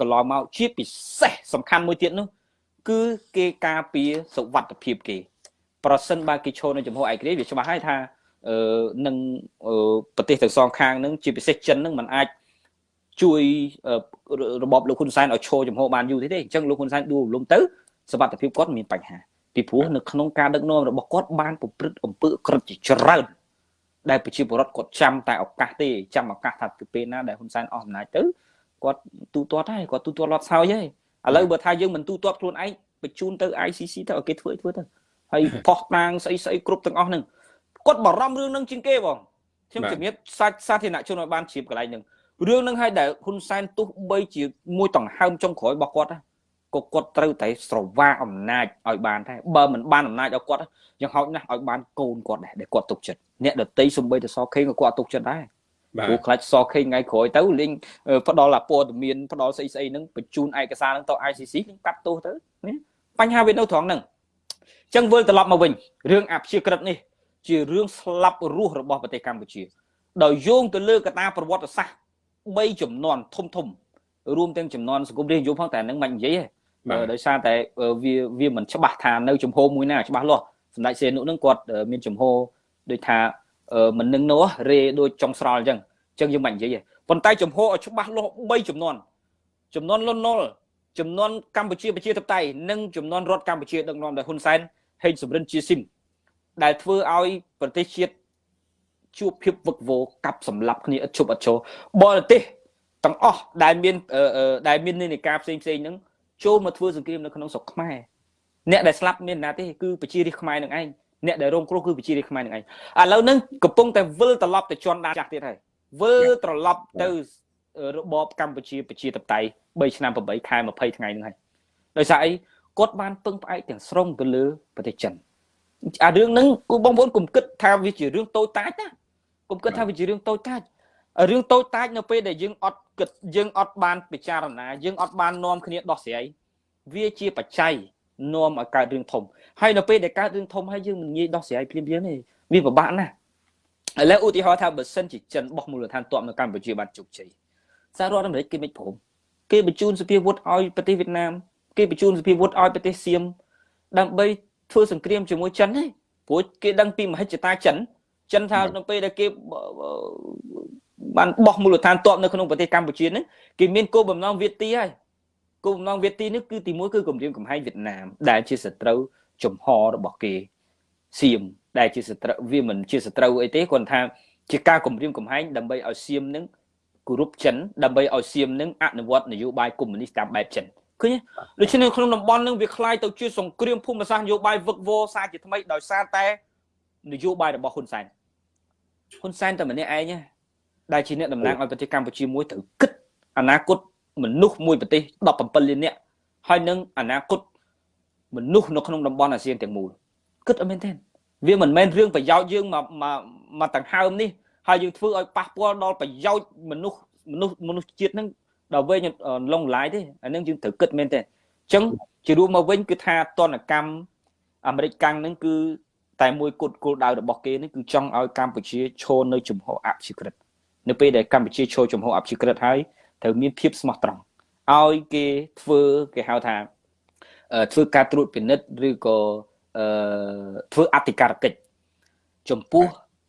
កន្លងមកជាពិសេសសំខាន់មួយទៀតនោះគឺគេការពារសុវត្ថិភាពគេ ប្រសិនបើគេឈរនៅចំហឯករាជ្យវាច្បាស់ហើយថានឹងប្រទេសទាំងសងខាងនឹងជាពិសេសចិននឹងมันអាចជួយរបបលោកហ៊ុនសែនឲ្យឈរចំហបានយូរទេទេអញ្ចឹងលោកហ៊ុនសែនដួលរលំទៅសមត្ថភាពគាត់មានបញ្ហាពីព្រោះនៅក្នុងការដឹកនាំរបស់គាត់បានប្រព្រឹត្តអំពើក្រិតជាច្រើន ដែលប្រជាពលរដ្ឋគាត់ចាំតែឱកាសទេចាំឱកាសថាទៅពេលណាដែលហ៊ុនសែនអស់អំណាចទៅគាត់ទូទាត់ហើយគាត់ទូទាត់លាត់សោយហើយឥឡូវបើថាយើងមិនទូទាត់ខ្លួនឯងបញ្ជូនទៅ ICC ទៅឲ្យគេធ្វើធ្វើទៅហើយផោះតាងស្អីស្អីគ្រប់ទាំងអស់ហ្នឹងគាត់បារម្ភរឿងនឹងជាងគេបងខ្ញុំជំរាបសាច់សាធារណជនឲ្យបានជ្រាបកន្លែងហ្នឹងរឿងហ្នឹងឲ្យដែលហ៊ុនសែនទោះបីជាមួយដង្ហើមចុងក្រោយរបស់គាត់ ក៏គាត់ត្រូវតែស្រវាអំណាចឲ្យបានដែរបើមិនបានអំណាចឲ្យគាត់យ៉ាងហោចណាស់ឲ្យបានកូនគាត់ដែរដែលគាត់ទុកចិត្តអ្នកដតីសំបីទៅសខេងក៏គាត់ទុកចិត្តដែរព្រោះខ្លាចសខេងថ្ងៃក្រោយទៅលេងផ្ដល់អាព័ត៌មានផ្ដល់ស្អីស្អីហ្នឹងបញ្ជូនឯកសារហ្នឹងទៅ ICC លេងកាត់ទោសទៅបញ្ហាវានៅត្រង់ហ្នឹងអញ្ចឹងវិលត្រឡប់មកវិញរឿងអព្យាក្រឹតនេះ ជារឿងស្លាប់រស់របស់ប្រទេសកម្ពុជាដោយយោងទៅលើកត្តាប្រវត្តិសាស្ត្រ3ចំនួនធំធំរួមទាំងចំនួនសង្គមរាជនិយមផងតែនឹងមិននិយាយទេ ដោយសារតែវាវាមិនច្បាស់ថានៅចំហមួយណាច្បាស់លាស់សម្ដេចសេនុនឹងគាត់មានចំហដូចថាមិននឹងនោះរេដូចចុងស្រល់អញ្ចឹងអចឹងយើងមិននិយាយទេប៉ុន្តែចំហឲ្យច្បាស់លាស់3ចំនួនចំនួនលន់នល់ចំនួនកម្ពុជាប្រជាធិបតេយ្យនិងចំនួនរដ្ឋកម្ពុជាដឹកនាំដោយហ៊ុនសែនហេងសំរិនជាស៊ីមដែលធ្វើឲ្យប្រទេសជាតិជួបភាពវឹកវរកាប់សម្លាប់គ្នាឥតឈប់ឥតឈរបរទេសទាំងអស់ដែលមានដែលមាននានាការផ្សេងផ្សេងហ្នឹង ចូលមកធ្វើសង្គ្រាមនៅក្នុងស្រុកខ្មែរអ្នកដែលស្លាប់មានណាទេគឺប្រជារាស្ត្រខ្មែរនឹងឯងអ្នកដែលរងគ្រោះគឺប្រជារាស្ត្រខ្មែរនឹងឯងឥឡូវហ្នឹងកំពុងតែវិលត្រឡប់ទៅជន់ដាចាស់ទៀតហើយវិលត្រឡប់ទៅរបបកម្ពុជាប្រជាធិបតេយ្យ3ឆ្នាំ8ខែ20ថ្ងៃហ្នឹងហើយដោយសារអីគាត់បានពឹងផ្អែកទាំងស្រុងទៅលើប្រទេសចិនអារឿងហ្នឹងគូបងប្អូនកុំគិតថាវាជារឿងតូចតាចណាកុំគិតថាវាជារឿងតូចតាចរឿងតូចតាចនៅពេលដែលយើងអត់ គិតយើងអត់បានពិចារណាយើងអត់បាននាំគ្នាដោះស្រាយវាជាបច្ច័យនាំឲ្យកើតរឿងធំហើយនៅពេលដែលកើតរឿងធំហើយយើងមិនងាយដោះស្រាយភ្លាមៗទេវាពិបាកណាស់ឥឡូវឧទាហរណ៍ថាបើសិនជាចិនបោះមូលដ្ឋានទ័ពនៅកម្ពុជាបានជោគជ័យសហរដ្ឋអាមេរិកគេមិនព្រមគេបញ្ជូនសភាវុធឲ្យប្រទេសវៀតណាមគេបញ្ជូនសភាវុធឲ្យប្រទេសសៀមដើម្បីធ្វើសង្គ្រាមជាមួយចិនទេព្រោះគេដឹងពីមហិច្ឆតាចិនចិនថានៅពេលដែលគេ បានបោះមូលដ្ឋានទ័ពនៅក្នុងប្រទេសកម្ពុជាហ្នឹងគេមានគោលបំណងវាទីហើយគោលបំណងវាទីនេះគឺទីមួយគឺគម្រាមកំហែងវៀតណាមដែលជាសត្រូវចំហរបស់គេសៀមដែលជាសត្រូវវាមិនជាសត្រូវអីទេគាត់ថាជាការគម្រាមកំហែងដើម្បីឲ្យសៀមនឹងគោរពចិនដើម្បីឲ្យសៀមនឹងអនុវត្តនយោបាយកុម្មុយនីសតាមបែបចិនឃើញដូច្នេះក្នុងតំបន់នឹងវាคล้ายទៅជាសង្គ្រាមភូមិសាស្ត្រនយោបាយវឹកវរសារជាថ្មីដោយសារតែនយោបាយរបស់ហ៊ុនសែនហ៊ុនសែនតែម្នាក់ឯង ដែលជាអ្នកតំណាងឲ្យប្រទេសកម្ពុជាមួយត្រូវគិតអនាគតមនុស្សមួយប្រទេស17លាននាក់ហើយនឹងអនាគតមនុស្សនៅក្នុងតំបន់អាស៊ានទាំងមូលគិតអត់មែនទេវាមិនមែនរឿងប្រយោជន៍យើងមកមកដង្ហើមនេះហើយយើងធ្វើឲ្យប៉ះពាល់ដល់ប្រយោជន៍មនុស្សមនុស្សមនុស្សជាតិហ្នឹងដល់វែងឡងឡាយទេអានឹងយើងត្រូវគិតមែនទេអញ្ចឹងជារួមមកវិញគឺថាតនកម្មអាមេរិកកាំងហ្នឹងគឺតែមួយគត់គោលដៅរបស់គេនេះគឺចង់ឲ្យកម្ពុជាឈរនៅជំហរអព្យាក្រឹត នៅពេលដែលកម្ពុជាឈរជំហរអព្យាក្រឹតហើយត្រូវមានភាពស្មោះត្រង់ឲ្យគេធ្វើគេហៅថាធ្វើការត្រួតពិនិត្យឬក៏ធ្វើអធិការកិច្ចចំពោះ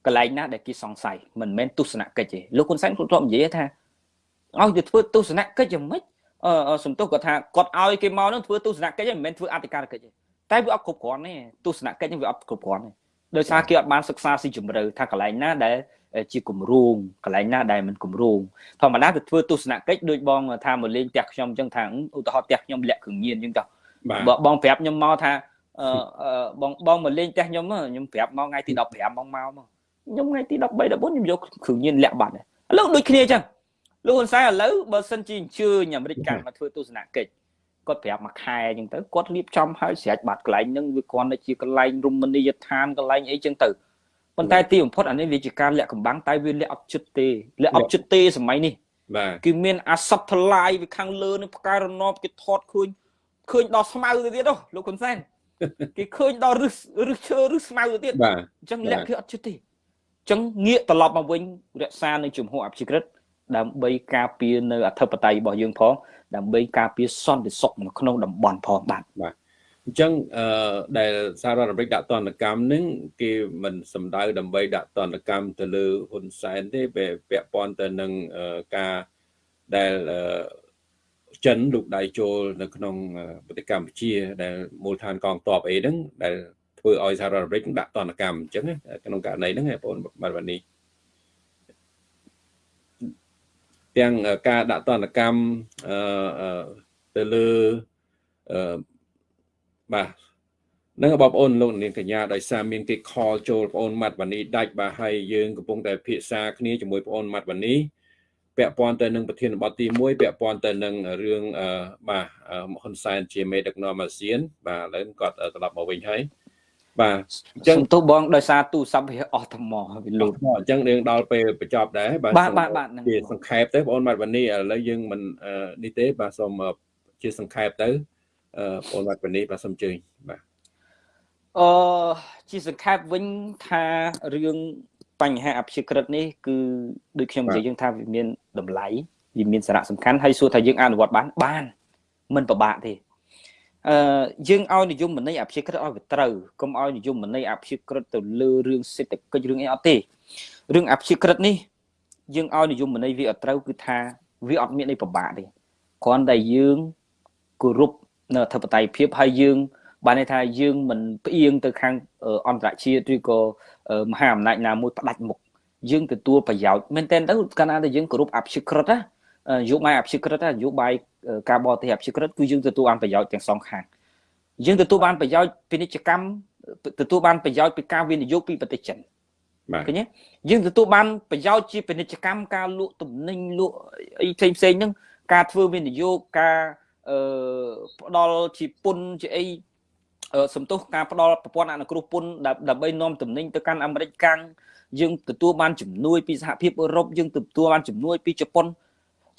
កន្លែងណាដែលគេសង្ស័យមិនមែនទស្សនកិច្ចទេលោកហ៊ុនសែនគាត់ធ្លាប់និយាយថាឲ្យទៅធ្វើទស្សនកិច្ចយ៉ាងម៉េចអឺសំទោសគាត់ថាគាត់ឲ្យគេមកនឹងធ្វើទស្សនកិច្ចមិនមែនធ្វើអធិការកិច្ចទេតែវាអត់គ្រប់គ្រាន់ទេទស្សនកិច្ចវាអត់គ្រប់គ្រាន់ទេដោយសារគេអត់បានសិក្សាស៊ីជម្រៅថាកន្លែងណាដែល ជាគម្រោងកន្លែងណាដែលមិនគម្រោងធម្មតាទៅធ្វើទស្សនកិច្ចដូចបងថាមកលេងផ្ទះខ្ញុំអញ្ចឹងថាឧទាហរណ៍ផ្ទះខ្ញុំលាក់គ្រឿងញៀនអញ្ចឹងតោះបើបងប្រាប់ខ្ញុំមកថាបងបងមកលេងផ្ទះខ្ញុំខ្ញុំប្រាប់មកថ្ងៃទី15បងមកមកខ្ញុំថ្ងៃទី13 14ខ្ញុំយកគ្រឿងញៀនលាក់បាត់ឥឡូវដូចគ្នាអញ្ចឹងលោកហ៊ុនសែនឥឡូវបើសិនជាអញ្ជើញអាមេរិកកាំងមកធ្វើទស្សនកិច្ចគាត់ប្រាប់មួយខែអញ្ចឹងទៅគាត់រៀបចំឲ្យស្រេចបាត់កន្លែងហ្នឹងវាគ្រាន់តែជាកន្លែងរមណីយដ្ឋានកន្លែងអីចឹងទៅ ប៉ុន្តែទីបំផុតអានេះវាជាការលាក់កំបាំងតែវាលាក់អត់ចិត្តទេលាក់អត់ចិត្តទេសម័យនេះបាទគឺមានអាសត្វថ្លាយវាខាងលើនឹងផ្កាយរណបគេថតឃើញឃើញដល់ស្មៅទៅទៀតលោកហ៊ុនសែនគេឃើញដល់រឹសរឹសឈើរឹសស្មៅទៅទៀតអញ្ចឹងលាក់គេអត់ចិត្តទេអញ្ចឹងងាកត្រឡប់មកវិញរក្សានៅជំហរអភិក្រិតដើម្បីការពារនៅអធិបតេយ្យរបស់យើងផងដើម្បីការពារសន្តិសុខនៅក្នុងតំបន់ផងបាទបាទ អញ្ចឹងអឺដែលសហរដ្ឋអាមេរិកដាក់ទណ្ឌកម្មនឹងគេមិនសំដៅដើម្បីដាក់ទណ្ឌកម្មទៅលើហ៊ុនសែនទេពាក់ព័ន្ធទៅនឹងការដែលចិនលោកដៃចូលនៅក្នុងប្រទេសកម្ពុជា ដែលមូលដ្ឋានកងទ័ពអីហ្នឹងដែលធ្វើឲ្យសហរដ្ឋអាមេរិកដាក់ទណ្ឌកម្មអញ្ចឹងក្នុងករណីហ្នឹងបងប្អូនបាទនេះទាំងការដាក់ទណ្ឌកម្មអឺទៅលើអឺ បាទនឹងបងប្អូនលោកនាងកញ្ញាដោយសារមានគេខលចូលបងប្អូនម៉ាត់វ៉ានីដាច់បាទហើយយើងកំពុងតែពិភាក្សាគ្នាជាមួយបងប្អូនម៉ាត់វ៉ានីពាក់ព័ន្ធទៅនឹងប្រធានបទទី1ពាក់ព័ន្ធទៅនឹងរឿងបាទហ៊ុនសែនជាមេដឹកនាំអាស៊ាន បាទឥឡូវគាត់ត្រឡប់មកវិញហើយបាទអញ្ចឹងទោះបងដោយសារទូរស័ព្ទវាអស់ថ្មវាលូតអញ្ចឹងយើងដល់ពេលបញ្ចប់ដែរបាទបាទបាទជាសង្ខេបទៅបងអូនម៉ាត់វ៉ានីឥឡូវយើងមិននេះទេបាទសូមជាសង្ខេបទៅ បងអូនម៉ាត់វ៉ានីបាទសូមជើញបាទអឺជាសង្ខេបវិញថារឿងបញ្ហាអព្យាក្រឹតនេះគឺដូចខ្ញុំនិយាយយើងថាវាមានតម្លៃវាមានសារៈសំខាន់ហើយសួរថាយើងអនុវត្តបានបានមិនពិបាកទេអឺយើងឲ្យនិយមន័យអភិក្រិតឲ្យវាត្រូវកុំឲ្យនិយមន័យអភិក្រិតទៅលើរឿងសេដ្ឋកិច្ចរឿងអីអត់ទេរឿងអភិក្រិតនេះយើងឲ្យនិយមន័យវាអត់ត្រូវគឺថាវាអត់មានអីពិបាកទេគ្រាន់តែយើងគោរព នៅអធិបតេយ្យភាពហើយយើង បានន័យថាយើងមិនផ្អៀងទៅខាងអន្តរជាតិឬក៏មហាអំណាចណាមួយផ្ដាច់មុខយើងទទួលប្រយោជន៍មែនតើទៅកាលណាដែលយើងគោរពអភិក្រិតណានយោបាយអភិក្រិតនយោបាយការបរទេសអភិក្រិតគឺយើងទទួលបានប្រយោជន៍ទាំងសងខាងយើងទទួលបានប្រយោជន៍ពាណិជ្ជកម្មទទួលបានប្រយោជន៍ពីការវិនិយោគពីប្រទេសចិនបាទឃើញទេយើងទទួលបានប្រយោជន៍ជាពាណិជ្ជកម្មការលក់ទំនិញលក់អីផ្សេងផ្សេងហ្នឹងការធ្វើវិនិយោគការ អឺផ្ដល់ជាពុនជាអីសំទុះការផ្ដល់ប្រព័ន្ធអនុគ្រោះពន្ធដើម្បីនាំទំនិញទៅកាន់អាមេរិកកាំងយើងទទួលបានជំនួយពីសហភាពអឺរ៉ុបយើងទទួលបានជំនួយពីជប៉ុន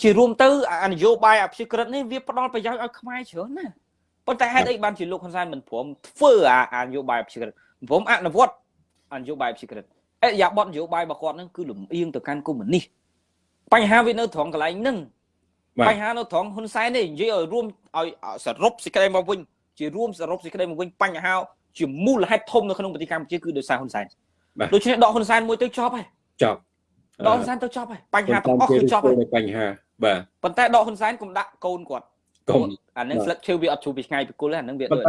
ជារួមទៅអានយោបាយអភិក្រិតនេះវាផ្ដល់ប្រយោជន៍ឲ្យខ្មែរច្រើនណាប៉ុន្តែហេតុអីបានជាលោកហ៊ុនសែនមិនព្រមធ្វើអាអានយោបាយអភិក្រិតមិនព្រមអនុវត្តអានយោបាយអភិក្រិតអរិយាប័តនយោបាយរបស់គាត់នឹងគឺលំអៀងទៅកាន់កុម្មុយនីសបញ្ហាវានៅត្រង់កន្លែងហ្នឹង បញ្ហានៅត្រង់ហ៊ុនសែននេះនិយាយឲ្យរួមឲ្យសរុបសេចក្តីមកវិញជារួមសរុបសេចក្តីមកវិញបញ្ហាជាមូលហេតុធំនៅក្នុងប្រទេសកម្ពុជាគឺដោយសារហ៊ុនសែនដូច្នេះដកហ៊ុនសែនមួយទៅចប់ហើយចប់ដកហ៊ុនសែនទៅចប់ហើយបញ្ហាទាំងអស់គឺចប់ហើយបញ្ហាបាទប៉ុន្តែដកហ៊ុនសែនកុំដាក់កូនគាត់ កុំអានឹងស្លឹកឈើវាអត់ជួពីឆ្ងាយពីគល់អានឹងវាដូច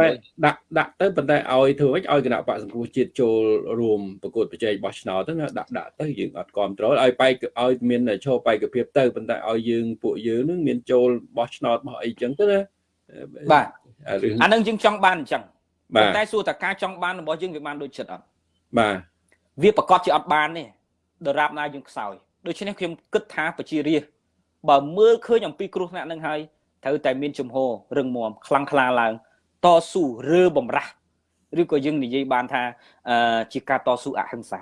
ដាក់ដាក់ទៅប៉ុន្តែឲ្យធ្វើវិញឲ្យគណៈបកសង្គ្រោះជាតិចូលរួមប្រកួតប្រជែងបោះឆ្នោតទៅណាដាក់ដាក់ទៅយើងអត់គ្រប់គ្រងឲ្យបែកឲ្យមានឈរបែកភាពទៅប៉ុន្តែឲ្យយើងពួកយើងនឹងមានចូលបោះឆ្នោតបោះអីចឹងទៅណាបាទអានឹងយើងចង់បានអញ្ចឹងប៉ុន្តែសួរតើការចង់បានរបស់យើងវាបានដូចចិត្តអត់បាទវាប្រកាសជាអត់បានទេដរាបណាយើងខ្សោយដូច្នេះខ្ញុំគិតថាប្រជារាស្ត្របើមើលឃើញអំពីគ្រោះថ្នាក់នឹងហើយ ត្រូវតែមានជំហររឹងមាំខ្លាំងក្លាឡើង តស៊ូរើបំរាស់ឬក៏យើងនិយាយបានថាជាការតស៊ូអហិង្សា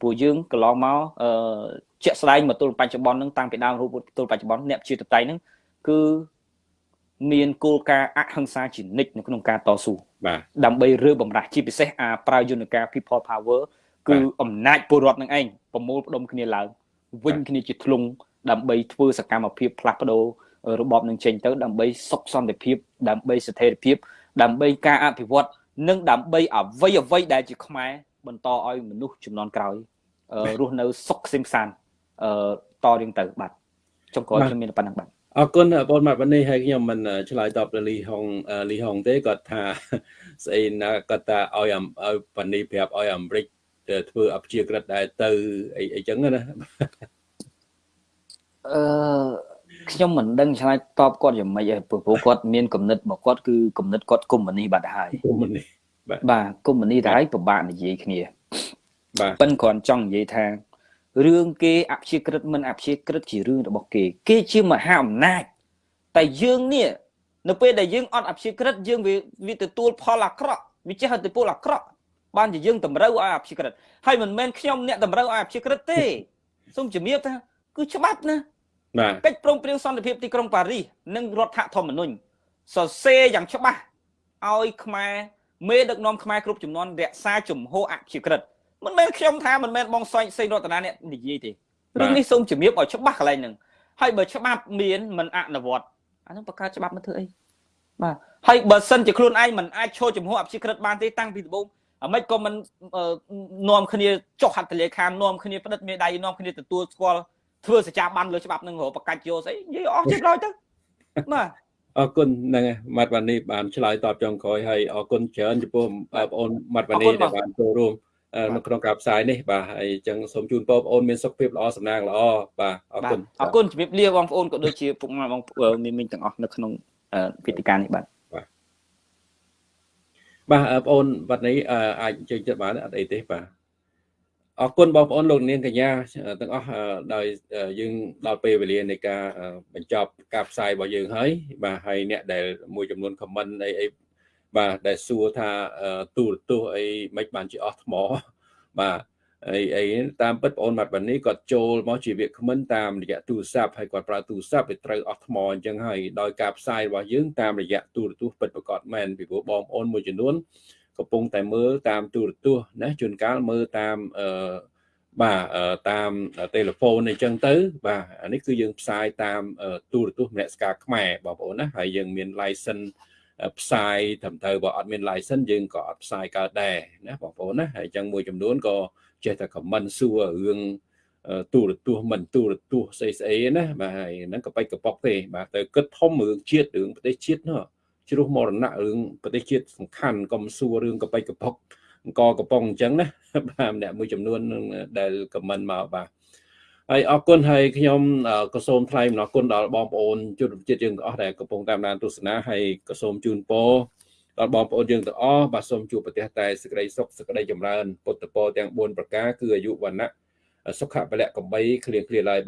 ពួកយើងកន្លងមកអឺជាក់ស្ដែងមកទល់បច្ចុប្បន្នហ្នឹងតាំងពីដើមរូបទល់បច្ចុប្បន្នអ្នកជាតបតៃហ្នឹងគឺមានគោលការណ៍អហិង្សាជានិច្ចនៅក្នុងការតស៊ូបាទដើម្បីរើបំរាស់ជាពិសេសអាប្រើយន្តការ people power គឺអំណាចពលរដ្ឋនឹងឯងប្រមូលផ្ដុំគ្នាឡើង វិញគ្នាជាធ្លុងដើម្បីធ្វើសកម្មភាពផ្លាស់ប្ដូរ របបនឹងចេញទៅដើម្បីសុខសន្តិភាព ដើម្បីស្ថិរភាព ដើម្បីការអភិវឌ្ឍនិងដើម្បីអ្វីអ្វីដែលជាខ្មែរបន្តឲ្យមនុស្សចំនួនក្រោយរស់នៅសុខខ្សឹមសានតរៀងទៅបាទចុងក្រោយខ្ញុំមានប៉ុណ្ណឹងបាទអរគុណបងម៉ាត់วันនេះហើយខ្ញុំមិនឆ្លើយតបទៅលីហុងលីហុងទេគាត់ថាស្អីណាគាត់ថាឲ្យឲ្យប៉ានីប្រាប់ឲ្យអាមេរិកធ្វើអព្យាក្រឹតដែរទៅអីអីចឹងណាអឺ ខ្ញុំមិនដឹងឆ្លើយតបគាត់យ៉ាងម៉េចទេព្រោះគាត់មានគំនិតរបស់គាត់គឺគំនិតគាត់កុម្មុយនីបាត់ហើយកុម្មុយនីបាទបាទកុម្មុយនីតែហើយពិបាកនិយាយគ្នាបាទប៉ិនគ្រាន់ចង់និយាយថារឿងគេអព្យាក្រឹតមិនអព្យាក្រឹតជារឿងរបស់គេ គេជាមហាអំណាចតែយើងនេះនៅពេលដែលយើងអត់អព្យាក្រឹតយើងវាវាទទួលផលអាក្រក់វាចេះទៅពលអាក្រក់បានជាយើងតម្រូវឲ្យអព្យាក្រឹតហើយមិនមែនខ្ញុំអ្នកតម្រូវឲ្យអព្យាក្រឹតទេសូមជំរាបថាគឺច្បាប់ណាបាទ កិច្ចព្រមព្រៀងសន្តិភាពទីក្រុងប៉ារីសនិងរដ្ឋធម្មនុញ្ញសរសេរយ៉ាងច្បាស់ឲ្យខ្មែរមេដឹកនាំខ្មែរគ្រប់ចំនួនរក្សាជំហរអព្យាក្រឹតមិនមែនខ្ញុំថាមិនមែនបងសែងសេងរតនាអ្នកនិយាយទេរឿងនេះសូមជំរាបឲ្យច្បាស់កន្លែងហ្នឹងហើយបើច្បាប់មានមិនអនុវត្តអានឹងបង្កើតច្បាប់មកធ្វើអីបាទហើយបើសិនជាខ្លួនឯងមិនអាចឈរជំហរអព្យាក្រឹតបានទេតាំងពីដំបូងអ្មិនក៏មិននាំគ្នាចុះហត្ថលេខានាំគ្នាផ្តិតមេដៃនាំគ្នាទទួលស្គាល់ ធ្វើសច្ចាប័នលើច្បាប់នឹងរកបកាច់យកស្អីនិយាយអស់ចិត្តរយទៅបាទអរគុណហ្នឹងម៉ាត់វ៉ានីបានឆ្លើយតបចុងក្រោយហើយអរគុណច្រើនចំពោះបងប្អូនម៉ាត់វ៉ានីដែលបានចូលរួមនៅក្នុងការផ្សាយនេះបាទហើយអញ្ចឹងសូមជូនបងប្អូនមានសុខភាពល្អសំណាងល្អបាទអរគុណអរគុណជំរាបលាបងប្អូនក៏ដូចជាពុកម៉ែបងប្អូនមានមិញទាំងអស់នៅក្នុងវេទិកានេះបាទបាទបាទបងប្អូនវត្តនេះអាចជើញចិត្តបានអត់អីទេបាទ អរគុណបងប្អូនលោកនាងកញ្ញាទាំងអស់ដោយយើងដល់ពេលវេលានៃការបញ្ចប់ការផ្សាយរបស់យើងហើយបាទហើយអ្នកដែលមួយចំនួនខមមិនអីអីបាទដែលសួរថាទូរទស្សន៍អីមិនបានជាអស់ថ្មបាទអីអីតាមពិតបងអូនបាត់បាននេះគាត់ចូលមកជាវាគ្មិនតាមរយៈទូរស័ព្ទហើយគាត់ប្រើទូរស័ព្ទវាត្រូវអស់ថ្មអញ្ចឹងហើយដោយការផ្សាយរបស់យើងតាមរយៈទូរទស្សន៍ពិតប្រកបមែនពីព្រោះបងប្អូនមួយចំនួន កំពុងតែមើលតាមទូរទស្សន៍ណាជួនកាលមើលតាមអឺបាទតាមទូរស័ព្ទអីចឹងទៅ បាទអានេះគឺយើងផ្សាយតាមទូរទស្សន៍មនសិការខ្មែរបងប្អូនណាហើយយើងមាន license ផ្សាយត្រឹមត្រូវបើអត់មាន license យើងក៏អត់ផ្សាយកើតដែរណាបងប្អូនណាហើយចឹងមួយចំនួនក៏ចេះតែ comment សួររឿងទូរទស្សន៍មិនទូរទស្សន៍ស្អីស្អីណាបាទហើយហ្នឹងក៏បែកកប៉ុកទេបាទទៅគិតធំរឿងជាតិរឿងប្រទេសជាតិនោះ ជ្រុះមរណៈរឿងប្រទេសជាតិសំខាន់កុំសួររឿងកបែកកប៉ុកអង្គកំប៉ុងអញ្ចឹងណាបាទអ្នកមួយចំនួនដែលខមមិនមកបាទហើយអរគុណហើយខ្ញុំក៏សូមថ្លែងអំណរគុណដល់បងប្អូនជនជាតិយើងទាំងអស់ដែលកំពុងតាមដានទស្សនាហើយក៏សូមជូនពរដល់បងប្អូនយើងទាំងអស់បាទសូមជួបប្រទេសតែសេចក្តីសុខសេចក្តីចម្រើនពុទ្ធពរទាំង4ប្រការគឺអាយុវណ្ណៈសុខៈពលៈកំបីគ្លៀងគ្លាឡើយ